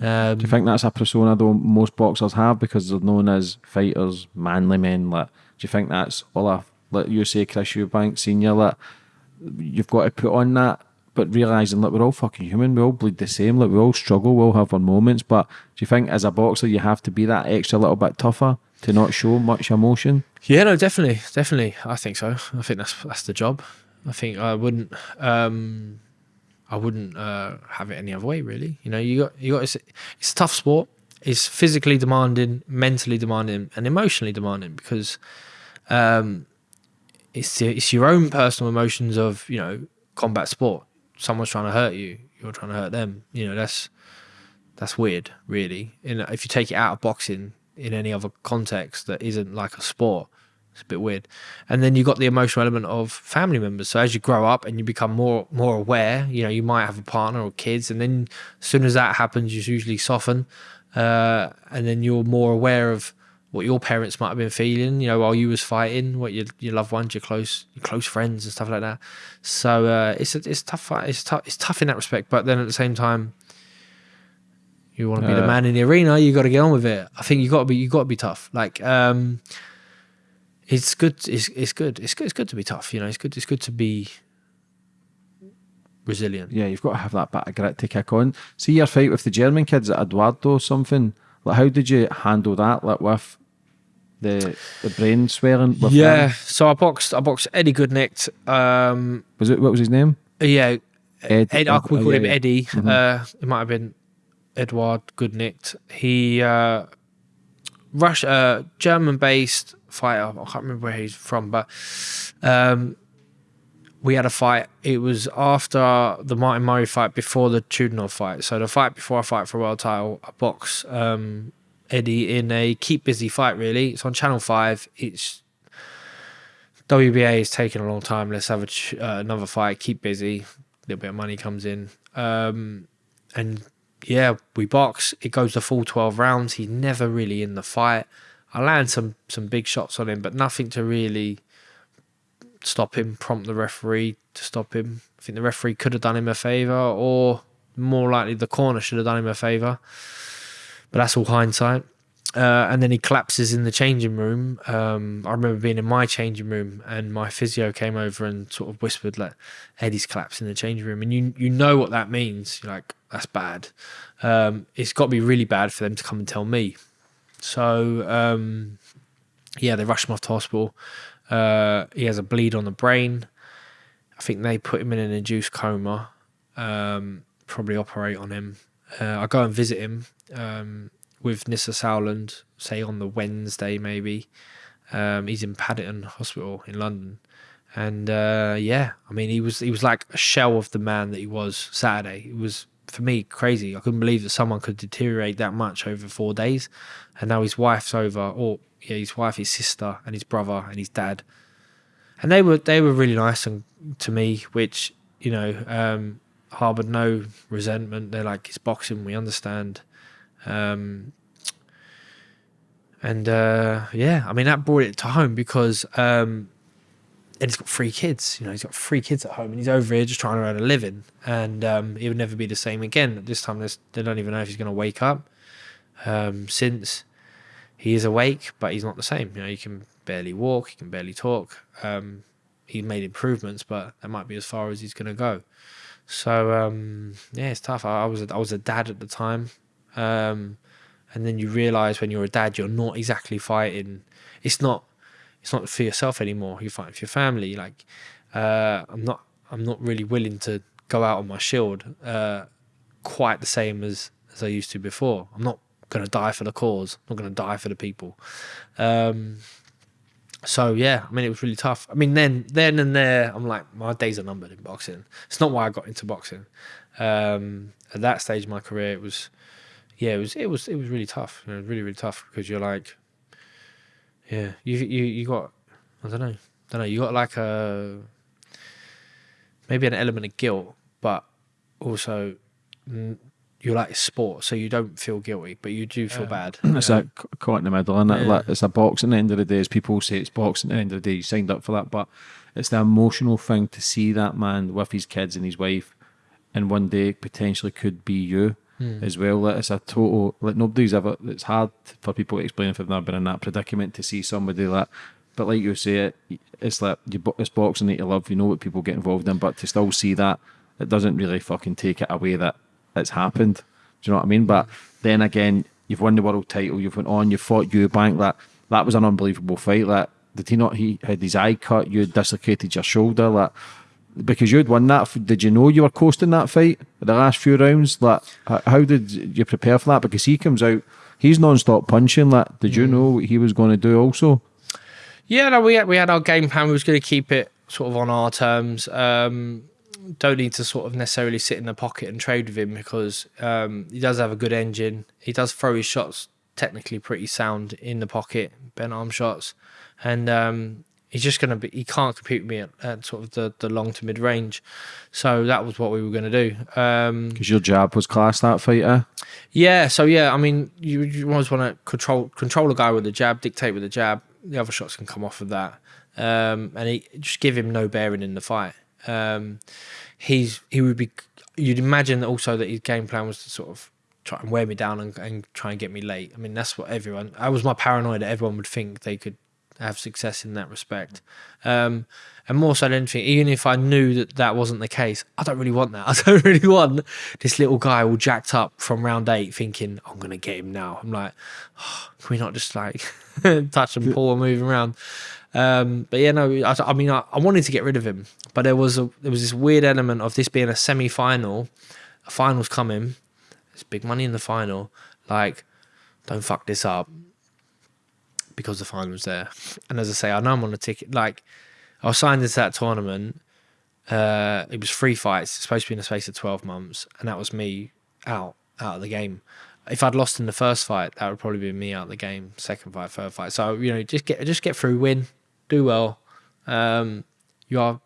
Um, Do you think that's a persona though most boxers have because they're known as fighters, manly men? Like, do you think that's all a like you say, Chris Eubank Senior? Like, you've got to put on that, but realizing that we're all fucking human, we all bleed the same. Like, we all struggle, we all have our moments. But do you think as a boxer you have to be that extra little bit tougher to not show much emotion? Yeah, no, definitely, definitely. I think so. I think that's that's the job. I think I wouldn't, um, I wouldn't uh, have it any other way. Really, you know, you got you got. It's, it's a tough sport. It's physically demanding, mentally demanding, and emotionally demanding because um, it's it's your own personal emotions of you know combat sport. Someone's trying to hurt you, you're trying to hurt them. You know, that's that's weird, really. And if you take it out of boxing in any other context that isn't like a sport, it's a bit weird. And then you got the emotional element of family members. So as you grow up and you become more more aware, you know, you might have a partner or kids, and then as soon as that happens, you usually soften, uh, and then you're more aware of what your parents might have been feeling, you know, while you was fighting, what your your loved ones, your close your close friends and stuff like that. So uh, it's a, it's tough. It's tough. It's tough in that respect. But then at the same time, you want to be the Uh, man in the arena. You got to get on with it. I think you got to be you got to be tough. Like um, it's good. It's it's good. It's good. It's good to be tough. You know, it's good. It's good to be resilient. Yeah, you've got to have that bit of grit to kick on. See your fight with the German kids at Eduardo or something. Like, how did you handle that? Like with the the brain swelling. With yeah. them? So I boxed. I boxed Eddie Gutknecht. Um, Was it what was his name? yeah, Ed. Ed, I oh, we call yeah, him yeah. Eddie. Mhm. Uh, it might have been Edward Gutknecht. He uh, Rush, uh, German-based fighter. I can't remember where he's from, but um, we had a fight. It was after the Martin Murray fight, before the Chudinov fight. So the fight before I fight for a world title, I box um, Eddie in a keep busy fight. Really, it's on Channel Five. It's WBA is taking a long time. Let's have a uh, another fight. Keep busy. A little bit of money comes in. Um, and yeah, we box. It goes the full twelve rounds. He's never really in the fight. I land some some big shots on him, but nothing to really stop him. Prompt the referee to stop him. I think the referee could have done him a favor, or more likely the corner should have done him a favor. But that's all hindsight. Uh, and then he collapses in the changing room. Um, I remember being in my changing room, and my physio came over and sort of whispered, "Like Eddie's collapsed in the changing room," and you you know what that means. You're like, "That's bad." Um, it's got to be really bad for them to come and tell me. So um, yeah, they rushed him off to hospital. Uh, he has a bleed on the brain. I think they put him in an induced coma. Um, probably operate on him. Uh, I go and visit him um, with Nisse Sauerland, say on the Wednesday maybe. Um, he's in Paddington Hospital in London, and uh, yeah, I mean he was he was like a shell of the man that he was Saturday. It was for me crazy. I couldn't believe that someone could deteriorate that much over four days, and now his wife's over, or yeah, his wife, his sister, and his brother and his dad and they were they were really nice and to me, which you know um, harbored no resentment. They're like it's boxing, we understand. Um, and uh, yeah, I mean that brought it to home because um, and he's got three kids. You know, he's got three kids at home, and he's over here just trying to earn a living. And um, he would never be the same again. This time, they don't even know if he's going to wake up. Um, since he is awake, but he's not the same. You know, he can barely walk, he can barely talk. Um, he made improvements, but that might be as far as he's going to go. So um, yeah, it's tough. I, I, was a, I was a dad at the time, um, and then you realise when you're a dad, you're not exactly fighting. It's not it's not for yourself anymore. You're fighting for your family. Like uh, I'm not I'm not really willing to go out on my shield uh, quite the same as as I used to before. I'm not going to die for the cause. I'm not going to die for the people. Um, so yeah, I mean it was really tough. I mean then then and there, I'm like my days are numbered in boxing. It's not why I got into boxing. Um, at that stage of my career, it was yeah, it was it was it was really tough. You know, really really tough because you're like yeah, you you you got I don't know, I don't know. You got like a maybe an element of guilt, but also you like sport, so you don't feel guilty, but you do feel yeah. bad. [clears throat] It's that caught in the middle, and yeah. like, it's a boxing. At the end of the day, as people say, it's boxing. At the end of the day, you signed up for that, but it's the emotional thing to see that man with his kids and his wife, and one day potentially could be you mm. as well. It's a total like nobody's ever. It's hard for people to explain if they've never been in that predicament to see somebody like. But like you say, it it's like you it's boxing that you love. You know what people get involved in, but to still see that, it doesn't really fucking take it away that it's happened. Do you know what I mean? But then again, you've won the world title. You've went on. You fought Eubank. That that was an unbelievable fight. Like did he not? He had his eye cut. You dislocated your shoulder. Like because you'd won that. Did you know you were coasting that fight the last few rounds? Like, how did you prepare for that? Because he comes out, he's non-stop punching. Like, did you mm. know what he was going to do also? Yeah, no, we had, we had our game plan. We was going to keep it sort of on our terms. Um, don't need to sort of necessarily sit in the pocket and trade with him because um, he does have a good engine. He does throw his shots technically pretty sound in the pocket, bent arm shots, and um, he's just going to be he can't compete with me at, at, sort of the, the long to mid range. So that was what we were going to do. Because um, your jab was class that fighter? Yeah so yeah i mean you, you always want to control control a guy with the jab dictate with the jab. The other shots can come off of that. Um, and he, just give him no bearing in the fight. Um, he's he would be you'd imagine also that his game plan was to sort of try and wear me down and, and try and get me late. I mean that's what everyone i was my paranoia that everyone would think they could have success in that respect. Um, and more so than anything, even if I knew that that wasn't the case, I don't really want that. [laughs] I don't really want this little guy all jacked up from round eight thinking, I'm going to get him now. I'm like, oh, can we not just like [laughs] touch and pull and move around? Um, but yeah, no, I, I mean, I, I, wanted to get rid of him, but there was a, there was this weird element of this being a semi final, a final's coming, there's big money in the final. Like, don't fuck this up because the final was there. And as I say, I know I'm on a ticket. Like, I was signed into that tournament. Uh, it was three fights, supposed to be in the space of 12 months. And that was me out, out of the game. If I'd lost in the first fight, that would probably be me out of the game. Second fight, third fight. So, you know, just get, just get through, win, do well. Um, you are,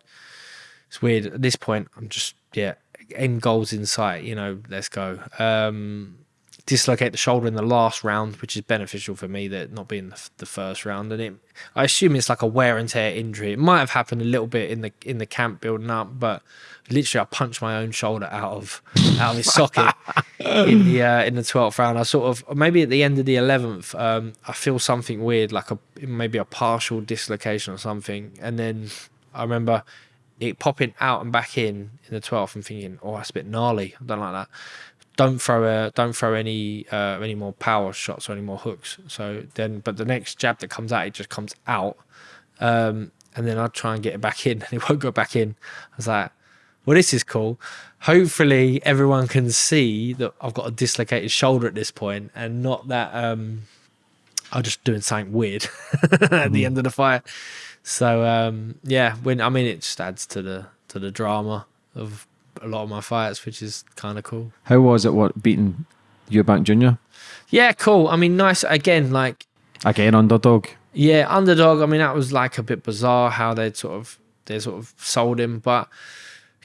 it's weird. At this point, I'm just, yeah, end goals in sight, you know, let's go. Um, dislocate the shoulder in the last round, which is beneficial for me that not being the, the, first round. And it, I assume it's like a wear and tear injury. It might have happened a little bit in the in the camp building up, but literally I punched my own shoulder out of out of its socket [laughs] in the uh, in the twelfth round. I sort of maybe at the end of the eleventh, um, I feel something weird, like a maybe a partial dislocation or something, and then I remember it popping out and back in in the 12th and thinking, oh, that's a bit gnarly. I don't like that don't throw a don't throw any uh, any more power shots or any more hooks. So then, but the next jab that comes out, it just comes out, um, and then I try and get it back in, [laughs] and it won't go back in. I was like, well, this is cool. Hopefully, everyone can see that I've got a dislocated shoulder at this point, and not that um, I'm just doing something weird [laughs] at mm. the mm-hmm. end of the fight. So um, yeah, when I mean, it just adds to the to the drama of a lot of my fights, which is kind of cool. How was it? What beating Eubank Junior? Yeah, cool. I mean, nice again. Like again, underdog. Yeah, underdog. I mean, that was like a bit bizarre how they sort of they sort of sold him, but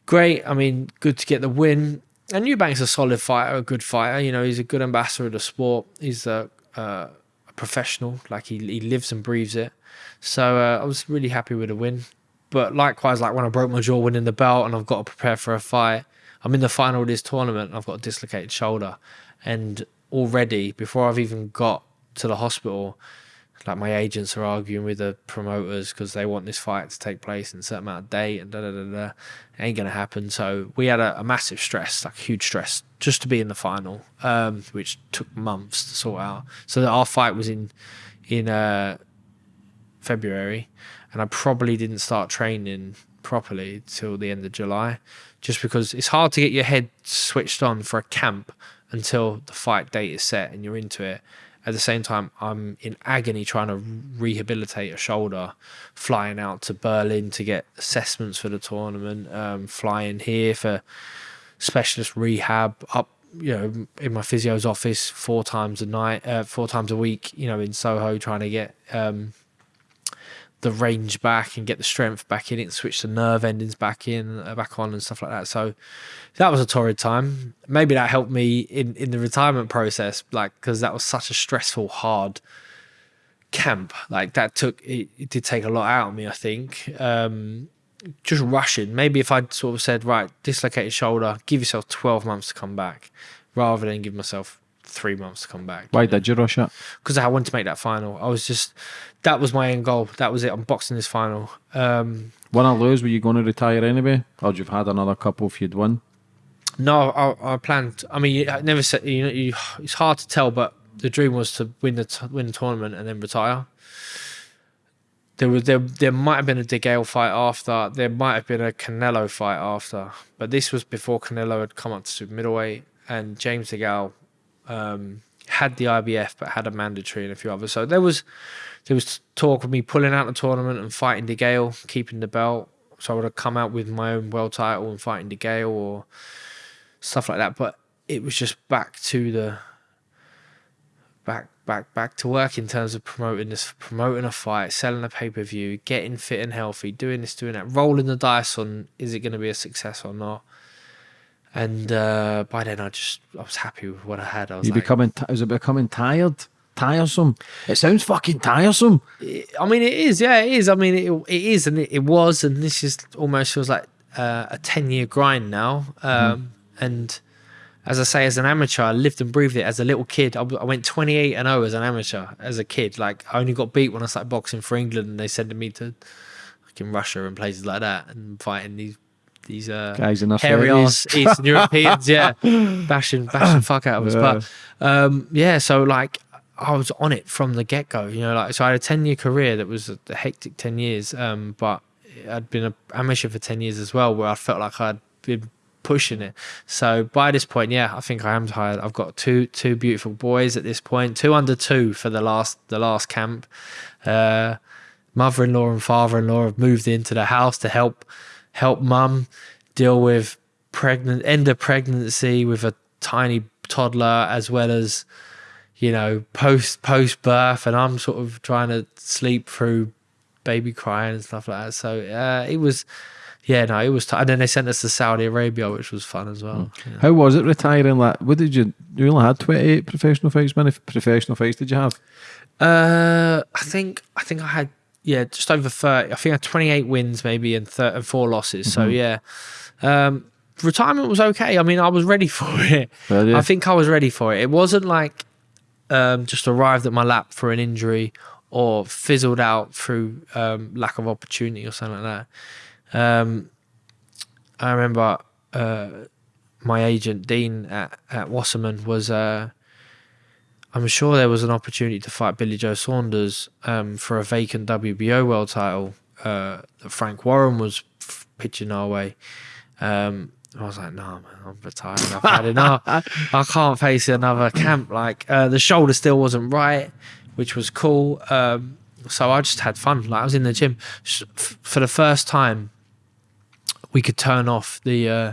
great. I mean, good to get the win. And Eubank's a solid fighter, a good fighter. You know, he's a good ambassador of the sport. He's a, uh, a professional. Like he he lives and breathes it. So uh, I was really happy with the win. But likewise, like when I broke my jaw winning the belt and I've got to prepare for a fight, I'm in the final of this tournament I've got a dislocated shoulder. And already, before I've even got to the hospital, like my agents are arguing with the promoters because they want this fight to take place in a certain amount of date and da da da da. It ain't gonna happen. So we had a, a massive stress, like huge stress, just to be in the final, um, which took months to sort out. So that our fight was in in uh, February, and I probably didn't start training properly till the end of July, just because it's hard to get your head switched on for a camp until the fight date is set and you're into it. At the same time, I'm in agony trying to rehabilitate a shoulder, flying out to Berlin to get assessments for the tournament, um, flying here for specialist rehab, up, you know, in my physio's office four times a night, uh, four times a week, you know, in Soho, trying to get um, the range back and get the strength back in it, switch the nerve endings back in, uh, back on, and stuff like that. So that was a torrid time. Maybe that helped me in in the retirement process, like because that was such a stressful, hard camp. Like that took it, it did take a lot out of me. I think um, just rushing. Maybe if I'd sort of said, right, dislocated shoulder, give yourself twelve months to come back, rather than give myself three months to come back. Why did you rush it? Because I wanted to make that final. I was just that was my end goal. That was it. I'm boxing this final. Um, Win or lose, were you going to retire anyway, or you've had another couple if you'd won? No, I, I planned. I mean, I never said. You know, you, it's hard to tell, but the dream was to win the win the tournament and then retire. There was there there might have been a DeGale fight after. There might have been a Canelo fight after, but this was before Canelo had come up to super middleweight, and James DeGale um, had the IBF but had a mandatory and a few others. So there was there was talk of me pulling out the tournament and fighting DeGale, keeping the belt. So I would have come out with my own world title and fighting DeGale or stuff like that. But it was just back to the back back back to work in terms of promoting this promoting a fight, selling a pay per view, getting fit and healthy, doing this, doing that, rolling the dice on is it going to be a success or not. And uh, by then, I just I was happy with what I had. I was You like, becoming was it becoming tired? Tiresome. It sounds fucking tiresome. I mean, it is. Yeah, it is. I mean, it, it is, and it, it was, and this is almost feels like uh, a ten year grind now. Um, And as I say, as an amateur, I lived and breathed it. As a little kid, I, I went twenty eight and zero as an amateur. As a kid, like I only got beat when I started boxing for England, and they sent me to like in Russia and places like that, and fighting these these uh, Guys their hairy ass Eastern Europeans, yeah, [laughs] bashing bashing fuck out of us. But um, yeah, so like I was on it from the get go. You know, like so I had a ten year career that was a, a hectic ten years. Um, but I'd been an amateur for ten years as well, where I felt like I'd been pushing it. So by this point, yeah, I think I am tired. I've got two two beautiful boys at this point, two under two for the last the last camp. Uh, mother-in-law and father-in-law have moved into the house to help help mum deal with pregnant end of pregnancy with a tiny toddler as well as you know post post birth and I'm sort of trying to sleep through baby crying and stuff like that so uh, it was yeah no it was t- and then they sent us to Saudi Arabia which was fun as well Yeah. How was it retiring? Like, what did you? You only had twenty eight professional fights. Many professional fights did you have? Uh, I think I think I had yeah just over thirty. I think I had twenty eight wins maybe and, and four losses. So yeah, um, retirement was okay. I mean, I was ready [laughs] for it. Well, yeah. I think I was ready for it. It wasn't like um, just arrived at my lap for an injury or fizzled out through um, lack of opportunity or something like that. Um, I remember uh, my agent Dean at, at Wasserman was. Uh, I'm sure there was an opportunity to fight Billy Joe Saunders um, for a vacant WBO world title uh, that Frank Warren was f- pitching our way. Um, I was like, no, man, I'm retired. I've had enough. [laughs] I can't face another camp. Like uh, the shoulder still wasn't right, which was cool. Um, so I just had fun. Like I was in the gym for the first time. We could turn off the uh,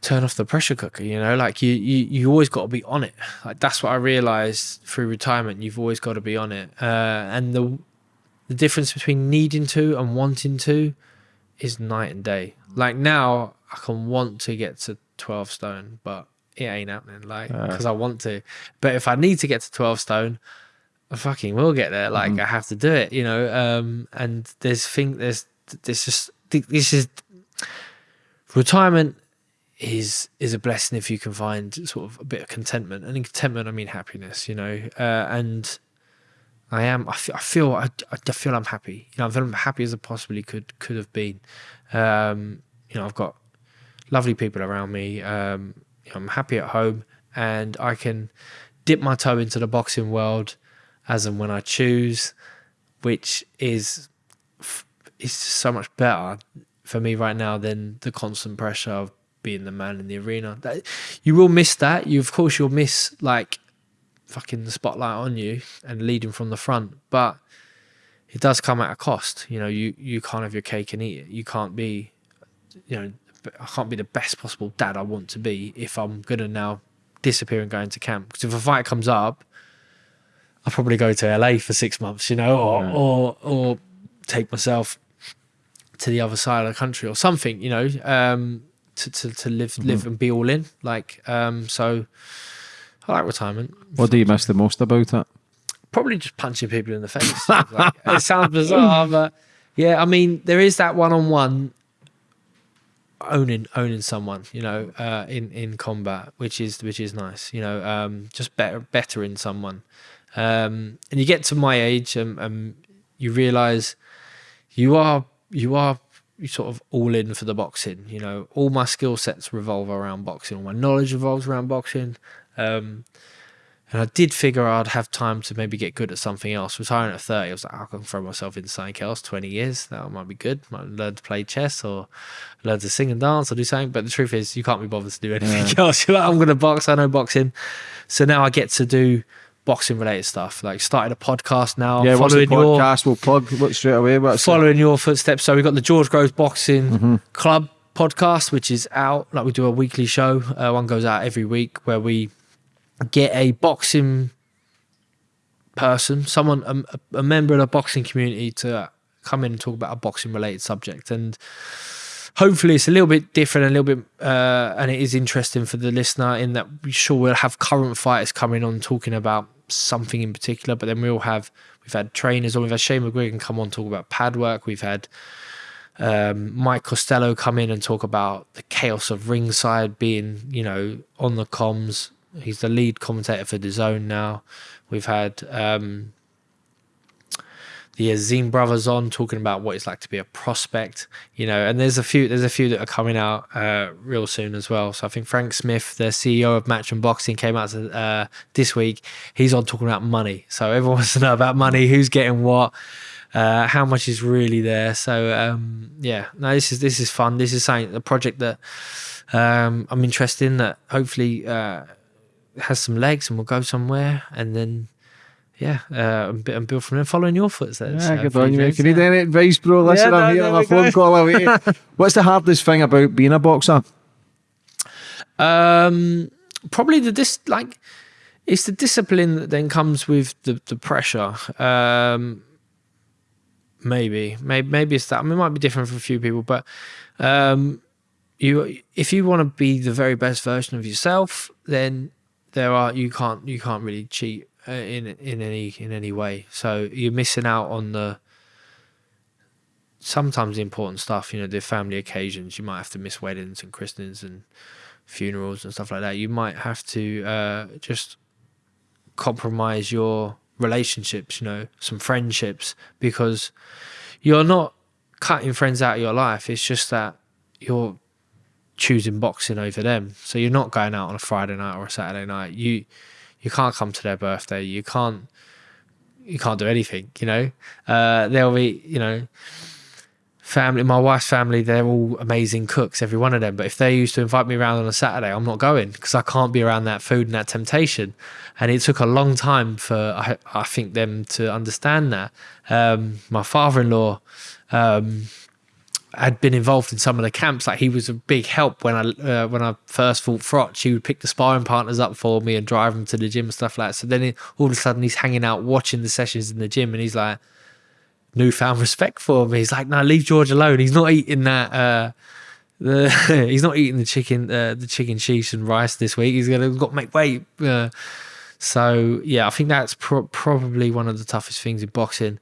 turn off the pressure cooker you know like you you, you always got to be on it. Like that's what i realized through retirement you've always got to be on it. Uh, and the the difference between needing to and wanting to is night and day. Like now i can want to get to 12 stone but it ain't happening like because i want to. But if i need to get to 12 stone I fucking will get there. Like I have to do it, you know. Um, and there's thing there's there's just this is retirement is is a blessing if you can find sort of a bit of contentment and in contentment i mean happiness you know uh, and i am i feel i feel I, feel i'm happy you know i'm happy as i possibly could could have been. Um you know i've got lovely people around me um you know, i'm happy at home and i can dip my toe into the boxing world as and when i choose which is is so much better for me right now than the constant pressure of being the man in the arena. That, you will miss that. You of course you'll miss like fucking the spotlight on you and leading from the front, but it does come at a cost. You know, you you can't have your cake and eat it. You can't be, you know, I can't be the best possible dad I want to be if I'm gonna now disappear and go into camp. Because if a fight comes up, I'll probably go to LA for six months, you know, or or or take myself to the other side of the country or something, you know, um, to, to, to live live and be all in. Like, um, so I like retirement. What do you miss the most about it? Probably just punching people in the face. [laughs] Like, it sounds bizarre, but yeah, I mean, there is that one on one owning owning someone, you know, uh, in in combat, which is which is nice. You know, um, just better better in someone. Um, and you get to my age, and um, you realize you are you are sort of all in for the boxing. You know, all my skill sets revolve around boxing. All my knowledge revolves around boxing. Um, and I did figure I'd have time to maybe get good at something else. Retiring at 30, I was like, I can throw myself into something else, 20 years. That might be good. Might learn to play chess or learn to sing and dance or do something. But the truth is, you can't be bothered to do anything [laughs] else. You're like, I'm going to box. I know boxing. So now I get to do boxing related stuff. Like started a podcast now. Yeah, following your podcast? We'll plug what straight away. What's following your footsteps. So we've got the George Groves Boxing Mm-hmm. Club podcast, which is out. Like we do a weekly show. Uh, one goes out every week where we get a boxing person, someone, a, a member of the boxing community to come in and talk about a boxing related subject. And hopefully it's a little bit different, a little bit, uh, and it is interesting for the listener in that we sure we'll have current fighters coming on talking about something in particular, but then we'll have, we've had trainers on, we've had Shane McGuigan come on talk about pad work, we've had um, Mike Costello come in and talk about the chaos of ringside being, you know, on the comms. He's the lead commentator for DAZN now. We've had um, the Azim brothers on talking about what it's like to be a prospect, you know, and there's a few there's a few that are coming out uh, real soon as well. So I think Frank Smith, the CEO of Matchroom Boxing, came out uh, this week. He's on talking about money, so everyone [laughs] wants to know about money, who's getting what, uh, how much is really there. So um, yeah, no, this is this is fun. This is something a project that um, I'm interested in that hopefully uh, has some legs and will go somewhere, and then yeah, uh, and, bu- and build from there, following your footsteps. Yeah, uh, good on you. If you need yeah. any advice, bro, listen, Yeah, I'm no, here on my phone go. call away. [laughs] What's the hardest thing about being a boxer? Um, probably the dis like it's the discipline that then comes with the the pressure. Um, maybe, maybe, maybe it's that. I mean, it might be different for a few people, but um, you if you want to be the very best version of yourself, then there are you can't you can't really cheat in in any in any way. So you're missing out on the sometimes the important stuff. You know, the family occasions. You might have to miss weddings and christenings and funerals and stuff like that. You might have to uh, just compromise your relationships. You know, some friendships because you're not cutting friends out of your life. It's just that you're choosing boxing over them. So you're not going out on a Friday night or a Saturday night. You you can't come to their birthday. You can't you can't do anything. You know, uh, there'll be you know family. My wife's family. They're all amazing cooks, every one of them. But if they used to invite me around on a Saturday, I'm not going because I can't be around that food and that temptation. And it took a long time for I, I think them to understand that. Um, my father-in-law. Um, had been involved in some of the camps. Like he was a big help when I uh, when I first fought Froch. He would pick the sparring partners up for me and drive them to the gym and stuff like that. So then he, all of a sudden he's hanging out watching the sessions in the gym and he's like newfound respect for me. He's like, no, leave George alone. He's not eating that. Uh, the [laughs] he's not eating the chicken uh, the chicken sheesh and rice this week. He's gonna got to make weight. Uh, so yeah, I think that's pro- probably one of the toughest things in boxing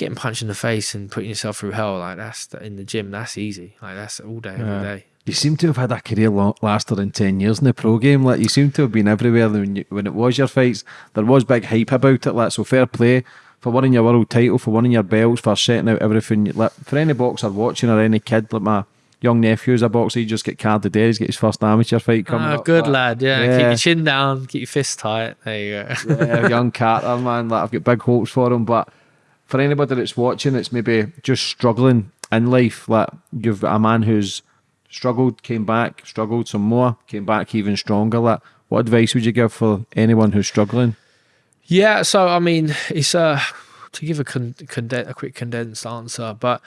getting punched in the face and putting yourself through hell like that's in the gym that's easy like that's all day every day. You seem to have had a career long, lasted in 10 years in the pro game. Like, you seem to have been everywhere when, you, when it was your fights. There was big hype about it. Like, so fair play for winning your world title, for winning your belts, for setting out everything. Like, for any boxer watching or any kid, like my young nephew's a boxer, he just get carded there. He's got his first amateur fight coming oh, up. good like, lad, yeah. yeah. Keep your chin down, keep your fists tight. There you go. yeah, young [laughs] Carter, man. Like, I've got big hopes for him. But for anybody that's watching, it's maybe just struggling in life. Like you've got a man who's struggled, came back, struggled some more, came back even stronger. Like, what advice would you give for anyone who's struggling? Yeah, so I mean, it's to give a con- a quick condensed answer, but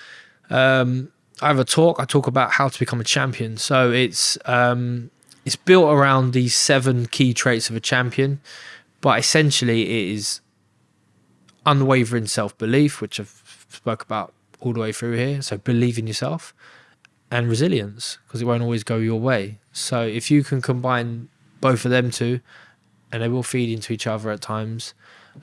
um, I have a talk. I talk about how to become a champion. So it's um, it's built around these seven key traits of a champion, but essentially it is unwavering self belief, which I've spoke about all the way through here. So believe in yourself and resilience because it won't always go your way. So if you can combine both of them two, and they will feed into each other at times,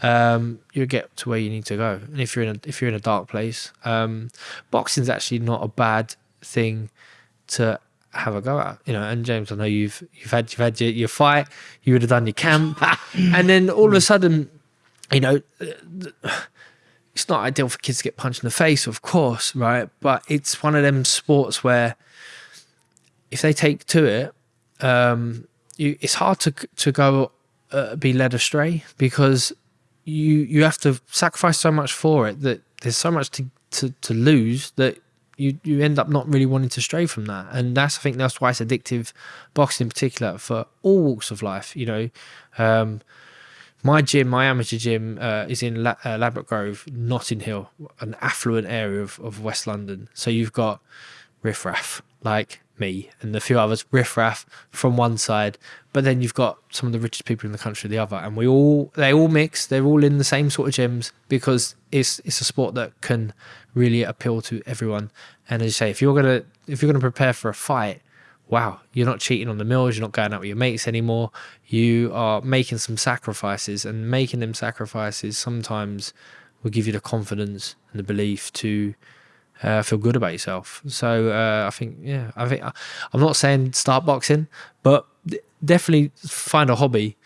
um, you'll get to where you need to go. And if you're in a if you're in a dark place, um, boxing's actually not a bad thing to have a go at. You know, and James, I know you've you've had you've had your, your fight, you would have done your camp, [laughs] and then all of a sudden, you know. It's not ideal for kids to get punched in the face, of course, right? But it's one of them sports where if they take to it, um, you, it's hard to to go uh, be led astray because you you have to sacrifice so much for it that there's so much to to, to lose that you you end up not really wanting to stray from that and that's i think that's why it's addictive boxing in particular for all walks of life you know um, my gym my amateur gym uh, is in La- uh, Ladbroke Grove Notting Hill an affluent area of, of West London. So you've got riffraff like me and a few others riffraff from one side but then you've got some of the richest people in the country the other. And we all they all mix they're all in the same sort of gyms because it's it's a sport that can really appeal to everyone. And as you say if you're gonna if you're gonna prepare for a fight wow you're not cheating on the meals you're not going out with your mates anymore you are making some sacrifices and making them sacrifices sometimes will give you the confidence and the belief to uh, feel good about yourself. So uh, I think, yeah, I think I'm not saying start boxing, but definitely find a hobby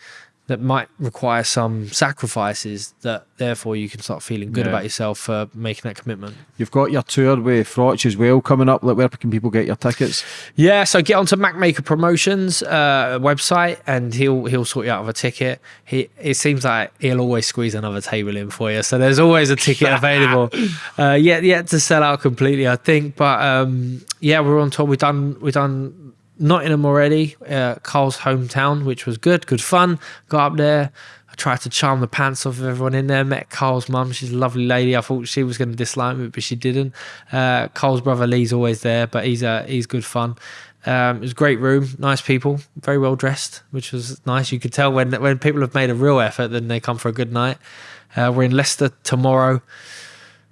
that might require some sacrifices that therefore you can start feeling good Yeah. about yourself for making that commitment. You've got your tour with Froch as well coming up. Like, where can people get your tickets? Yeah, so get onto Macmaker Promotions uh, website and he'll he'll sort you out of a ticket. He it seems like he'll always squeeze another table in for you, so there's always a ticket [laughs] available. Uh, yet yet to sell out completely, I think. But um, yeah, we're on tour. We've done we've done Nottingham already, uh, Carl's hometown, which was good, good fun. Got up there. I tried to charm the pants off of everyone in there. Met Carl's mum. She's a lovely lady. I thought she was going to dislike me, but she didn't. Uh, Carl's brother Lee's always there, but he's uh, he's good fun. Um, it was a great room, nice people, very well dressed, which was nice. You could tell when when people have made a real effort, then they come for a good night. Uh, we're in Leicester tomorrow,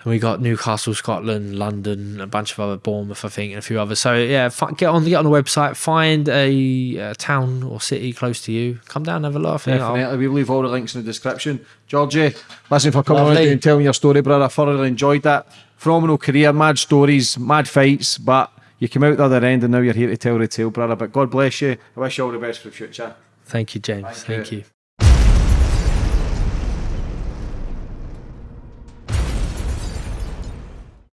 and we got Newcastle, Scotland, London, a bunch of other Bournemouth, I think, and a few others. So yeah, get on get on the website, find a, uh town or city close to you, come down, have a laugh. Definitely. We'll leave all the links in the description. Georgie, listen for coming on Lovely. and telling your story, brother. I thoroughly enjoyed that. Phenomenal career, mad stories, mad fights, but you came out the other end and now you're here to tell the tale, brother. But God bless you. I wish you all the best for the future. Thank you, James. Thank Thank you. you.